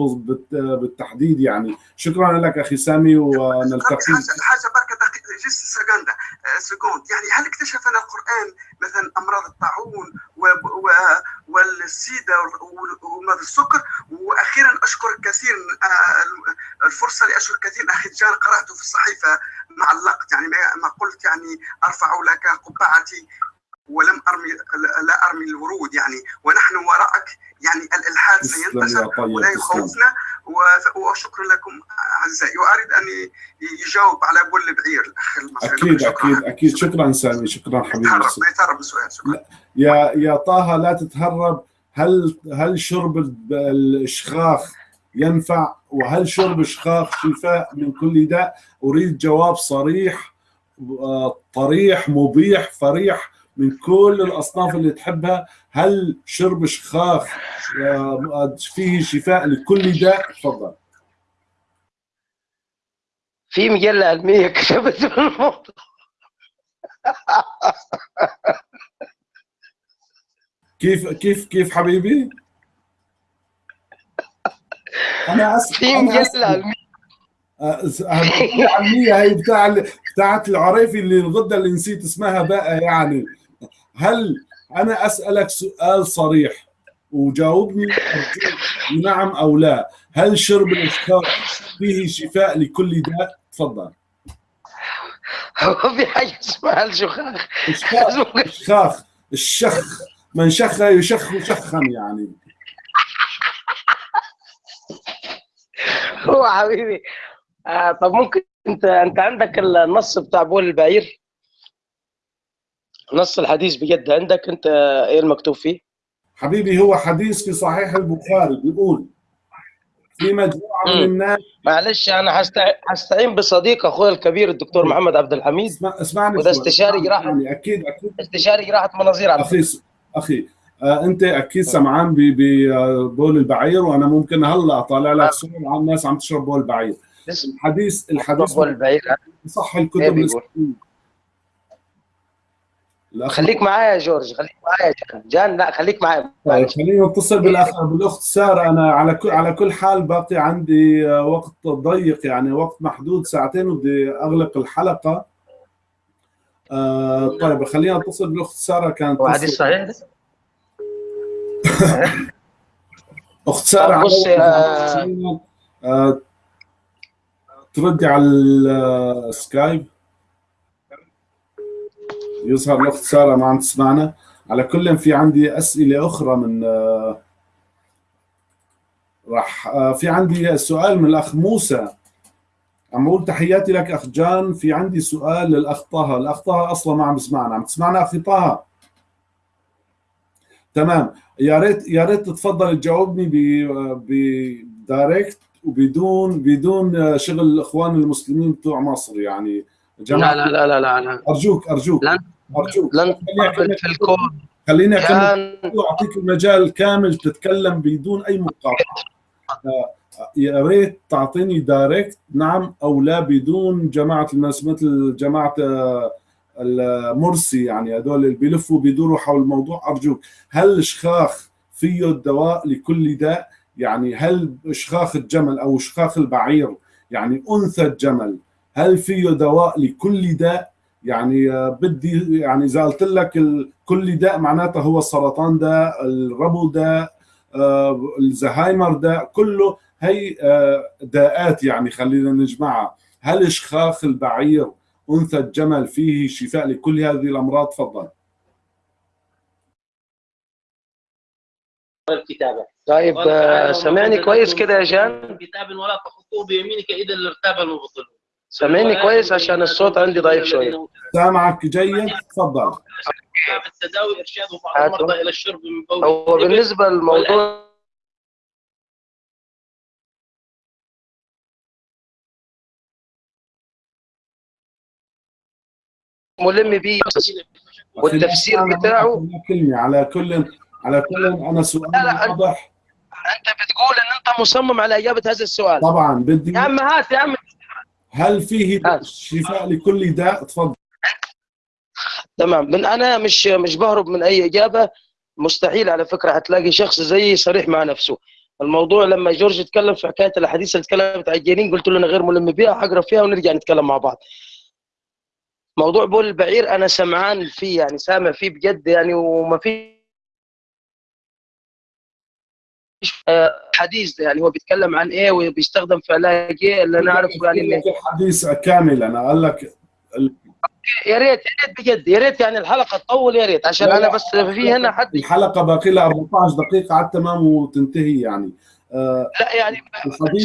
بالتحديد يعني. شكرا لك أخي سامي ونلتقي. حاجة بركة جست سكندا سكوند. يعني هل اكتشفنا القرآن مثلا أمراض الطاعون والسيدة ومرض السكر؟ وأخيرا أشكر كثير الفرصة لأشكر كثير أخي جان قرأته في الصحيفة معلقت يعني ما قلت يعني أرفع لك قبعتي. ولم ارمي لا أرمي الورود يعني. ونحن وراءك يعني الإلحاد سينتشر ولا يخوفنا. وشكرا لكم أعزائي. واريد أن يجاوب على بول بعير الأخ المصري أكيد أكيد أكيد. شكرا سامي شكرا حبيبي. ما يتهرب السؤال شكرا. يا يا طه لا تتهرب. هل هل شرب الاشخاخ ينفع؟ وهل شرب الشخاخ شفاء من كل داء؟ أريد جواب صريح طريح مبيح فريح. من كل الأصناف اللي تحبها. هل شرب شخاخ فيه شفاء لكل داء؟ تفضل. في مجلة علمية (laughs) كتبت الموضوع. كيف كيف كيف حبيبي؟ أنا اسف (laughs) في مجلة علمية. علمية هي بتاع بتاعت العريفي اللي الغدة اللي نسيت اسمها بقى يعني. هل أنا أسألك سؤال صريح وجاوبني؟ نعم أو لا. هل شرب الاشخاص فيه شفاء لكل داء؟ تفضل. هو في حاجة اسمها الشخاخ. الشخاخ الشخ. من شخ يشخ شخا يعني. هو حبيبي آه طب ممكن أنت أنت عندك النص بتاع بول البعير؟ نص الحديث بجد عندك انت إيه المكتوب فيه؟ حبيبي هو حديث في صحيح البخاري بيقول في مجموعة من الناس معلش أنا هستعين بصديق أخوي الكبير الدكتور محمد عبد الحميد. اسمع اسمعني وده استشاري جراحة. أكيد أكيد. استشاري جراحة مناظير أخي أخي آه أنت أكيد سمعان ببول البعير وأنا ممكن هلأ اطالع لك صور عن الناس عم تشرب بول البعير. الحديث الحديث بول البعير صح الكتب خليك معايا يا جورج خليك معايا يا جان جان لا خليك معايا. طيب خلينا نتصل بالاخ بالأخت سارة. أنا على كل على كل حال باقي عندي وقت ضيق يعني وقت محدود ساعتين وبدي أغلق الحلقة. آه طيب خلينا نتصل بالأخت سارة كانت هو حديث صحيح؟ ده؟ (laughs) أخت سارة بص آه تردي على السكايب يظهر الأخت سارة ما عم تسمعنا. على كل في عندي أسئلة أخرى من راح في عندي سؤال من الأخ موسى. عم أقول تحياتي لك أخ جان. في عندي سؤال للأخ طه. الأخ طه أصلا ما عم تسمعنا عم تسمعنا أخي طه؟ تمام. يا ريت يا ريت تتفضل تجاوبني بدايركت وبدون بدون شغل الاخوان المسلمين بتوع مصر يعني. جماعة. لا لا لا لا لا. أرجوك أرجوك. لن ارجوك لن تقبل في الكون. خليني أعطيك المجال كامل تتكلم بدون أي مقاطعة. يا ريت تعطيني دايركت. نعم أو لا بدون جماعة الناس مثل جماعة المرسي يعني هذول اللي بيلفوا بيدوروا حول الموضوع. أرجوك هل الشخاخ فيه الدواء لكل داء؟ يعني هل اشخاخ الجمل أو اشخاخ البعير يعني أنثى الجمل هل فيه دواء لكل داء؟ يعني بدي يعني إذا قلت لك كل داء معناته هو السرطان داء الربو داء الزهايمر داء كله هي داءات يعني خلينا نجمعها. هل إشخاخ البعير أنثى الجمل فيه شفاء لكل هذه الأمراض؟ تفضل. الكتابه طيب سامعني كويس كده يا جان. كتاب ولا تخطوه بيمينك اذا ارتاب المبطلون. سامعني كويس عشان الصوت عندي ضعيف شوية. سامعك جيد تفضل. التداوي إرشاد بعض المرضى إلى الشرب من بول. هو بالنسبة للموضوع ملم بيه. والتفسير بتاعه كلمة على كل على كل أنا سؤال لا لا واضح. أنت بتقول إن أنت مصمم على إجابة هذا السؤال. طبعا بدي يا عم هات يا عم. هل فيه هات. شفاء لكل داء؟ تفضل. تمام. من أنا مش مش بهرب من أي إجابة. مستحيل على فكرة هتلاقي شخص زيي صريح مع نفسه. الموضوع لما جورج اتكلم في حكاية الأحاديث اللي اتكلمت عن الجنين قلت له أنا غير ملم بيها هقرأ فيها ونرجع نتكلم مع بعض. موضوع بول البعير أنا سمعان فيه يعني سامع فيه بجد يعني وما في حديث يعني هو بيتكلم عن إيه وبيستخدم في علاج إيه اللي أنا أعرفه يعني إن الحديث كامل أنا قال لك يا ريت يا ريت بجد يا ريت يعني الحلقة تطول يا ريت عشان أنا. بس في هنا حد الحلقة باقي لها 14 دقيقة على التمام وتنتهي يعني آه لا يعني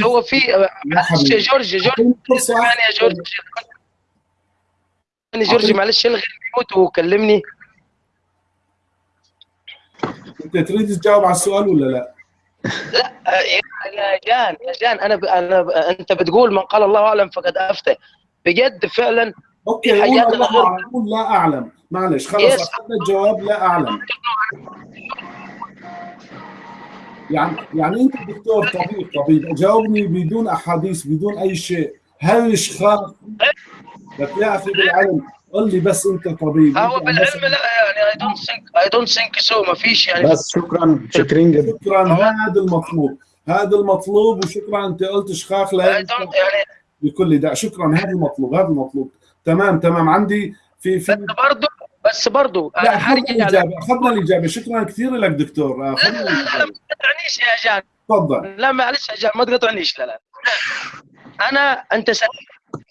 هو في معلش يا جورج جورج فرصة يعني جورج يعني جورج معلش الغي ال mute وكلمني أنت تريد تجاوب على السؤال ولا لا؟ يا يا جان يا جان أنا ب... أنا ب... أنت بتقول من قال الله أعلم فقد أفتى. بجد فعلا okay في قول حاجات الله اعلم لا أعلم. معلش خلص yes. اخذنا الجواب لا أعلم. يعني يعني أنت دكتور طبيب طبيب جاوبني بدون أحاديث بدون أي شيء. هل اشخاص لك يا أخي بالعلم قل لي بس انت طبيب هو بالعلم لا يعني I don't think I don't think so ما فيش يعني. بس شكرا شاكرين جدا. شكرا هذا المطلوب هذا المطلوب وشكرا أنت قلت شخاخ لا يعني بكل داء شكرا هذا المطلوب هذا المطلوب. تمام تمام عندي في في بس برضه بس برضه لا أنا حرجع الإجابة أخذنا الإجابة. شكرا كثير لك دكتور. لا لا لا. ما تقطعنيش يا جان. تفضل. لا معلش يا جان ما تقطعنيش لا لا. أنا أنت سألت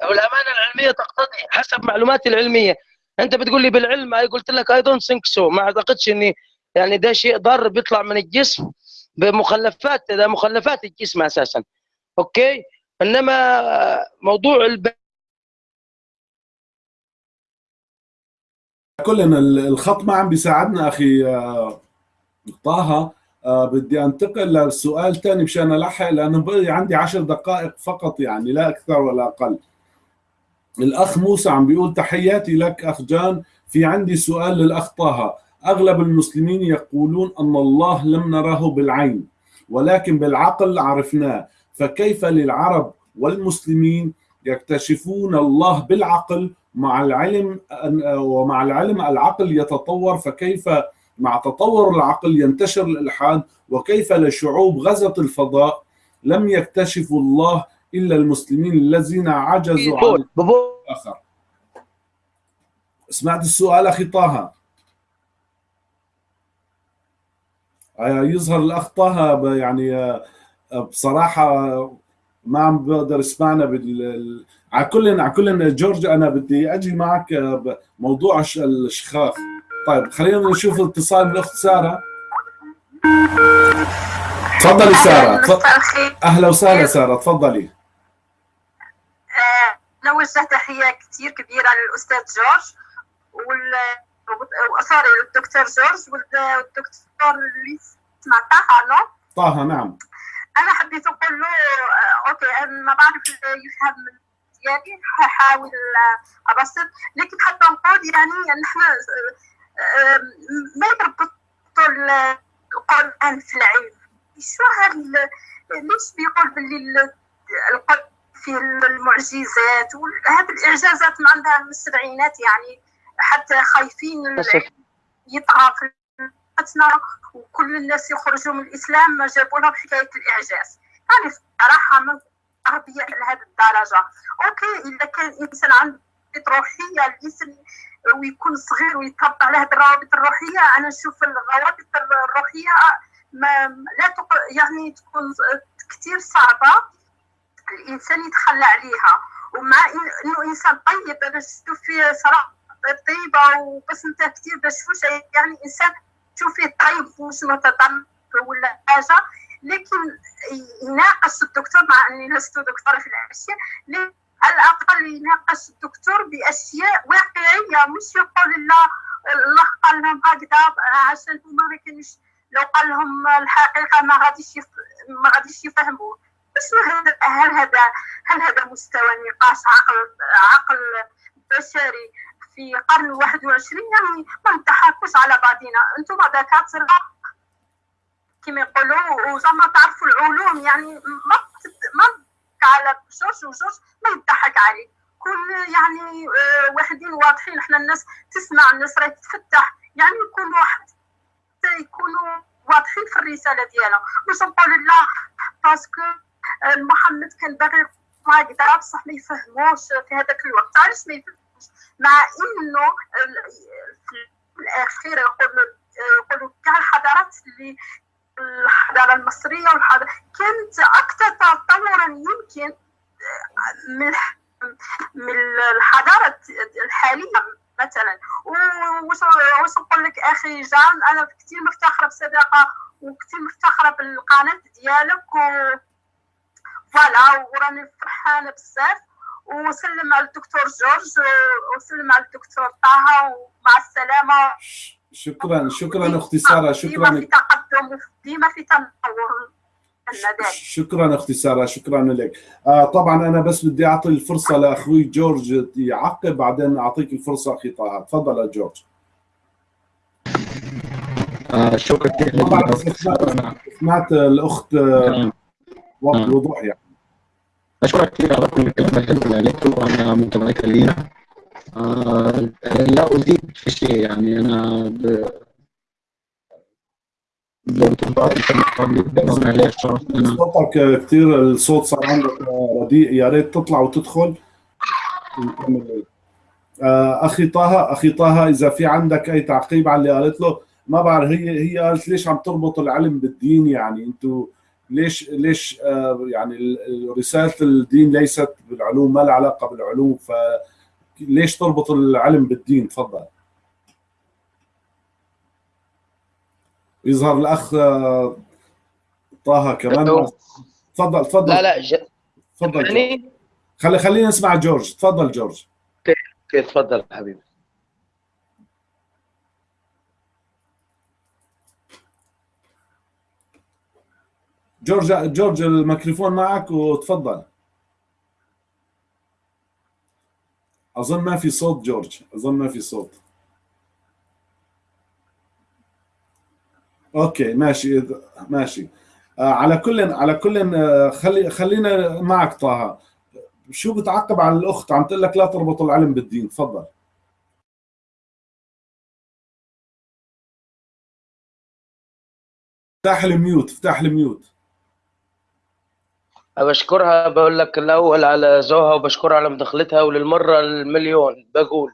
والأمانة العلمية تقتضي حسب معلوماتي العلمية. أنت بتقول لي بالعلم أي قلت لك I don't think so ما أعتقدش إني يعني ده شيء ضار بيطلع من الجسم بمخلفات ده مخلفات الجسم أساسا. okay؟ إنما موضوع الب... كلنا ال- الخط ما عم بيساعدنا أخي آه، طه. آه، بدي أنتقل لسؤال ثاني مشان ألحق لأنه بقي عندي عشر دقائق فقط يعني لا أكثر ولا أقل. الأخ موسى عم بيقول تحياتي لك أخ جان. في عندي سؤال للأخ طه. أغلب المسلمين يقولون أن الله لم نره بالعين ولكن بالعقل عرفناه. فكيف للعرب والمسلمين يكتشفون الله بالعقل مع العلم ومع العلم العقل يتطور؟ فكيف مع تطور العقل ينتشر الالحاد وكيف لشعوب غزت الفضاء لم يكتشفوا الله إلا المسلمين الذين عجزوا عن الآخر. سمعت السؤال أخي طه. آه، يظهر الأخ طه يعني آه، بصراحة ما عم بقدر أسمعنا بال ال- على كل على كل جورج أنا بدي أجي معك آه، بموضوع الش- الشخاخ. طيب خلينا نشوف اتصال من الاخت سارة. تفضلي سارة أهلا وسهلا سارة تفضلي. نوجه تحية كثير كبيرة للأستاذ جورج وال sorry الدكتور جورج وال- والدكتور اللي سمعتها no طه نعم. أنا حبيت أقول له آه، okay أنا ما بعرف يفهم يعني هحاول آه، أبسط لكن حتى نقول يعني نحن آه، ما يربطوا ال- القرآن في العلم. شو هال ليش بيقول باللي ال- في المعجزات وهذه الإعجازات ما عندها من السبعينات يعني حتى خايفين يطغى في طريقتنا وكل الناس يخرجوا من الإسلام ما جابوا لهم حكاية الإعجاز. يعني صراحة ما عربيه لهذه الدرجة. أوكي إذا كان انسان عنده روحيه الانسان ويكون صغير ويتربى على هذه الروابط الروحية أنا نشوف الروابط الروحية ما لا تق... يعني تكون كثير صعبة. الإنسان يتخلى عليها. ومع إنه إنسان طيب شفتو فيه صراحة طيبة وبس انت كثير بشوش يعني إنسان تشوفيه طيب مش متطرف ولا حاجة. لكن يناقش الدكتور مع إني لست دكتورة في الأشياء. على الأقل يناقش الدكتور بأشياء واقعية. مش يقول لا الله قال لهم هكذا عشان هما ما كانوش لو قال لهم الحقيقة ما غاديش. ما غاديش يفهموا. هذا هل هذا هل هذا مستوى نقاش عقل عقل بشري في قرن 21 يعني ما نضحكوش على بعضينا. أنتم دكاتره كما يقولوا وزعما تعرفوا العلوم يعني ما ما على جورج وجورج ما يضحك عليه كل يعني آه واحدين واضحين. إحنا الناس تسمع الناس راهي تتفتح. يعني يكونوا حتى يكونوا واضحين في الرسالة ديالها. مش نقول لا باسكو محمد كان باغي هكذا بصح ما يفهموش في هذاك الوقت. علاش ما يفهموش؟ مع إنه في الأخير يقولوا يقولوا كاع الحضارات اللي الحضارة المصرية والحضاره كانت أكثر تطورا يمكن من من الحضارة الحالية مثلا. واش نقول لك أخي جان؟ أنا كثير مفتخرة بصداقة وكثير مفتخرة بالقناة ديالك و فوالا وراني فرحانه بزاف وسلم على الدكتور جورج وسلم على الدكتور طه ومع السلامة. شكرا شكرا أختي سارة شكرا ديما في تقدم ديما في تنور شكرا أختي سارة شكرا لك. آه طبعا أنا بس بدي أعطي الفرصة لأخوي جورج يعقب بعدين أعطيك الفرصة أخي طه. تفضل يا جورج. آه شكرا. سمعت الأخت آه وضوح يعني. أشكرك كثير على كل الكلام الحلو اللي قلته وأنا متمكن لينا. آه لا أزيد في شيء يعني أنا ب... صوتك كثير الصوت صار عندك رديء يا ريت تطلع وتدخل. نكمل أخي طه أخي طه إذا في عندك أي تعقيب على اللي قالت له ما بعرف هي هي قالت ليش عم تربط العلم بالدين يعني؟ أنتم ليش ليش آه يعني رسالة الدين ليست بالعلوم ما لها علاقة بالعلوم فليش تربط العلم بالدين؟ تفضل. يظهر الأخ آه طه كمان. تفضل تفضل. لا لا ج... تفضل يعني؟ خلي خلينا نسمع جورج. تفضل جورج. أوكي تفضل حبيبي. جورج جورج الميكروفون معك وتفضل. أظن ما في صوت جورج أظن ما في صوت. okay ماشي ماشي. آه على كل على كل آه خلي خلينا معك طه. شو بتعقب على الأخت؟ عم تقول لك لا تربط العلم بالدين. تفضل. افتح الميوت افتح الميوت. بشكرها بقول لك الأول على ذوقها وبشكرها على مداخلتها وللمرة المليون بقول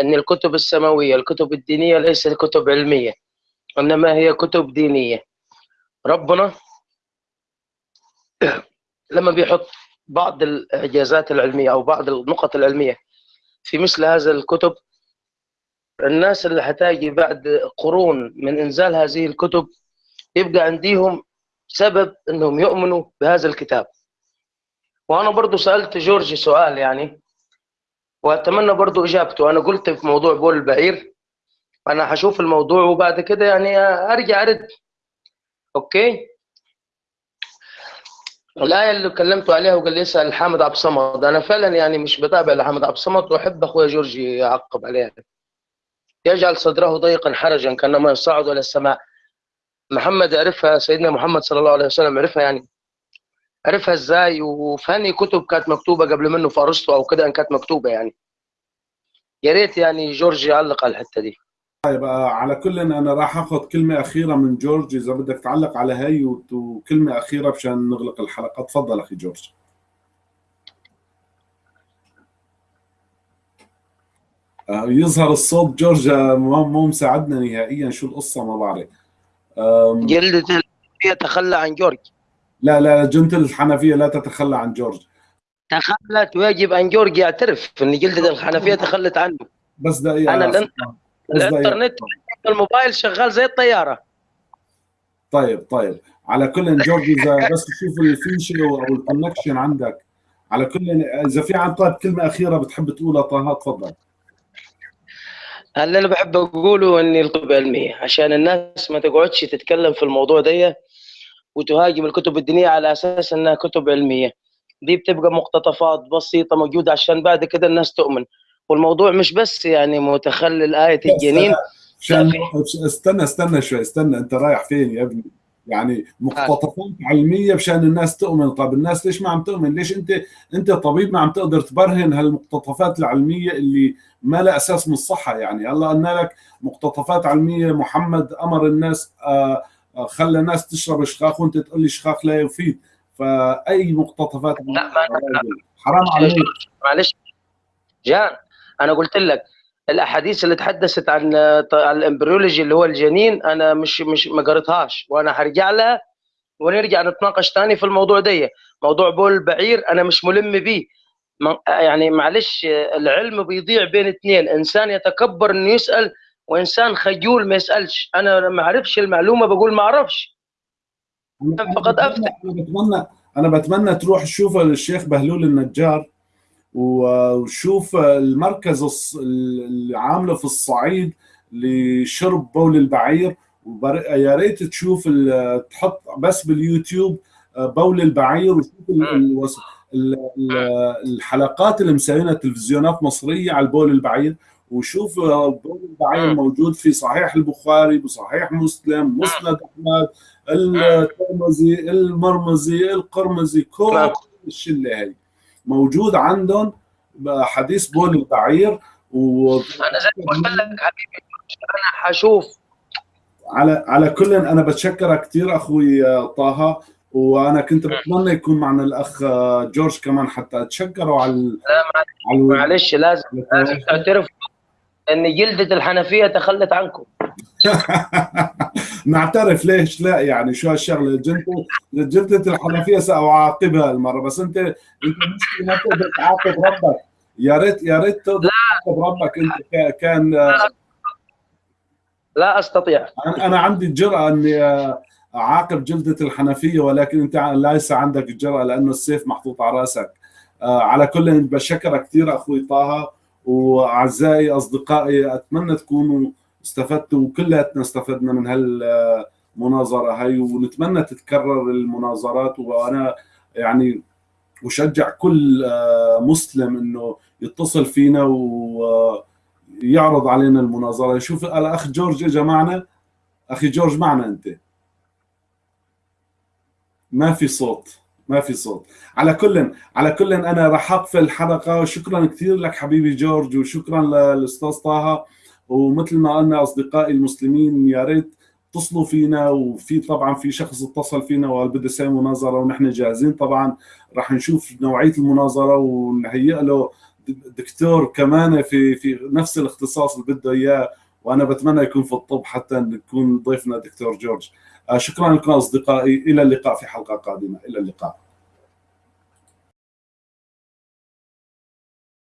إن الكتب السماوية الكتب الدينية ليست كتب علمية إنما هي كتب دينية. ربنا لما بيحط بعض الإعجازات العلمية أو بعض النقط العلمية في مثل هذا الكتب الناس اللي هتاجي بعد قرون من إنزال هذه الكتب يبقى عنديهم سبب انهم يؤمنوا بهذا الكتاب. وأنا برضو سألت جورج سؤال يعني وأتمنى برضو إجابته. أنا قلت في موضوع بول البعير أنا هشوف الموضوع وبعد كده يعني أرجع أرد. okay؟ الآية اللي كلمته عليها وقال لي اسأل حامد عبد الصمد. أنا فعلا يعني مش بتابع لحامد عبد الصمد وأحب أخويا جورج يعقب عليها يجعل صدره ضيقا حرجا كأنما يصعد إلى السماء. محمد عرفها سيدنا محمد صلى الله عليه وسلم عرفها يعني. عرفها إزاي؟ وفي كتب كانت مكتوبة قبل منه في أرسطو أو كده ان كانت مكتوبة يعني. يا ريت يعني جورج يعلق على الحتة دي. طيب آه، على كل أنا راح آخذ كلمة أخيرة من جورج. إذا بدك تعلق على هي وكلمة أخيرة مشان نغلق الحلقة. تفضل أخي جورج. آه، يظهر الصوت جورج مو مساعدنا نهائيا. شو القصة؟ ما بعرف. جلدة الحنفية تخلى عن جورج. لا لا جلدة الحنفية لا تتخلى عن جورج. تخلت ويجب أن جورج يعترف إن جلدة الحنفية تخلت عنه. بس دقيقة الانت... الإنترنت الموبايل شغال زي الطيارة. طيب طيب. على كل جورج إذا بس تشوف الفيشة أو ال connection عندك على كل إذا في عن طيب كلمة أخيرة بتحب تقولها طه؟ تفضل. اللي أنا بحب أقوله إني الكتب علميه عشان الناس ما تقعدش تتكلم في الموضوع ده وتهاجم الكتب الدينية على أساس إنها كتب علمية. دي بتبقى مقتطفات بسيطة موجودة عشان بعد كده الناس تؤمن. والموضوع مش بس يعني متخلل آية الجنين. عشان استنى استنى شوي استنى أنت رايح فين يا ابني؟ يعني مقتطفات علمية مشان الناس تؤمن. طب الناس ليش ما عم تؤمن؟ ليش انت انت طبيب ما عم تقدر تبرهن هالمقتطفات العلمية اللي ما لها أساس من الصحة؟ يعني هلا قلنا لك مقتطفات علمية محمد أمر الناس آه خلى الناس تشرب شخاخ وانت تقول لي شخاخ لا يفيد. فأي مقتطفات لا ما حرام عليك. معلش. جان أنا قلت لك الأحاديث اللي تحدثت عن الإمبريولوجي اللي هو الجنين أنا مش مش ما قريتهاش وأنا هرجع لها ونرجع نتناقش ثاني في الموضوع ده موضوع بول البعير أنا مش ملم بيه. يعني معلش العلم بيضيع بين اثنين إنسان يتكبر إنه يسأل وإنسان خجول ما يسألش. أنا ما أعرفش المعلومة بقول ما أعرفش. فقد أفتح. أنا بتمنى أنا بتمنى تروح تشوف الشيخ بهلول النجار. وشوف المركز اللي عامله في الصعيد لشرب بول البعير يا ريت تشوف تحط بس باليوتيوب بول البعير وشوف الحلقات اللي مسوينها تلفزيونات مصرية على البول البعير وشوف بول البعير موجود في صحيح البخاري بصحيح مسلم مسند أحمد الترمذي المرمزي القرمزي كل الشلة هي موجود عندهم حديث بول البعير و أنا زي ما قلت لك حبيبي أنا حشوف. على على كل أنا بتشكرك كثير أخوي طه وأنا كنت بتمنى يكون معنا الأخ جورج كمان حتى اتشكروا على لا على معلش لازم لازم تعترف إن جلدة الحنفية تخلت عنكم. (laughs) نعترف ليش لا يعني شو هالشغلة؟ جلده جلده الحنفية سأعاقبها المره بس أنت أنت مش ما تقدر تعاقب ربك. يا ريت يا ريت تقدر تعاقب ربك. أنت كان لا, أستطيع. أنا عندي الجرأه أني أعاقب جلدة الحنفية ولكن أنت ليس عندك الجرأه لأنه السيف محطوط على رأسك. على كل بشكرك كثير أخوي طه وأعزائي أصدقائي أتمنى تكونوا استفدتوا وكلياتنا استفدنا من هالمناظرة هاي ونتمنى تتكرر المناظرات. وأنا يعني أشجع كل مسلم إنه يتصل فينا ويعرض علينا المناظرة. شوف الاخ جورج اجى معنا. أخي جورج معنا أنت. ما في صوت ما في صوت. على كل على كل أنا راح اقفل الحلقة وشكرا كثير لك حبيبي جورج وشكرا للأستاذ طه. ومثل ما قلنا أصدقائي المسلمين يا ريت اتصلوا فينا وفي طبعا في شخص اتصل فينا وقال بده يسوي مناظرة ونحن جاهزين. طبعا راح نشوف نوعية المناظرة ونهيئ له دكتور كمان في في نفس الاختصاص اللي بده إياه. وأنا بتمنى يكون في الطب حتى نكون ضيفنا دكتور جورج. شكرا لكم أصدقائي. إلى اللقاء في حلقة قادمة. إلى اللقاء.